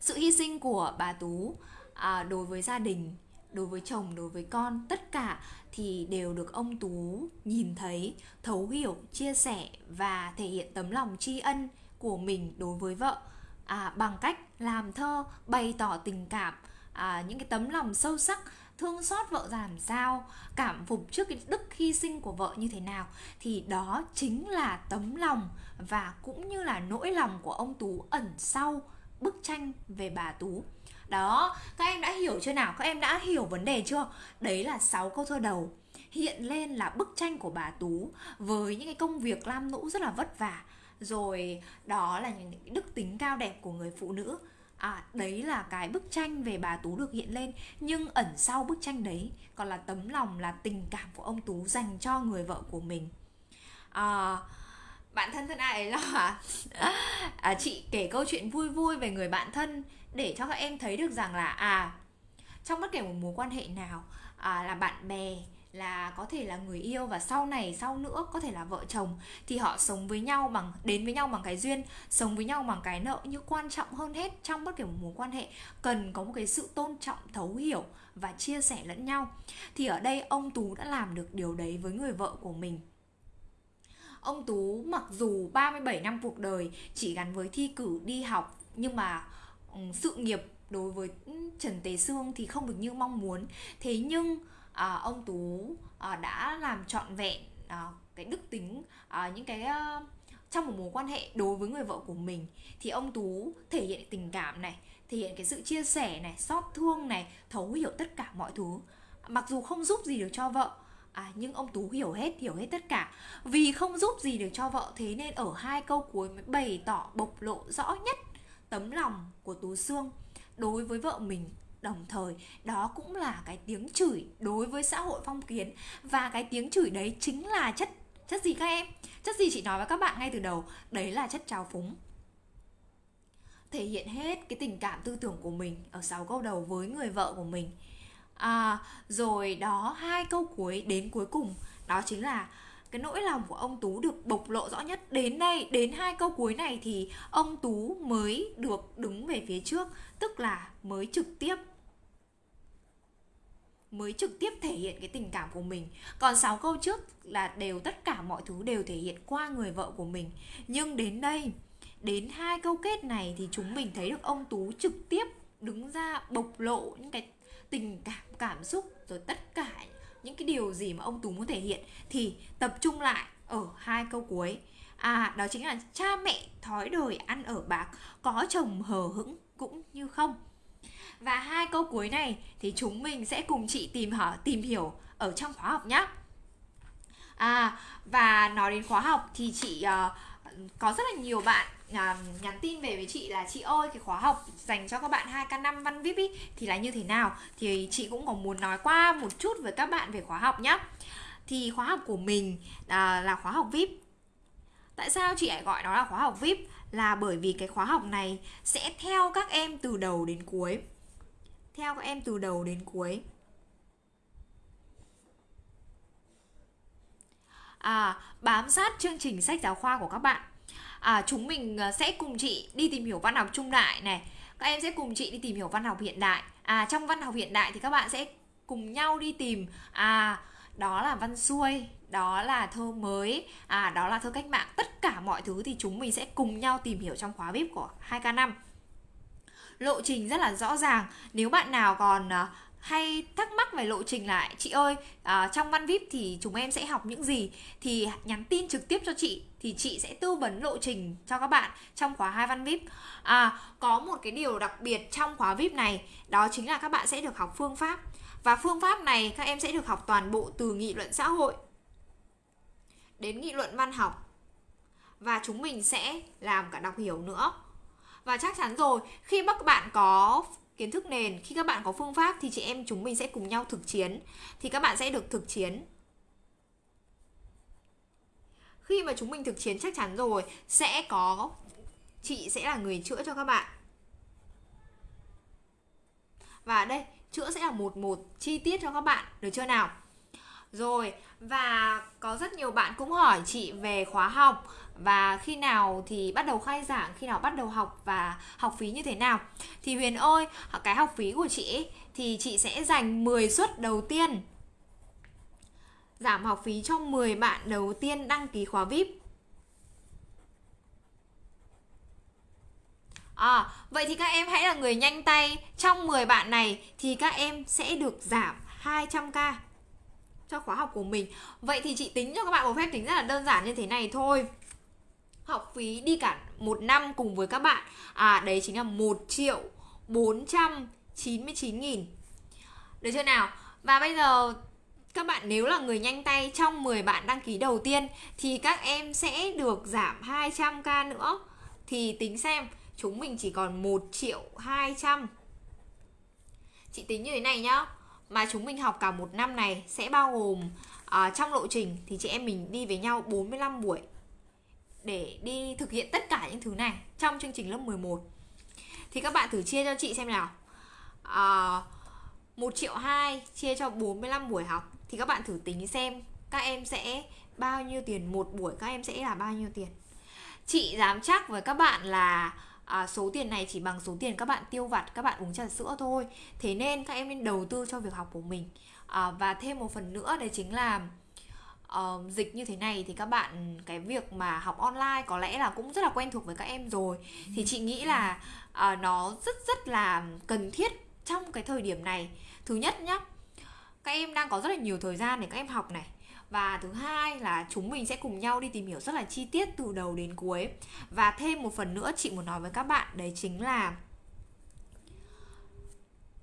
sự hy sinh của bà tú à, đối với gia đình đối với chồng đối với con tất cả thì đều được ông tú nhìn thấy thấu hiểu chia sẻ và thể hiện tấm lòng tri ân của mình đối với vợ. À, bằng cách làm thơ bày tỏ tình cảm à, những cái tấm lòng sâu sắc thương xót vợ ra làm sao cảm phục trước cái đức hy sinh của vợ như thế nào thì đó chính là tấm lòng và cũng như là nỗi lòng của ông tú ẩn sau bức tranh về bà tú. Đó các em đã hiểu chưa nào? Các em đã hiểu vấn đề chưa? Đấy là 6 câu thơ đầu hiện lên là bức tranh của bà tú với những cái công việc lam lũ rất là vất vả. Rồi đó là những đức tính cao đẹp của người phụ nữ. À đấy là cái bức tranh về bà tú được hiện lên nhưng ẩn sau bức tranh đấy còn là tấm lòng là tình cảm của ông tú dành cho người vợ của mình. À, bạn thân thân ai ấy lo à, chị kể câu chuyện vui vui về người bạn thân để cho các em thấy được rằng là à trong bất kể một mối quan hệ nào à, là bạn bè là có thể là người yêu và sau này sau nữa có thể là vợ chồng thì họ sống với nhau bằng đến với nhau bằng cái duyên sống với nhau bằng cái nợ nhưng quan trọng hơn hết trong bất kể một mối quan hệ. Cần có một cái sự tôn trọng thấu hiểu và chia sẻ lẫn nhau. Thì ở đây ông tú đã làm được điều đấy với người vợ của mình ông tú mặc dù 37 năm cuộc đời chỉ gắn với thi cử đi học nhưng mà sự nghiệp đối với Trần Tế Sương thì không được như mong muốn. Thế nhưng à, ông tú à, đã làm trọn vẹn à, cái đức tính à, những cái à, trong một mối quan hệ đối với người vợ của mình. Thì ông tú thể hiện tình cảm này thể hiện cái sự chia sẻ này xót thương này thấu hiểu tất cả mọi thứ. Mặc dù không giúp gì được cho vợ à, nhưng ông tú hiểu hết hiểu hết tất cả. Vì không giúp gì được cho vợ thế nên ở hai câu cuối mới bày tỏ bộc lộ rõ nhất tấm lòng của tú xương đối với vợ mình đồng thời. Đó cũng là cái tiếng chửi đối với xã hội phong kiến. Và cái tiếng chửi đấy chính là chất chất gì các em? Chất gì chị nói với các bạn ngay từ đầu? Đấy là chất trào phúng. Thể hiện hết cái tình cảm tư tưởng của mình ở sáu câu đầu với người vợ của mình à, rồi đó hai câu cuối đến cuối cùng. Đó chính là cái nỗi lòng của ông tú được bộc lộ rõ nhất. Đến đây đến hai câu cuối này thì ông tú mới được đứng về phía trước tức là mới trực tiếp mới trực tiếp thể hiện cái tình cảm của mình. Còn sáu câu trước là đều tất cả mọi thứ đều thể hiện qua người vợ của mình. Nhưng đến đây đến hai câu kết này thì chúng mình thấy được ông tú trực tiếp đứng ra bộc lộ những cái tình cảm cảm xúc rồi tất cả những cái điều gì mà ông tú muốn thể hiện thì tập trung lại ở hai câu cuối à đó chính là cha mẹ thói đời ăn ở bạc có chồng hờ hững cũng như không và hai câu cuối này thì chúng mình sẽ cùng chị tìm hỏi tìm hiểu ở trong khóa học nhé. À và nói đến khóa học thì chị uh, có rất là nhiều bạn À, nhắn tin về với chị là chị ơi cái khóa học dành cho các bạn 2K5 văn VIP ý, thì là như thế nào thì chị cũng có muốn nói qua một chút với các bạn về khóa học nhé. Thì khóa học của mình à, là khóa học VIP. Tại sao chị lại gọi nó là khóa học VIP? Là bởi vì cái khóa học này sẽ theo các em từ đầu đến cuối theo các em từ đầu đến cuối à, bám sát chương trình sách giáo khoa của các bạn à, chúng mình à, sẽ cùng chị đi tìm hiểu văn học trung đại này. Các em sẽ cùng chị đi tìm hiểu văn học hiện đại. À trong văn học hiện đại thì các bạn sẽ cùng nhau đi tìm. À đó là văn xuôi đó là thơ mới à đó là thơ cách mạng. Tất cả mọi thứ thì chúng mình sẽ cùng nhau tìm hiểu trong khóa vip của 2k5 lộ trình rất là rõ ràng. Nếu bạn nào còn à, hay thắc mắc về lộ trình lại chị ơi à, trong văn vip thì chúng em sẽ học những gì? Thì nhắn tin trực tiếp cho chị thì chị sẽ tư vấn lộ trình cho các bạn trong khóa hai văn vip. À có một cái điều đặc biệt trong khóa vip này, đó chính là các bạn sẽ được học phương pháp. Và phương pháp này các em sẽ được học toàn bộ từ nghị luận xã hội đến nghị luận văn học. Và chúng mình sẽ làm cả đọc hiểu nữa. Và chắc chắn rồi, khi các bạn có kiến thức nền, khi các bạn có phương pháp thì chị em chúng mình sẽ cùng nhau thực chiến. Thì các bạn sẽ được thực chiến khi mà chúng mình thực chiến chắc chắn rồi sẽ có chị sẽ là người chữa cho các bạn. Và đây chữa sẽ là một một chi tiết cho các bạn được chưa nào? Rồi, và có rất nhiều bạn cũng hỏi chị về khóa học. Và khi nào thì bắt đầu khai giảng, khi nào bắt đầu học và học phí như thế nào. Thì Huyền ơi, cái học phí của chị ấy, thì chị sẽ dành 10 suất đầu tiên giảm học phí cho 10 bạn đầu tiên đăng ký khóa VIP. À, vậy thì các em hãy là người nhanh tay. Trong 10 bạn này thì các em sẽ được giảm 200k cho khóa học của mình. Vậy thì chị tính cho các bạn một phép tính rất là đơn giản như thế này thôi. Học phí đi cả một năm cùng với các bạn. À đấy chính là 1 triệu 499 nghìn. Được chưa nào? Và bây giờ các bạn nếu là người nhanh tay trong 10 bạn đăng ký đầu tiên thì các em sẽ được giảm 200k nữa. Thì tính xem chúng mình chỉ còn 1 triệu 200. Chị tính như thế này nhá. Mà chúng mình học cả một năm này sẽ bao gồm uh, trong lộ trình thì chị em mình đi với nhau 45 buổi để đi thực hiện tất cả những thứ này trong chương trình lớp 11. Thì các bạn thử chia cho chị xem nào. À, uh, 1 triệu 2 chia cho 45 buổi học thì các bạn thử tính xem các em sẽ bao nhiêu tiền một buổi các em sẽ là bao nhiêu tiền. Chị dám chắc với các bạn là à, số tiền này chỉ bằng số tiền các bạn tiêu vặt các bạn uống trà sữa thôi. Thế nên các em nên đầu tư cho việc học của mình. À, và thêm một phần nữa đấy chính là uh, dịch như thế này thì các bạn cái việc mà học online có lẽ là cũng rất là quen thuộc với các em rồi. Thì chị nghĩ là uh, nó rất rất là cần thiết trong cái thời điểm này. Thứ nhất nhá các em đang có rất là nhiều thời gian để các em học này. Và thứ hai là chúng mình sẽ cùng nhau đi tìm hiểu rất là chi tiết từ đầu đến cuối. Và thêm một phần nữa chị muốn nói với các bạn đấy chính là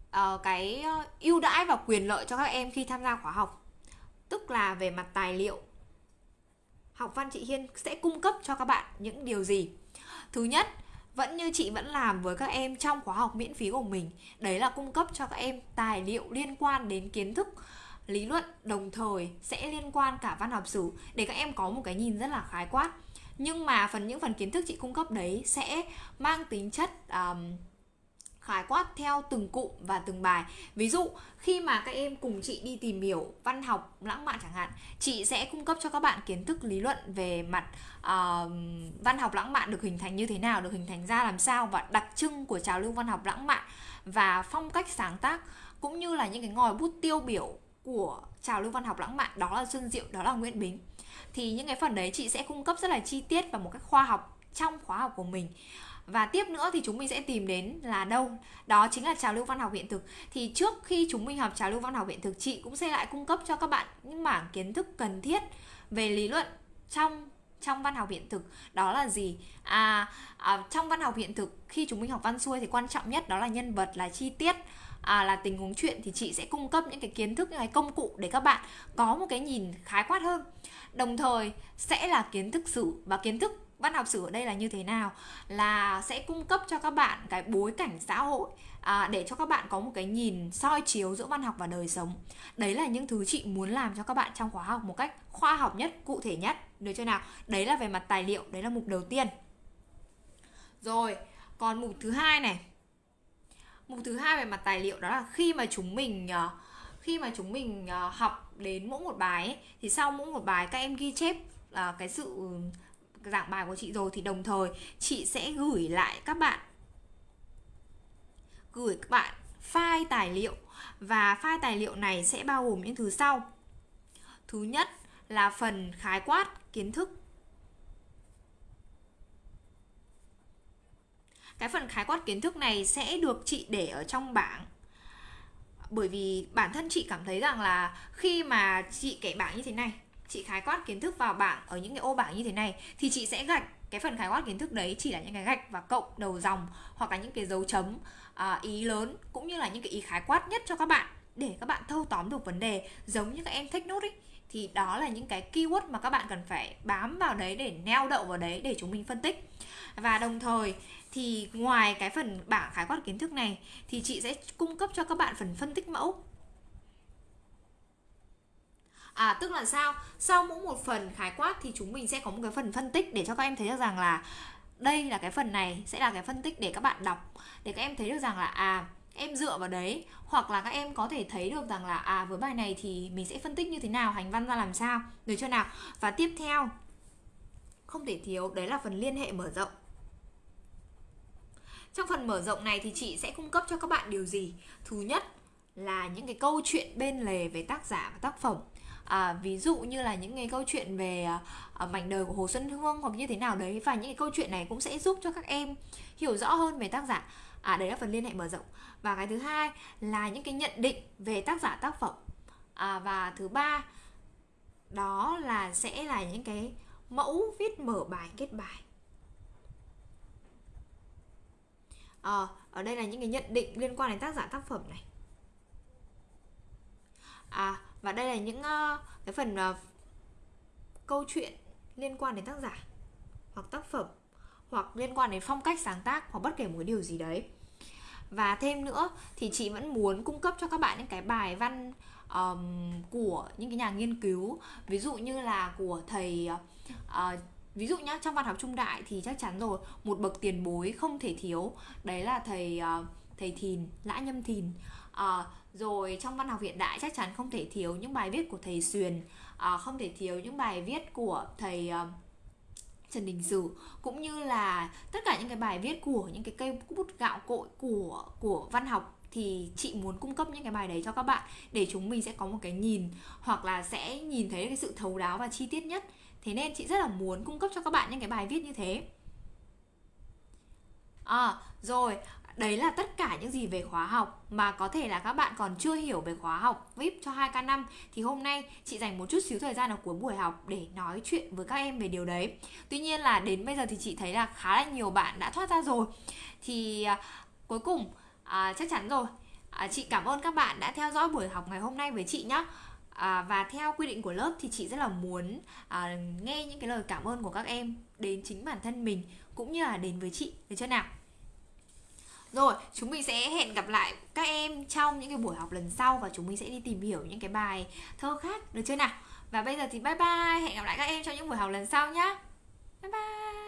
uh, cái ờ, ưu đãi và quyền lợi cho các em khi tham gia khóa học. Tức là về mặt tài liệu học văn chị hiên sẽ cung cấp cho các bạn những điều gì? Thứ nhất vẫn như chị vẫn làm với các em trong khóa học miễn phí của mình. Đấy là cung cấp cho các em tài liệu liên quan đến kiến thức lý luận đồng thời sẽ liên quan cả văn học sử để các em có một cái nhìn rất là khái quát. Nhưng mà phần những phần kiến thức chị cung cấp đấy sẽ mang tính chất um, khái quát theo từng cụm và từng bài. Ví dụ khi mà các em cùng chị đi tìm hiểu văn học lãng mạn chẳng hạn chị sẽ cung cấp cho các bạn kiến thức lý luận về mặt uh, văn học lãng mạn được hình thành như thế nào được hình thành ra làm sao và đặc trưng của trào lưu văn học lãng mạn và phong cách sáng tác cũng như là những cái ngòi bút tiêu biểu của trào lưu văn học lãng mạn đó là Xuân Diệu đó là Nguyễn Bính. Thì những cái phần đấy chị sẽ cung cấp rất là chi tiết và một cách khoa học trong khóa học của mình và tiếp nữa thì chúng mình sẽ tìm đến là đâu? Đó chính là trào lưu văn học hiện thực. Thì trước khi chúng mình học trào lưu văn học hiện thực chị cũng sẽ lại cung cấp cho các bạn những mảng kiến thức cần thiết về lý luận trong trong văn học hiện thực. Đó là gì? À, à trong văn học hiện thực khi chúng mình học văn xuôi thì quan trọng nhất đó là nhân vật là chi tiết à, là tình huống chuyện thì chị sẽ cung cấp những cái kiến thức những cái công cụ để các bạn có một cái nhìn khái quát hơn. Đồng thời sẽ là kiến thức sử và kiến thức văn học sử ở đây là như thế nào? Là sẽ cung cấp cho các bạn cái bối cảnh xã hội à, để cho các bạn có một cái nhìn soi chiếu giữa văn học và đời sống. Đấy là những thứ chị muốn làm cho các bạn trong khóa học một cách khoa học nhất cụ thể nhất. Được chưa nào? Đấy là về mặt tài liệu đấy là mục đầu tiên. Rồi còn mục thứ hai này. Mục thứ hai về mặt tài liệu đó là khi mà chúng mình ờ, khi mà chúng mình ờ, học đến mỗi một bài ấy, thì sau mỗi một bài các em ghi chép là cái sự giảng bài của chị rồi thì đồng thời chị sẽ gửi lại các bạn, gửi các bạn file tài liệu và file tài liệu này sẽ bao gồm những thứ sau. Thứ nhất là phần khái quát kiến thức. Cái phần khái quát kiến thức này sẽ được chị để ở trong bảng. Bởi vì bản thân chị cảm thấy rằng là khi mà chị kể bảng như thế này chị khái quát kiến thức vào bảng ở những cái ô bảng như thế này thì chị sẽ gạch cái phần khái quát kiến thức đấy chỉ là những cái gạch và cộng đầu dòng hoặc là những cái dấu chấm à, ý lớn cũng như là những cái ý khái quát nhất cho các bạn để các bạn thâu tóm được vấn đề giống như các em take note ấy. Thì đó là những cái keyword mà các bạn cần phải bám vào đấy để neo đậu vào đấy để chúng mình phân tích. Và đồng thời thì ngoài cái phần bảng khái quát kiến thức này thì chị sẽ cung cấp cho các bạn phần phân tích mẫu. À tức là sao? Sau mỗi một phần khái quát thì chúng mình sẽ có một cái phần phân tích để cho các em thấy được rằng là đây là cái phần này sẽ là cái phân tích để các bạn đọc. Để các em thấy được rằng là à em dựa vào đấy, hoặc là các em có thể thấy được rằng là à với bài này thì mình sẽ phân tích như thế nào, hành văn ra làm sao, được chưa nào? Và tiếp theo, không thể thiếu, đấy là phần liên hệ mở rộng. Trong phần mở rộng này thì chị sẽ cung cấp cho các bạn điều gì? Thứ nhất là những cái câu chuyện bên lề về tác giả và tác phẩm à, ví dụ như là những cái câu chuyện về à, à, mảnh đời của hồ xuân hương hoặc như thế nào đấy và những cái câu chuyện này cũng sẽ giúp cho các em hiểu rõ hơn về tác giả. À đấy là phần liên hệ mở rộng. Và cái thứ hai là những cái nhận định về tác giả tác phẩm. À, và thứ ba đó là sẽ là những cái mẫu viết mở bài kết bài. À, ở đây là những cái nhận định liên quan đến tác giả tác phẩm này. À và đây là những uh, cái phần uh, câu chuyện liên quan đến tác giả hoặc tác phẩm hoặc liên quan đến phong cách sáng tác hoặc bất kể một điều gì đấy. Và thêm nữa thì chị vẫn muốn cung cấp cho các bạn những cái bài văn um, của những cái nhà nghiên cứu. Ví dụ như là của thầy uh, ví dụ nhá trong văn học trung đại thì chắc chắn rồi một bậc tiền bối không thể thiếu. Đấy là thầy uh, thầy thìn lã nhâm thìn. Uh, rồi trong văn học hiện đại chắc chắn không thể thiếu những bài viết của thầy xuyền à, không thể thiếu những bài viết của thầy uh, Trần Đình Sử cũng như là tất cả những cái bài viết của những cái cây bút gạo cội của của văn học thì chị muốn cung cấp những cái bài đấy cho các bạn để chúng mình sẽ có một cái nhìn hoặc là sẽ nhìn thấy cái sự thấu đáo và chi tiết nhất. Thế nên chị rất là muốn cung cấp cho các bạn những cái bài viết như thế. À rồi đấy là tất cả những gì về khóa học mà có thể là các bạn còn chưa hiểu về khóa học VIP cho 2K5 thì hôm nay chị dành một chút xíu thời gian ở cuối buổi học để nói chuyện với các em về điều đấy. Tuy nhiên là đến bây giờ thì chị thấy là khá là nhiều bạn đã thoát ra rồi. Thì à, cuối cùng à, chắc chắn rồi. À, chị cảm ơn các bạn đã theo dõi buổi học ngày hôm nay với chị nhé. À, và theo quy định của lớp thì chị rất là muốn à, nghe những cái lời cảm ơn của các em đến chính bản thân mình cũng như là đến với chị được chưa nào rồi, chúng mình sẽ hẹn gặp lại các em trong những cái buổi học lần sau và chúng mình sẽ đi tìm hiểu những cái bài thơ khác được chưa nào? Và bây giờ thì bye bye, hẹn gặp lại các em trong những buổi học lần sau nhá Bye bye.